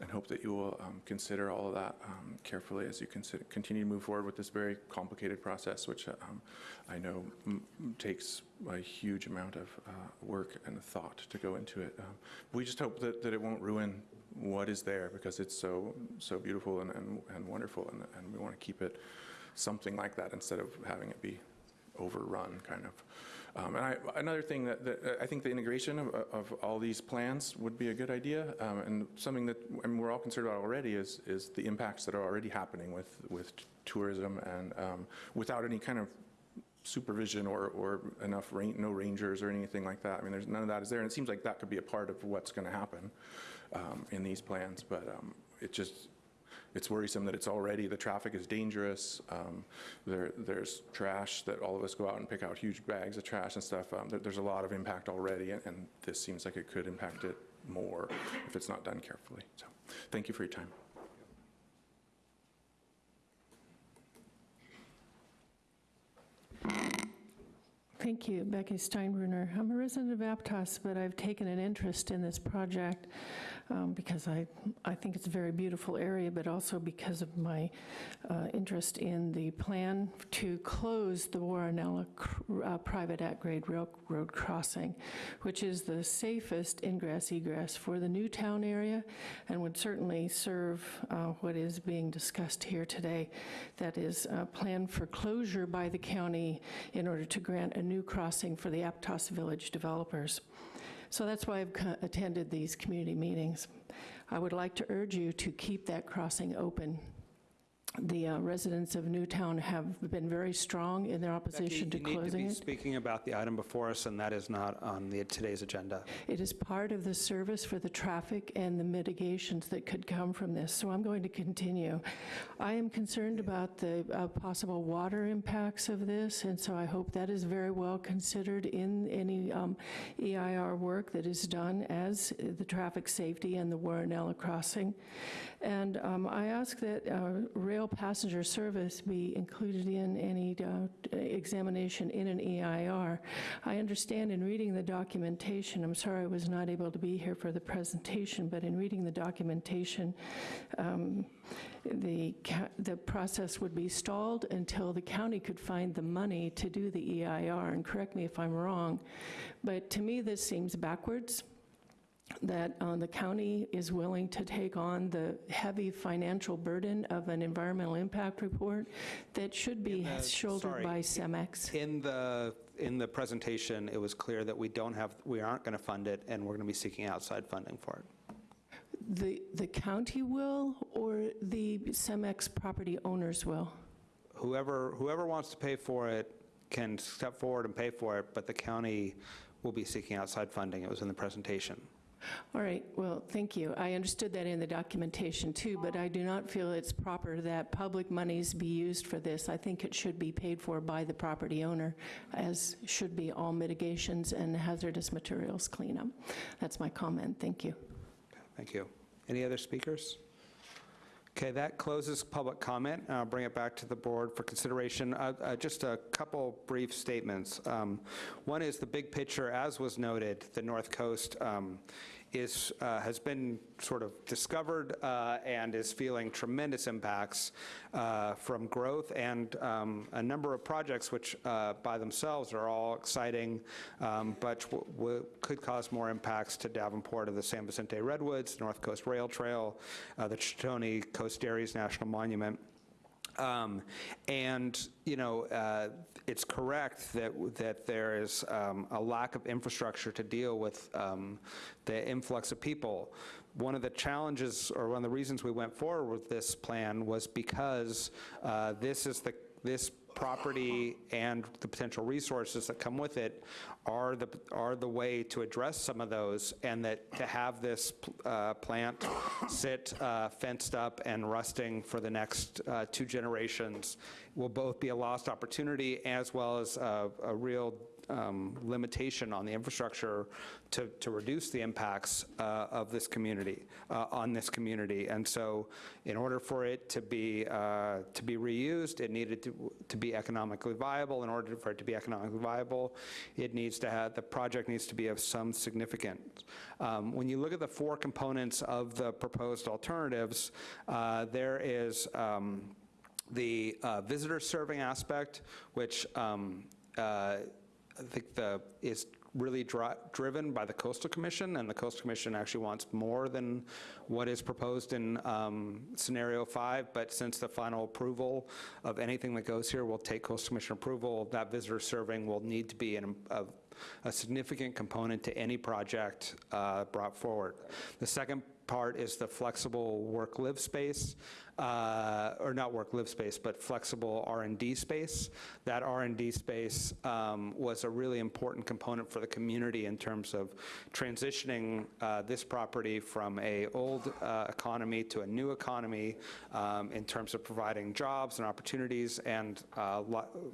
and hope that you will um, consider all of that um, carefully as you consider, continue to move forward with this very complicated process, which um, I know takes a huge amount of uh, work and thought to go into it. Um, We just hope that, that it won't ruin what is there because it's so, so beautiful and, and, and wonderful and, and we want to keep it something like that instead of having it be overrun, kind of. Um, And I, another thing that, that I think the integration of, of all these plans would be a good idea, um, and something that, we're all concerned about already is, is the impacts that are already happening with, with tourism and um, without any kind of supervision or, or enough, ran- no rangers or anything like that. I mean, there's, none of that is there, and it seems like that could be a part of what's going to happen um, in these plans, but um, it just, it's worrisome that it's already, the traffic is dangerous. Um, There, there's trash that all of us go out and pick out huge bags of trash and stuff. Um, there- There's a lot of impact already, and- and this seems like it could impact it more if it's not done carefully. So, thank you for your time. Thank you, Becky Steinbruner. I'm a resident of Aptos, but I've taken an interest in this project um, because I, I think it's a very beautiful area, but also because of my uh, interest in the plan to close the Warrenella uh, private at-grade railroad crossing, which is the safest ingress egress for the Newtown area and would certainly serve uh, what is being discussed here today. That is a plan for closure by the county in order to grant a new crossing for the Aptos Village developers. So that's why I've attended these community meetings. I would like to urge you to keep that crossing open. The uh, residents of Newtown have been very strong in their opposition to Becky, you need to be it. speaking about the item before us, and that is not on the, today's agenda. It is part of the service for the traffic and the mitigations that could come from this, so I'm going to continue. I am concerned about the uh, possible water impacts of this, and so I hope that is very well considered in any um, EIR work that is done as the traffic safety and the Warrenella crossing. And um, I ask that uh, rail passenger service be included in any uh, examination in an EIR. I understand in reading the documentation, I'm sorry I was not able to be here for the presentation, but in reading the documentation, um, the, the process would be stalled until the county could find the money to do the EIR, and correct me if I'm wrong, but to me, this seems backwards. That uh, the county is willing to take on the heavy financial burden of an environmental impact report that should be Uh, shouldered sorry, by CEMEX? In the, in the presentation, it was clear that we don't have, we aren't going to fund it, and we're going to be seeking outside funding for it. The, the county will, or the CEMEX property owners will? Whoever, whoever wants to pay for it can step forward and pay for it, but the county will be seeking outside funding. It was in the presentation. All right, well, thank you. I understood that in the documentation too, but I do not feel it's proper that public monies be used for this. I think it should be paid for by the property owner, as should be all mitigations and hazardous materials cleanup. That's my comment, thank you. Thank you. Any other speakers? Okay, that closes public comment. I'll bring it back to the board for consideration. Uh, uh, Just a couple brief statements. Um, One is the big picture, as was noted, the North Coast um, is, uh, has been sort of discovered uh, and is feeling tremendous impacts uh, from growth and um, a number of projects which uh, by themselves are all exciting, um, but could cause more impacts to Davenport of the San Vicente Redwoods, North Coast Rail Trail, uh, the Cotoni-Coast Dairies National Monument. Um, And, you know, uh, it's correct that, that there is um, a lack of infrastructure to deal with um, the influx of people. One of the challenges, or one of the reasons we went forward with this plan was because uh, this is the, this property and the potential resources that come with it are the, are the way to address some of those, and that to have this uh, plant sit uh, fenced up and rusting for the next uh, two generations will both be a lost opportunity as well as a, a real um, limitation on the infrastructure to, to reduce the impacts uh, of this community, uh, on this community. And so in order for it to be, uh, to be reused, it needed to, to be economically viable. In order for it to be economically viable, it needs to have, the project needs to be of some significance. Um, When you look at the four components of the proposed alternatives, uh, there is um, the uh, visitor serving aspect, which um, uh, I think the, is really dri- driven by the Coastal Commission, and the Coastal Commission actually wants more than what is proposed in um, scenario five, but since the final approval of anything that goes here will take Coastal Commission approval, that visitor serving will need to be an, a, a significant component to any project uh, brought forward. The second part is the flexible work-live space, uh, or not work-live space, but flexible R and D space. That R and D space um, was a really important component for the community in terms of transitioning uh, this property from a old uh, economy to a new economy um, in terms of providing jobs and opportunities and uh,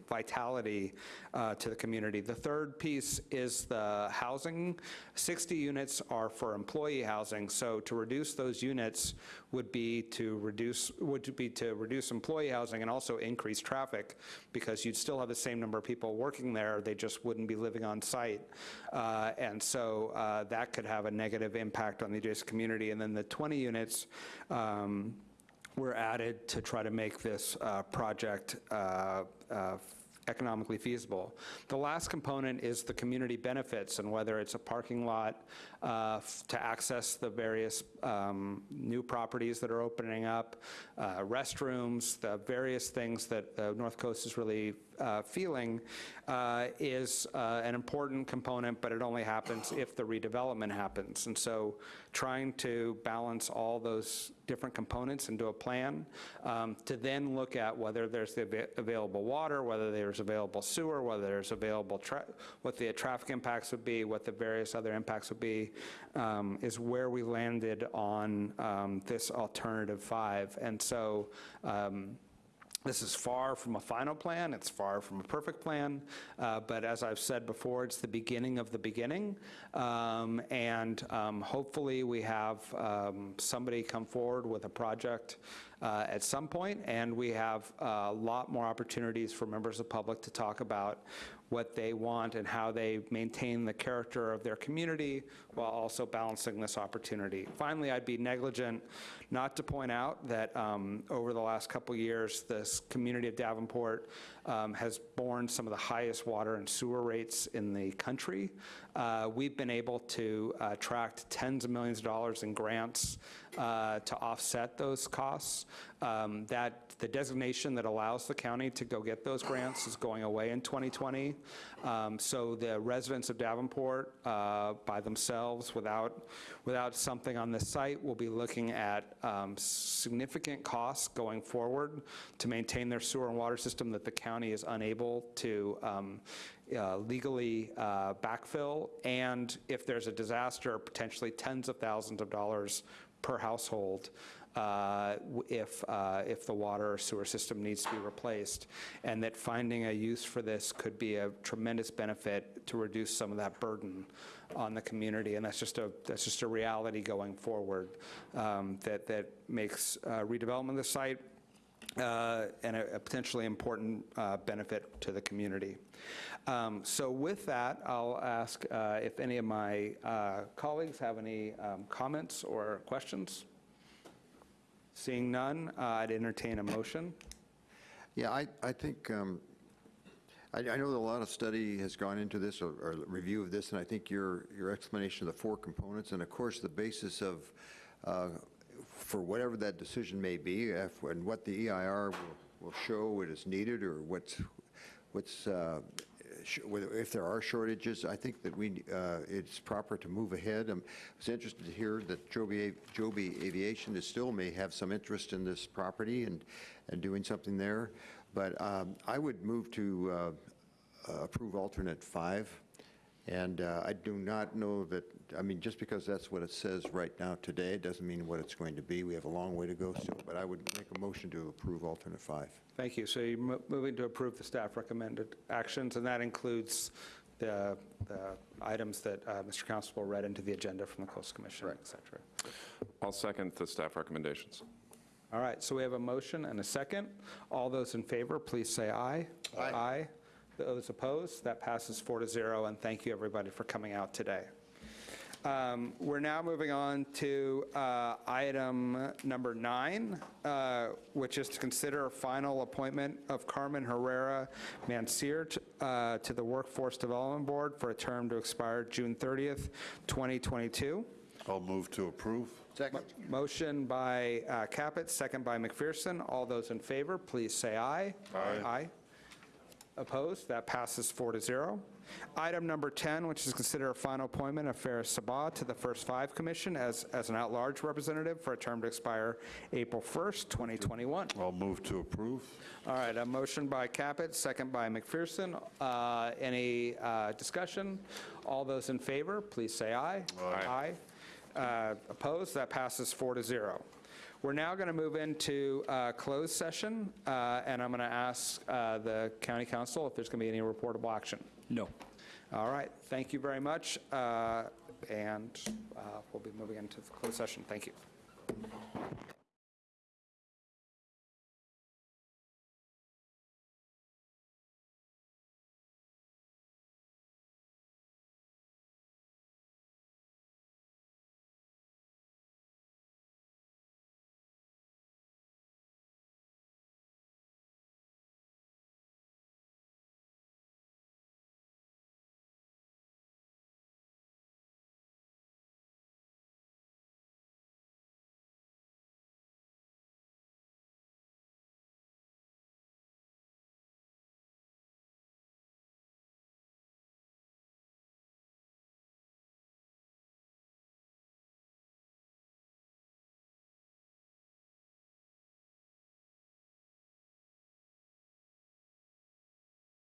vitality uh, to the community. The third piece is the housing. 60 units are for employee housing, so to reduce those units would be to reduce, would be to reduce employee housing and also increase traffic, because you'd still have the same number of people working there, they just wouldn't be living on site. Uh, And so uh, that could have a negative impact on the adjacent community. And then the 20 units, um, were added to try to make this uh, project uh, uh, economically feasible. The last component is the community benefits and whether it's a parking lot uh, to access the various um, new properties that are opening up, uh, restrooms, the various things that uh, North Coast is really uh, feeling uh, is uh, an important component, but it only happens if the redevelopment happens. And so trying to balance all those different components into a plan um, to then look at whether there's the ava- available water, whether there's available sewer, whether there's available, what the traffic impacts would be, what the various other impacts would be, um, is where we landed on um, this alternative five. And so um, this is far from a final plan, it's far from a perfect plan, uh, but as I've said before, it's the beginning of the beginning. Um, And um, hopefully, we have um, somebody come forward with a project uh, at some point, and we have a lot more opportunities for members of the public to talk about what they want and how they maintain the character of their community while also balancing this opportunity. Finally, I'd be negligent not to point out that um, over the last couple years, this community of Davenport um, has borne some of the highest water and sewer rates in the country. Uh, We've been able to uh, attract tens of millions of dollars in grants uh, to offset those costs. Um, That, the designation that allows the county to go get those grants is going away in 2020. Um, So the residents of Davenport, uh, by themselves, without, without something on the site, will be looking at um, significant costs going forward to maintain their sewer and water system that the county is unable to um, uh, legally uh, backfill, and if there's a disaster, potentially tens of thousands of dollars per household uh, if, uh, if the water or sewer system needs to be replaced, and that finding a use for this could be a tremendous benefit to reduce some of that burden on the community, and that's just a, that's just a reality going forward um, that, that makes uh, redevelopment of the site uh, and a a potentially important uh, benefit to the community. Um, So with that, I'll ask uh, if any of my uh, colleagues have any um, comments or questions? Seeing none, uh, I'd entertain a motion. Yeah, I, I think, um, I, I know that a lot of study has gone into this, or, or review of this, and I think your, your explanation of the four components, and of course, the basis of, uh, for whatever that decision may be, if, and what the EIR will, will show it is needed, or what's, what's, uh, if there are shortages, I think that we, uh, it's proper to move ahead. I was interested to hear that Joby, Joby Aviation is still may have some interest in this property and, and doing something there. But um, I would move to uh, approve alternate five. And uh, I do not know that, I mean, just because that's what it says right now today, it doesn't mean what it's going to be. We have a long way to go still, but I would make a motion to approve alternate five. Thank you. So you're mo- moving to approve the staff recommended actions, and that includes the, the items that uh, Mr. Constable read into the agenda from the Coastal Commission, et cetera. I'll second the staff recommendations. All right, so we have a motion and a second. All those in favor, please say aye. Aye. Aye. Those opposed, that passes four to zero, and thank you, everybody, for coming out today. Um, We're now moving on to uh, item number nine, uh, which is to consider a final appointment of Carmen Herrera Mancier t- uh, to the Workforce Development Board for a term to expire June 30th, 2022. I'll move to approve. Second. Motion by uh, Caput, second by McPherson. All those in favor, please say aye. Aye. Aye. Opposed? That passes four to zero. Item number 10, which is consider a final appointment of Ferris Sabah to the First Five Commission as, as an at-large representative for a term to expire April 1st, 2021. I'll move to approve. All right, a motion by Caput, second by McPherson. Uh, Any uh, discussion? All those in favor, please say aye. Aye. Aye. Uh, Opposed? That passes four to zero. We're now going to move into uh, closed session, uh, and I'm going to ask uh, the county counsel if there's going to be any reportable action. No. All right, thank you very much, uh, and uh, we'll be moving into the closed session. Thank you.